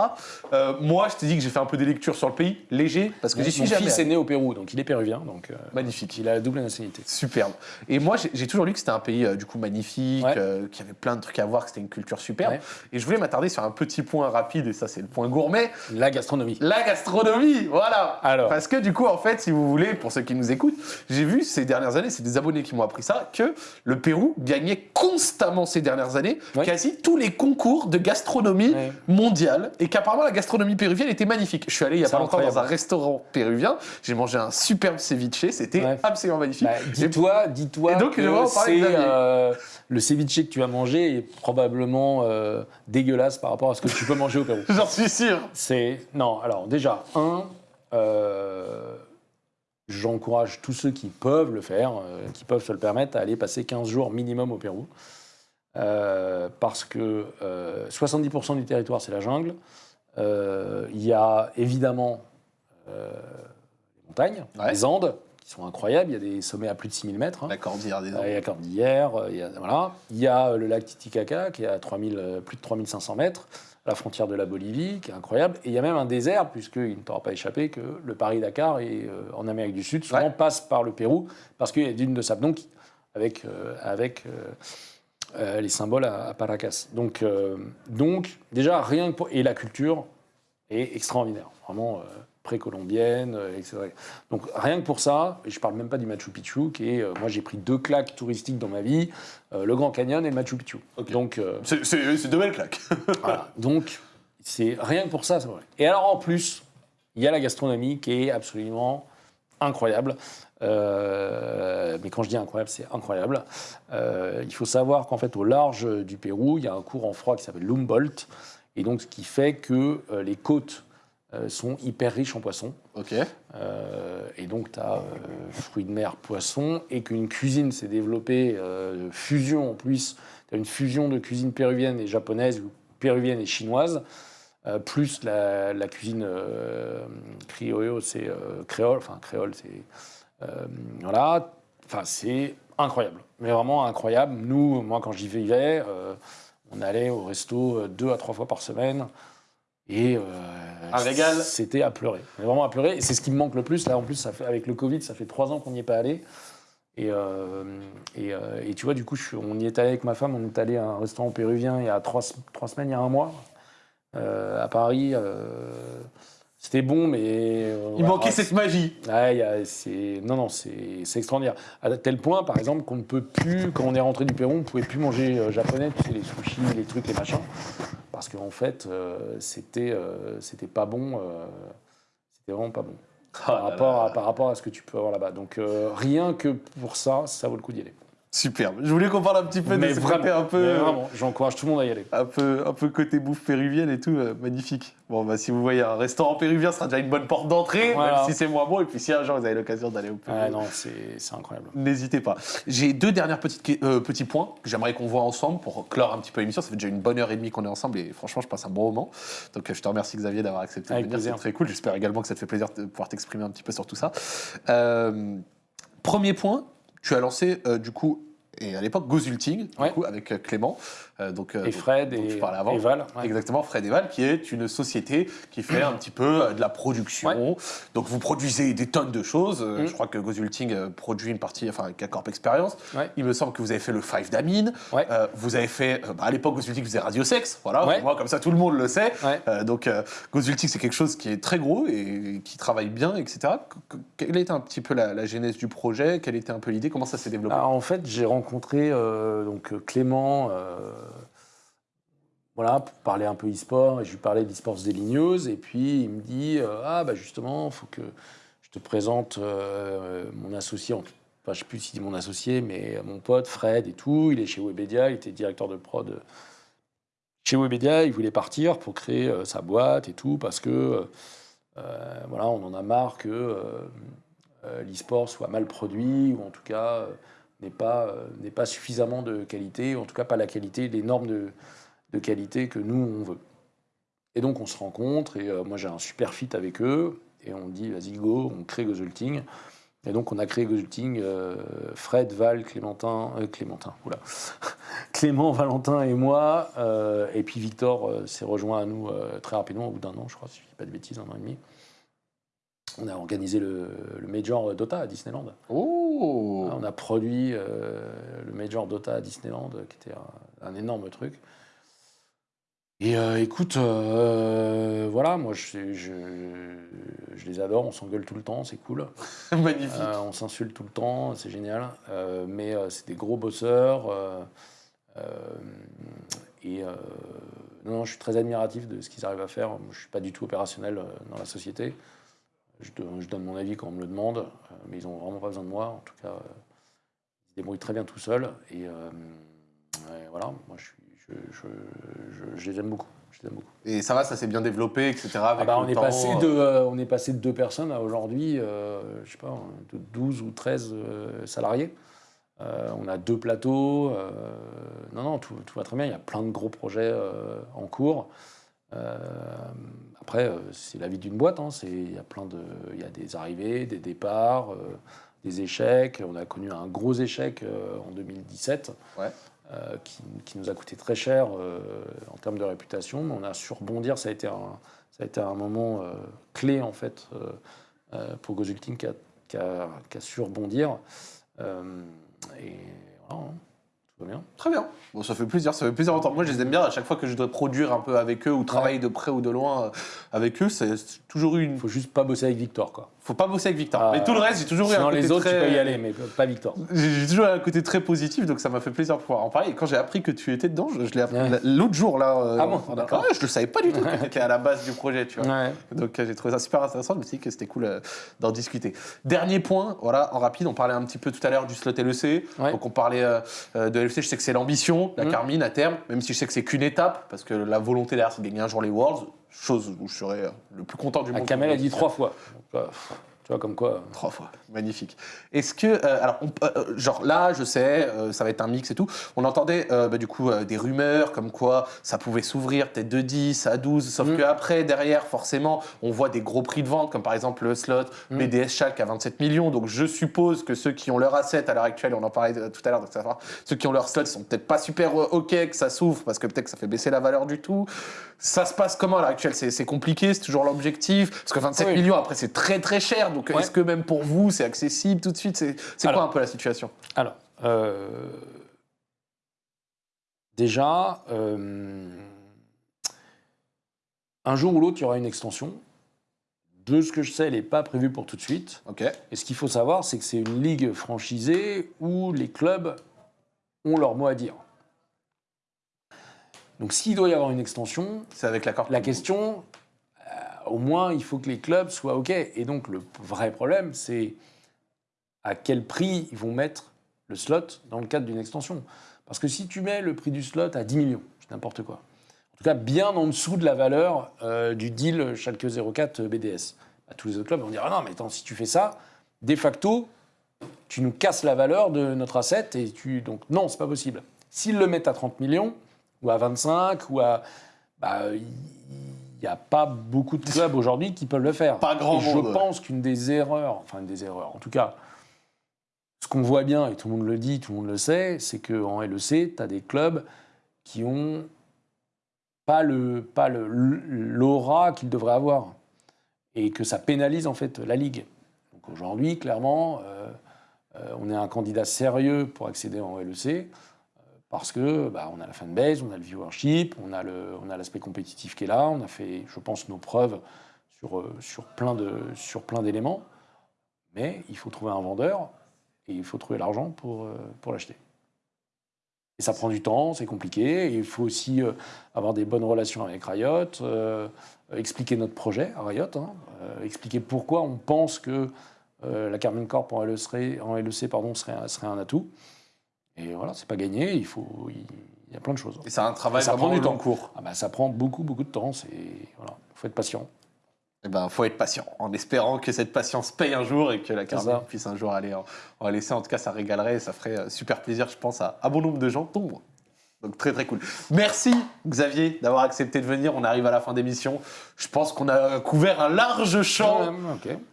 Euh, moi, je t'ai dit que j'ai fait un peu des lectures sur le pays, léger, parce que Mon, j'y suis mon jamais. fils est né au Pérou, donc il est péruvien, donc euh, Magnifique. il a la double nationalité. Superbe. Et moi, j'ai- toujours lu que c'était un pays euh, du coup magnifique, Ouais. qu'il y avait plein de trucs à voir, que c'était une culture superbe. Ouais. Et je voulais m'attarder sur un petit point rapide, et ça, c'est le point gourmet La gastronomie. la gastronomie. Voilà. Alors. Parce que du coup, en fait, si vous voulez, pour ceux qui nous écoutent, j'ai vu ces dernières années, c'est des abonnés qui m'ont appris ça, que le Pérou gagnait constamment ces dernières années quasi tous les concours de gastronomie mondiale, et qu'apparemment la gastronomie péruvienne était magnifique. Je suis allé il y a pas longtemps dans un restaurant péruvien, j'ai mangé un superbe ceviche, c'était Ouais. absolument magnifique. Bah, dis-toi, dis-toi donc, que c'est euh, le ceviche que tu as mangé est probablement euh, dégueulasse par rapport à ce que tu peux manger au Pérou. <laughs> J'en suis sûr. C'est non. Alors déjà un, euh, j'encourage tous ceux qui peuvent le faire, euh, qui peuvent se le permettre, à aller passer 15 jours minimum au Pérou, Euh, parce que euh, 70% du territoire c'est la jungle. Euh, Il y a évidemment euh, les montagnes, Ouais. les Andes qui sont incroyables. Il y a des sommets à plus de 6000 mètres. hein. La cordillère des Euh, Andes. Il y a Cordillère, euh, il y a, voilà. il y a euh, le lac Titicaca qui est à 3000, euh, plus de 3500 mètres, la frontière de la Bolivie, qui est incroyable. Et il y a même un désert, puisqu'il ne t'aura pas échappé que le Paris-Dakar est euh, en Amérique du Sud, souvent Ouais. passe par le Pérou, parce qu'il y a d'une de sable. Donc, avec, euh, avec euh, euh, les symboles à, à Paracas. Donc, euh, donc, déjà, rien que pour. Et la culture est extraordinaire. Vraiment. euh, précolombienne, euh, etc. Donc rien que pour ça, et je parle même pas du Machu Picchu, qui est, euh, moi j'ai pris deux claques touristiques dans ma vie, euh, le Grand Canyon et le Machu Picchu. Donc euh, c'est deux belles claques. <laughs> voilà. Donc c'est rien que pour ça, c'est vrai. Et alors en plus, il y a la gastronomie qui est absolument incroyable. Euh, mais quand je dis incroyable, c'est incroyable. Euh, il faut savoir qu'en fait, au large du Pérou, il y a un courant froid qui s'appelle l'Humboldt, et donc ce qui fait que euh, les côtes sont hyper riches en poissons. ok. Et donc, tu as fruits de mer, poissons, et qu'une cuisine s'est développée, fusion en plus, tu as une fusion de cuisine péruvienne et japonaise, ou péruvienne et chinoise, euh, plus la, la cuisine euh, criollo, c'est euh, créole, enfin créole, c'est. Euh, voilà, enfin, c'est incroyable, mais vraiment incroyable. Nous, moi, quand j'y vivais, euh, on allait au resto euh, deux à trois fois par semaine. Et euh. C'était à pleurer. Mais Vraiment à pleurer. Et c'est ce qui me manque le plus. Là, en plus, ça fait, avec le Covid, ça fait trois ans qu'on n'y est pas allé. Et, euh, et, euh, et tu vois, du coup, je on y est allé avec ma femme. On est allé à un restaurant péruvien il y a trois, trois semaines, il y a un mois, à Paris. C'était bon, mais. euh, Il voilà, manquait cette magie. Ouais, il y a- c'est non, non, c'est c'est extraordinaire. À tel point, par exemple, qu'on ne peut plus, quand on est rentré du Pérou, on ne pouvait plus manger euh, japonais, tu sais, les sushis, les trucs, les machins, parce qu'en fait, euh, c'était euh, c'était pas bon, euh, c'était vraiment pas bon par, Ah là rapport là. À, par rapport à ce que tu peux avoir là-bas. Donc euh, rien que pour ça, ça vaut le coup d'y aller. Superbe. Je voulais qu'on parle un petit peu de Mais ce vraiment, côté un peu, mais vraiment, j'encourage tout le monde à y aller. un peu, un peu côté bouffe péruvienne et tout, euh, magnifique. Bon, bah, si vous voyez un restaurant péruvien, ce sera déjà une bonne porte d'entrée, Voilà. même si c'est moins bon. Et puis si un jour vous avez l'occasion d'aller au Pérou, Ouais, non, c'est incroyable. n'hésitez pas. J'ai deux dernières petites euh, petits points que j'aimerais qu'on voit ensemble pour clore un petit peu l'émission. Ça fait déjà une bonne heure et demie qu'on est ensemble et franchement, je passe un bon moment. Donc euh, je te remercie Xavier d'avoir accepté Avec de venir. C'est très cool. J'espère également que ça te fait plaisir de pouvoir t'exprimer un petit peu sur tout ça. Euh, premier point, tu as lancé euh, du coup. Et à l'époque, Gozulting, du Ouais. coup, avec euh, Clément. Euh, donc, euh, Et Fred dont et, tu parlais avant. et Val. ouais. Exactement, Fred Eval, qui est une société qui fait un petit peu euh, de la production. Ouais. Donc vous produisez des tonnes de choses. Mm. Je crois que Gozulting produit une partie, enfin avec Corp Experience. Ouais. Il me semble que vous avez fait le 5 d'Amine. Euh, vous avez fait, bah, à l'époque, Gozulting faisait Radio Sex. Voilà, moi comme ça tout le monde le sait. Euh, donc Gozulting, c'est quelque chose qui est très gros et qui travaille bien, etc. Que- que- Quelle a été un petit peu la, la genèse du projet? Quelle était un peu l'idée? Comment ça s'est développé? Alors, en fait, j'ai rencontré euh, donc Clément. Euh, pour parler un peu e-sport, je lui parlais d'e-sports Daily News, et puis il me dit Ah, bah justement, il faut que je te présente mon associé, enfin, je ne sais plus s'il dit mon associé, mais mon pote Fred et tout, il est chez Webedia, il était directeur de prod chez Webedia, il voulait partir pour créer sa boîte et tout, parce que voilà, on en a marre que l'e-sport soit mal produit, ou en tout cas n'est pas, euh, n'est pas suffisamment de qualité, en tout cas pas la qualité, les normes de, de qualité que nous, on veut. Et donc on se rencontre, et euh, moi j'ai un super fit avec eux, et on dit vas-y go, on crée Gozulting. Et donc on a créé Gozulting, euh, Fred, Val, Clémentin, Clémentin, oula, <laughs> Clément, Valentin et moi, et puis Victor s'est rejoint à nous très rapidement, au bout d'un an, je crois, si je dis pas de bêtises, un an et demi on a organisé le, Major Dota à Disneyland. Oh On a produit euh, le Major Dota à Disneyland, qui était un, énorme truc. Et euh, écoute, euh, voilà, moi je, je, les adore, on s'engueule tout le temps, c'est cool. <laughs> Magnifique. on s'insulte tout le temps, c'est génial. mais c'est des gros bosseurs. et non, je suis très admiratif de ce qu'ils arrivent à faire. je ne suis pas du tout opérationnel dans la société. Je, donne mon avis quand on me le demande, euh, mais ils n'ont vraiment pas besoin de moi. En tout cas, euh, ils se débrouillent très bien tout seuls. Et, euh, voilà, moi, je, je, les aime beaucoup. Je les aime beaucoup. Et ça va, ça s'est bien développé, etc. Ah bah, on, est passé de, on est passé de deux personnes à aujourd'hui, je sais pas, de 12 ou 13 salariés. on a deux plateaux. non, non, tout, tout, va très bien. Il y a plein de gros projets en cours. Euh, après, euh, c'est la vie d'une boîte. Hein. Il y a plein de, il y a des arrivées, des départs, euh, des échecs. On a connu un gros échec en 2017. Qui, nous a coûté très cher en termes de réputation. Mais on a su rebondir. Ça a été un, ça a été un moment clé en fait pour Gozulting qui a, qui, a, qui a, su rebondir. et voilà. Hein. Très bien. Bon, ça fait plaisir, ça fait plaisir. Moi, je les aime bien. À chaque fois que je dois produire un peu avec eux ou travailler de près ou de loin euh, avec eux, c'est toujours une. Faut juste pas bosser avec Victor, quoi. Faut pas bosser avec Victor. mais tout le reste, j'ai toujours eu un côté les autres, tu peux y aller, mais pas Victor. J'ai toujours eu un côté très positif, donc ça m'a fait plaisir de pouvoir en parler. Et quand j'ai appris que tu étais dedans, je, l'ai appris l'autre jour là. Euh, ah bon, d'accord. je le savais pas du tout que tu étais à la base du projet, tu vois. Donc euh, j'ai trouvé ça super intéressant. Je me suis dit que c'était cool d'en discuter. Dernier point, voilà, en rapide, on parlait un petit peu tout à l'heure du slot LEC. Donc on parlait de LEC. Je sais que c'est l'ambition, la mm. Carmine à terme, même si je sais que c'est qu'une étape, parce que la volonté derrière, c'est de gagner un jour les Worlds, chose où je serais le plus content du ah, monde. Kamel a dit trois fois. Tu vois, comme quoi. Trois fois. Magnifique. Est-ce que. Euh, alors, euh, euh, genre là, je sais, ça va être un mix et tout. On entendait bah, du coup des rumeurs comme quoi ça pouvait s'ouvrir peut-être de 10 à 12. Sauf mm. qu'après, derrière, forcément, on voit des gros prix de vente, comme par exemple le slot mm. BDS Schalke à 27 millions. Donc, je suppose que ceux qui ont leur asset à l'heure actuelle, on en parlait tout à l'heure, ceux qui ont leur slot sont peut-être pas super OK que ça s'ouvre parce que peut-être que ça fait baisser la valeur du tout. Ça se passe comment à l'heure actuelle? C'est compliqué, c'est toujours l'objectif? Parce que 27 millions, après, c'est très très cher. Donc, est-ce que même pour vous, c'est accessible tout de suite? C'est quoi un peu la situation? Alors, euh, déjà, euh, un jour ou l'autre, il y aura une extension. De ce que je sais, elle n'est pas prévue pour tout de suite. Ok. Et ce qu'il faut savoir, c'est que c'est une ligue franchisée où les clubs ont leur mot à dire. Donc s'il doit y avoir une extension, c'est avec l'accord. La question, au moins, il faut que les clubs soient OK. Et donc le vrai problème, c'est à quel prix ils vont mettre le slot dans le cadre d'une extension. Parce que si tu mets le prix du slot à 10 millions, c'est n'importe quoi, en tout cas bien en dessous de la valeur euh, du deal Schalke 04 BDS, bah, tous les autres clubs vont dire ah non mais attends si tu fais ça, de facto tu nous casses la valeur de notre asset et tu donc non c'est pas possible. S'ils le mettent à 30 millions, ou à 25, ou à. Bah, n'y a pas beaucoup de clubs aujourd'hui qui peuvent le faire. Pas grand Je pense qu'une des erreurs, enfin, des erreurs, en tout cas, ce qu'on voit bien, et tout le monde le dit, tout le monde le sait, c'est qu'en LEC, tu as des clubs qui ont pas le pas l'aura qu'ils devraient avoir et que ça pénalise en fait la ligue. Donc aujourd'hui, clairement, euh, euh, on est un candidat sérieux pour accéder en LEC parce que bah, on a la fanbase, on a le viewership, on a l'aspect compétitif qui est là, on a fait, je pense, nos preuves sur, euh, sur plein de, sur plein d'éléments, mais il faut trouver un vendeur et il faut trouver l'argent pour, euh, pour l'acheter. Et ça prend du temps, c'est compliqué. Il faut aussi euh, avoir des bonnes relations avec Riot, expliquer notre projet à Riot, hein, expliquer pourquoi on pense que la Carmine Corp en LEC, LEC pardon, serait, serait un atout. Et voilà, c'est pas gagné, il faut. Il, y a plein de choses. Et c'est un travail ça prend du temps court. Ah bah, ça prend beaucoup, beaucoup de temps. Il voilà, faut être patient. Eh ben, faut être patient, en espérant que cette patience paye un jour et que la Carmine puisse un jour aller en, laisser. En tout cas, ça régalerait et ça ferait super plaisir, je pense, à, à bon nombre de gens, dont donc très très cool. Merci Xavier d'avoir accepté de venir. On arrive à la fin d'émission. Je pense qu'on a couvert un large champ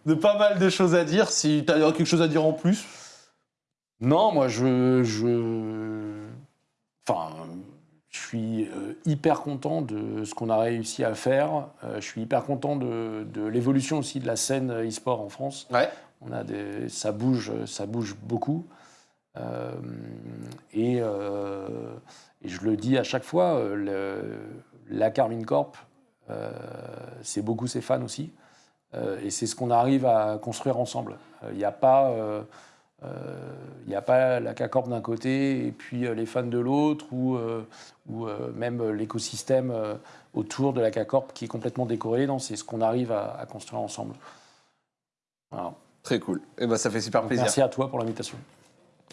de pas mal de choses à dire. Si tu as quelque chose à dire en plus. Non, moi je, je... Enfin, je suis euh, hyper content de ce qu'on a réussi à faire. Euh, je suis hyper content de, de l'évolution aussi de la scène e-sport en France. Ouais. On a des, ça bouge, ça bouge beaucoup. Euh, et et je le dis à chaque fois, la Carmine Corp, euh, c'est beaucoup ses fans aussi. Et c'est ce qu'on arrive à construire ensemble. Il n'y a pas. Il a pas la K-Corp d'un côté et puis les fans de l'autre ou, ou même l'écosystème autour de la K-Corp qui est complètement décoré. Non, c'est ce qu'on arrive à, construire ensemble. Très cool. Et eh ben, ça fait super plaisir. Merci à toi pour l'invitation.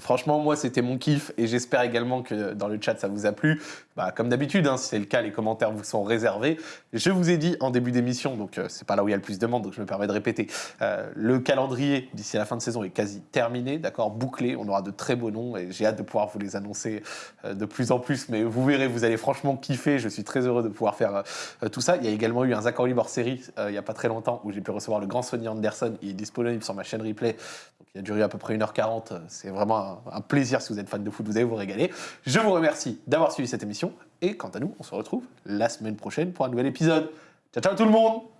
Franchement, moi, c'était mon kiff et j'espère également que dans le chat, ça vous a plu. Bah, comme d'habitude, hein, si c'est le cas, les commentaires vous sont réservés. Je vous ai dit en début d'émission, donc euh, c'est pas là où il y a le plus de monde, donc je me permets de répéter. Euh, le calendrier d'ici la fin de saison est quasi terminé, d'accord, bouclé. On aura de très beaux noms et j'ai hâte de pouvoir vous les annoncer euh, de plus en plus. Mais vous verrez, vous allez franchement kiffer. Je suis très heureux de pouvoir faire tout ça. Il y a également eu un Zach Libre série il y a pas très longtemps où j'ai pu recevoir le grand Sonny Anderson. Il est disponible sur ma chaîne replay. Il a duré à peu près 1h40. C'est vraiment un plaisir si vous êtes fan de foot, vous allez vous régaler. Je vous remercie d'avoir suivi cette émission et quant à nous, on se retrouve la semaine prochaine pour un nouvel épisode. Ciao ciao tout le monde